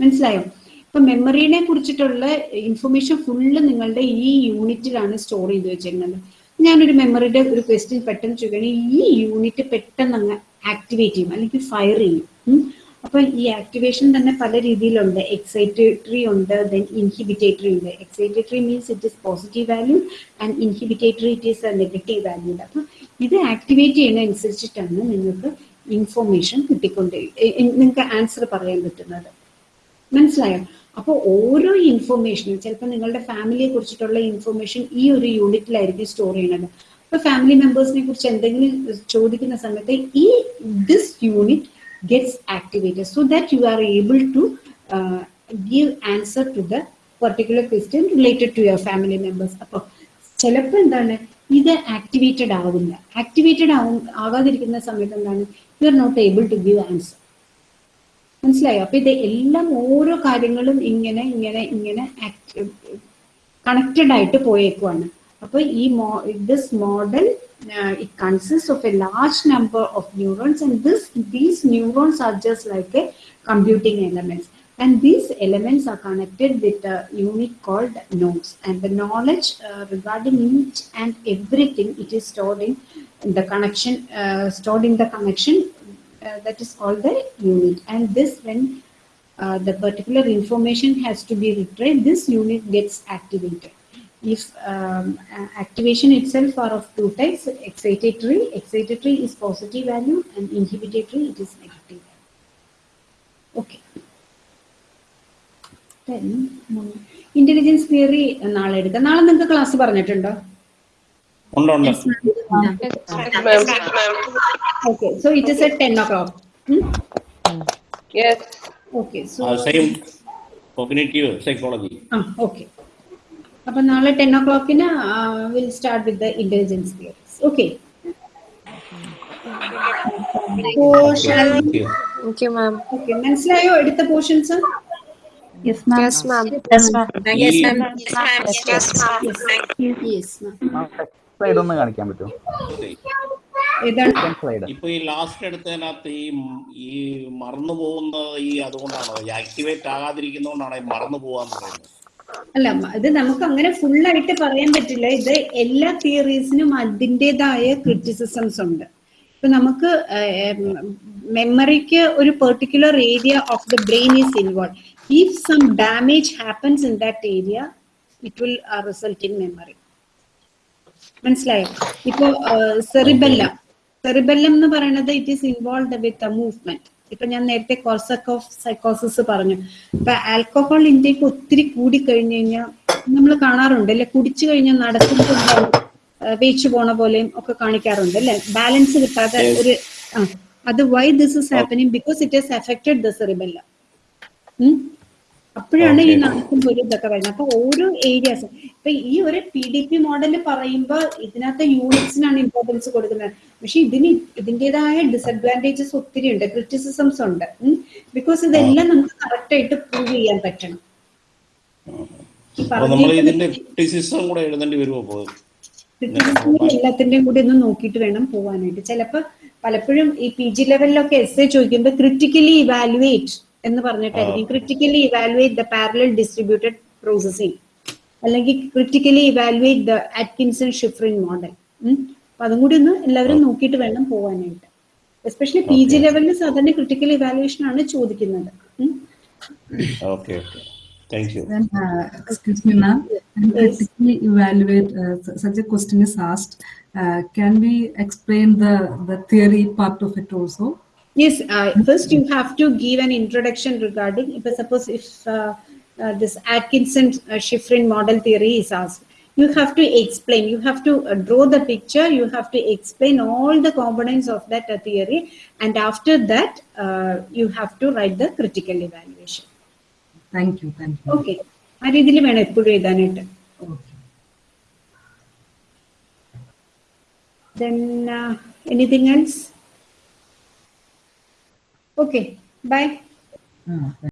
S1: മനസ്സിലായോ? ഇപ്പൊ മെമ്മറിനെ കുറിച്ചിട്ടുള്ള information full നിങ്ങളുടെ ഈ യൂണിറ്റിലാണ് store ചെയ്ത് വെച്ചിരുന്നത് ഞാനൊരു മെമ്മറിയുടെ ഒരു ക്വസ്റ്റ്യൻ പെട്ടെന്ന് ചോദിക്കുകയാണെങ്കിൽ ഈ യൂണിറ്റ് പെട്ടെന്ന് അങ്ങ് ആക്ടിവേറ്റ് ചെയ്യും അല്ലെങ്കിൽ ഫയർ ചെയ്യും. അപ്പൊ ഈ ആക്ടിവേഷൻ തന്നെ പല രീതിയിലുണ്ട്. എക്സൈറ്റേറ്ററി ഉണ്ട് ദെൻ ഇൻഹിബിറ്റേറ്ററി ഉണ്ട്. Excitatory means it is positive value and inhibitory it is a negative value അപ്പൊ ഇത് ആക്ടിവേറ്റ് ചെയ്യുന്ന അനുസരിച്ചിട്ടാണ് നിങ്ങൾക്ക് ഇൻഫോർമേഷൻ കിട്ടിക്കൊണ്ട് നിങ്ങൾക്ക് ആൻസർ പറയാൻ പറ്റുന്നത്. മനസ്സിലായോ? അപ്പോൾ ഓരോ ഇൻഫർമേഷനും ചിലപ്പോൾ നിങ്ങളുടെ ഫാമിലിയെ കുറിച്ചിട്ടുള്ള ഇൻഫർമേഷൻ ഈ ഒരു യൂണിറ്റിലായിരിക്കും സ്റ്റോർ ചെയ്യുന്നത് അപ്പൊ ഫാമിലി മെമ്പേഴ്സിനെ കുറിച്ച് എന്തെങ്കിലും ചോദിക്കുന്ന സമയത്ത് ഈ this unit gets activated so that you are able to give answer to the particular question related to your family members അപ്പോൾ ചിലപ്പോൾ എന്താണ്? ഇത് ആക്ടിവേറ്റഡ് ആവില്ല ആക്ടിവേറ്റഡ് ആവും ആവാതിരിക്കുന്ന സമയത്ത് എന്താണ്? You are not able to give answer മനസ്സിലായോ അപ്പൊ ഇത് എല്ലാം ഓരോ കാര്യങ്ങളും ഇങ്ങനെ ഇങ്ങനെ ഇങ്ങനെ കണക്റ്റഡ് ആയിട്ട് പോയേക്കുവാണ് അപ്പൊ ഈ this model it consist of a large number of neurons and this these neurons are just like a computing elements and these elements are connected with a unit called nodes and the knowledge uh, regarding each and everything it is stored in the connection uh, stored in the connection uh, that is called the unit and this when uh, the particular information has to be retrieved this unit gets activated if um, activation itself are of two types excitatory excitatory is positive value and inhibitory it is negative value okay Then, intelligence theory നാളെ എടുക്കാം class നിങ്ങൾക്ക് class പറഞ്ഞിട്ടുണ്ടോ
S3: Yes,
S1: okay, so it is at 10 o'clock. Hmm?
S6: Yes.
S1: Okay, so.
S3: Uh, same cognitive
S1: psychology. Ah, okay. அப்போ நாளை ten ஓ கிளாக்னா will start with the intelligence theories
S3: okay okay
S10: ma'am okay மனசிலாயோ
S1: எடுத்த portions Yes, ma'am.
S9: Yes, ma'am.
S11: Yes, ma'am.
S12: Yes, ma'am.
S3: Yes, ma'am.
S11: Yes, ma'am. Yes, ma'am.
S1: Yes, ma'am.
S13: Slide ഒന്ന് കാണിക്കാൻ പറ്റുമോ?
S3: ഇപ്പൊ ഈ last എടുത്തതിനകത്ത് ഈ ഈ മറന്നു പോകുന്നത് ഈ അതുകൊണ്ടാണോ? ഈ ആക്ടിവേറ്റ് ആകാതിരിക്കുന്നോണ്ടാണോ ഈ മറന്നു പോവാന്ന് പറയുന്നത്?
S1: അല്ല ഇത് നമുക്ക് അങ്ങനെ ഫുൾ ആയിട്ട് പറയാൻ പറ്റില്ല. ഇത് എല്ലാ തിയറീസിനും അതിന്റെതായ ക്രിറ്റിസിസംസ് ഉണ്ട്. ഇപ്പൊ നമുക്ക് മെമ്മറിക്ക് ഒരു particular area of the brain is involve if some damage happens in that area it will result in memory മനസ്സിലായോ? ഇപ്പൊ സെറിബെല്ലം. സെറിബെല്ലം എന്ന് പറയുന്നത് it is involve with a movement ഇപ്പൊ ഞാൻ നേരത്തെ കോർസക് ഓഫ് സൈക്കോസിസ് പറഞ്ഞു. ഇപ്പൊ ആൽക്കഹോൾ ഇൻടേക്ക് ഒത്തിരി കൂടി കഴിഞ്ഞു കഴിഞ്ഞാൽ നമ്മൾ കാണാറുണ്ട് അല്ലെ? കുടിച്ചു കഴിഞ്ഞാൽ നടക്കുമ്പോൾ വേച്ചു പോണ പോലെയും ഒക്കെ കാണിക്കാറുണ്ട് അല്ലെ? ബാലൻസ് കിട്ടാതെ ഒരു അത് why this is happening because it has affected the cerebellum അപ്പോഴാണ് ഈ ഒരു ഇതൊക്കെ വരുന്നത് അപ്പൊ ഓരോ ഏരിയാസ് ഇപ്പൊ ഈ ഒരു പി ഡി പി മോഡൽ പറയുമ്പോൾ ഇതിനകത്ത് യൂണിറ്റ്സിനാണ് ഇമ്പോർട്ടൻസ് കൊടുക്കുന്നത്. പക്ഷെ ഇതിന് ഇതിന്റെതായ ഡിസഡ്വാന്റേജസ് ഒത്തിരി ഉണ്ട്. ക്രിറ്റിസിസംസ് ഉണ്ട്. ബിക്കോസ് ഇതെല്ലാം നമുക്ക് കറക്റ്റ് ആയിട്ട് പ്രൂവ് ചെയ്യാൻ പറ്റണം.
S3: നമ്മൾ ഇതിന്റെ ക്രിറ്റിസിസം കൂടെ എഴുതേണ്ടി വരുമോ അപ്പൊ?
S1: ക്രിറ്റിസിസം എല്ലാത്തിന്റെയും കൂടി ഒന്ന് നോക്കിയിട്ട് വേണം പോവാനായിട്ട്. ചിലപ്പോൾ പലപ്പോഴും ഈ പി ജി ലെവലിലൊക്കെ എസ് എ ചോദിക്കുമ്പോൾ ക്രിട്ടിക്കലി ഇവാലുവേറ്റ് എന്ന് പറഞ്ഞിട്ടായിരിക്കും critically evaluate the parallel distributed processing അല്ലെങ്കിൽ critically evaluate the Atkinson Shiffrin model അപ്പൊ അതും കൂടി ഒന്ന് എല്ലാവരും നോക്കിയിട്ട് വേണം പോകാനായിട്ട് എസ്പെഷ്യലി പി ജി ലെവലിൽ സാധാരണ ക്രിട്ടിക്കൽ ഇവാലുവേഷൻ ആണ് ചോദിക്കുന്നത്. Question
S3: is asked can be
S7: Then, uh, excuse me, ma'am. Critically evaluate, uh, such a question is asked. Uh, can we explain the, the theory part of it also?
S1: Yes, uh, first you have to give an introduction regarding, if, suppose if uh, uh, this Atkinson-Shiffrin uh, model theory is asked, you have to explain, you have to uh, draw the picture, you have to explain all the components of that uh, theory, and after that, you have to write the critical evaluation.
S7: Thank you, thank you.
S1: Okay, Okay. രീതിയിൽ വേണം എപ്പോഴും എഴുതാനായിട്ട് Then uh, anything else? Okay, bye.
S7: Ah,